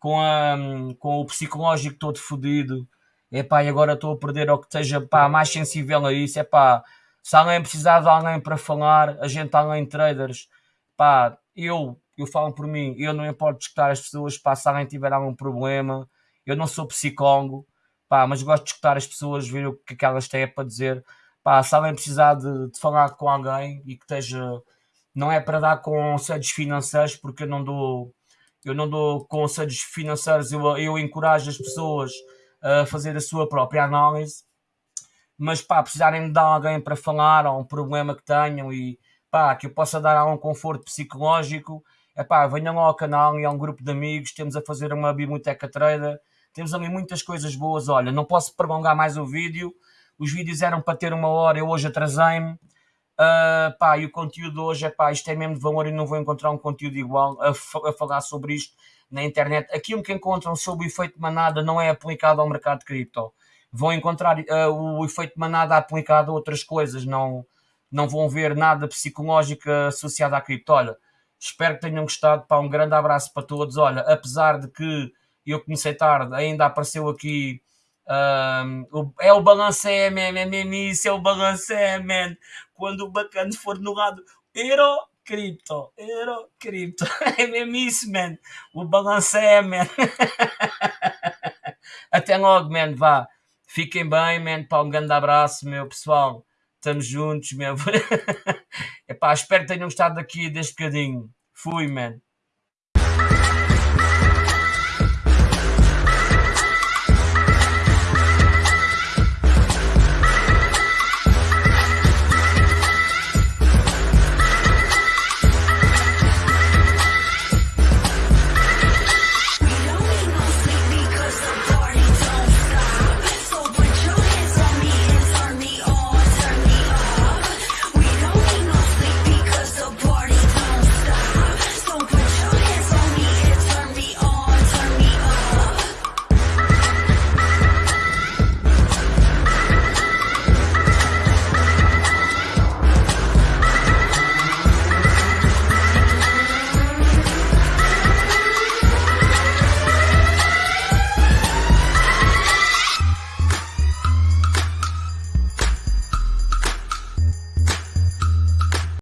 com, a, com o psicológico todo fodido, é pá, e agora estou a perder ou que esteja pá, mais sensível a isso, é pá, se alguém precisar de alguém para falar, a gente alguém traders, pá, eu, eu falo por mim, eu não importo escutar as pessoas, pá, se alguém tiver algum problema, eu não sou psicólogo, pá, mas gosto de escutar as pessoas, ver o que, é que elas têm para dizer. Pá, se alguém precisar de, de falar com alguém e que esteja. Não é para dar conselhos financeiros, porque eu não dou, eu não dou conselhos financeiros, eu, eu encorajo as pessoas a fazer a sua própria análise. Mas pá, precisarem de alguém para falar ou um problema que tenham e pá, que eu possa dar algum conforto psicológico, é pá, venham ao canal e a um grupo de amigos, temos a fazer uma biblioteca trader temos ali muitas coisas boas. Olha, não posso prolongar mais o vídeo. Os vídeos eram para ter uma hora, eu hoje atrasei-me. Uh, pá, e o conteúdo hoje é pá, isto é mesmo de valor e não vou encontrar um conteúdo igual a, a falar sobre isto na internet. Aquilo que encontram sobre o efeito manada não é aplicado ao mercado de cripto. Vão encontrar uh, o efeito manada aplicado a outras coisas, não, não vão ver nada psicológico associado à cripto. Olha, espero que tenham gostado. Pá, um grande abraço para todos. Olha, apesar de que eu comecei tarde, ainda apareceu aqui. É o balancé, man, é mesmo isso, é o balancé, man. Quando o bacana for no lado Euro Cripto, Euro Cripto, é mesmo isso, man. O balancé, man. Até logo, man, vá. Fiquem bem, man. Pá, um grande abraço, meu pessoal. Estamos juntos, meu. Epá, espero que tenham gostado aqui deste bocadinho. Fui, man.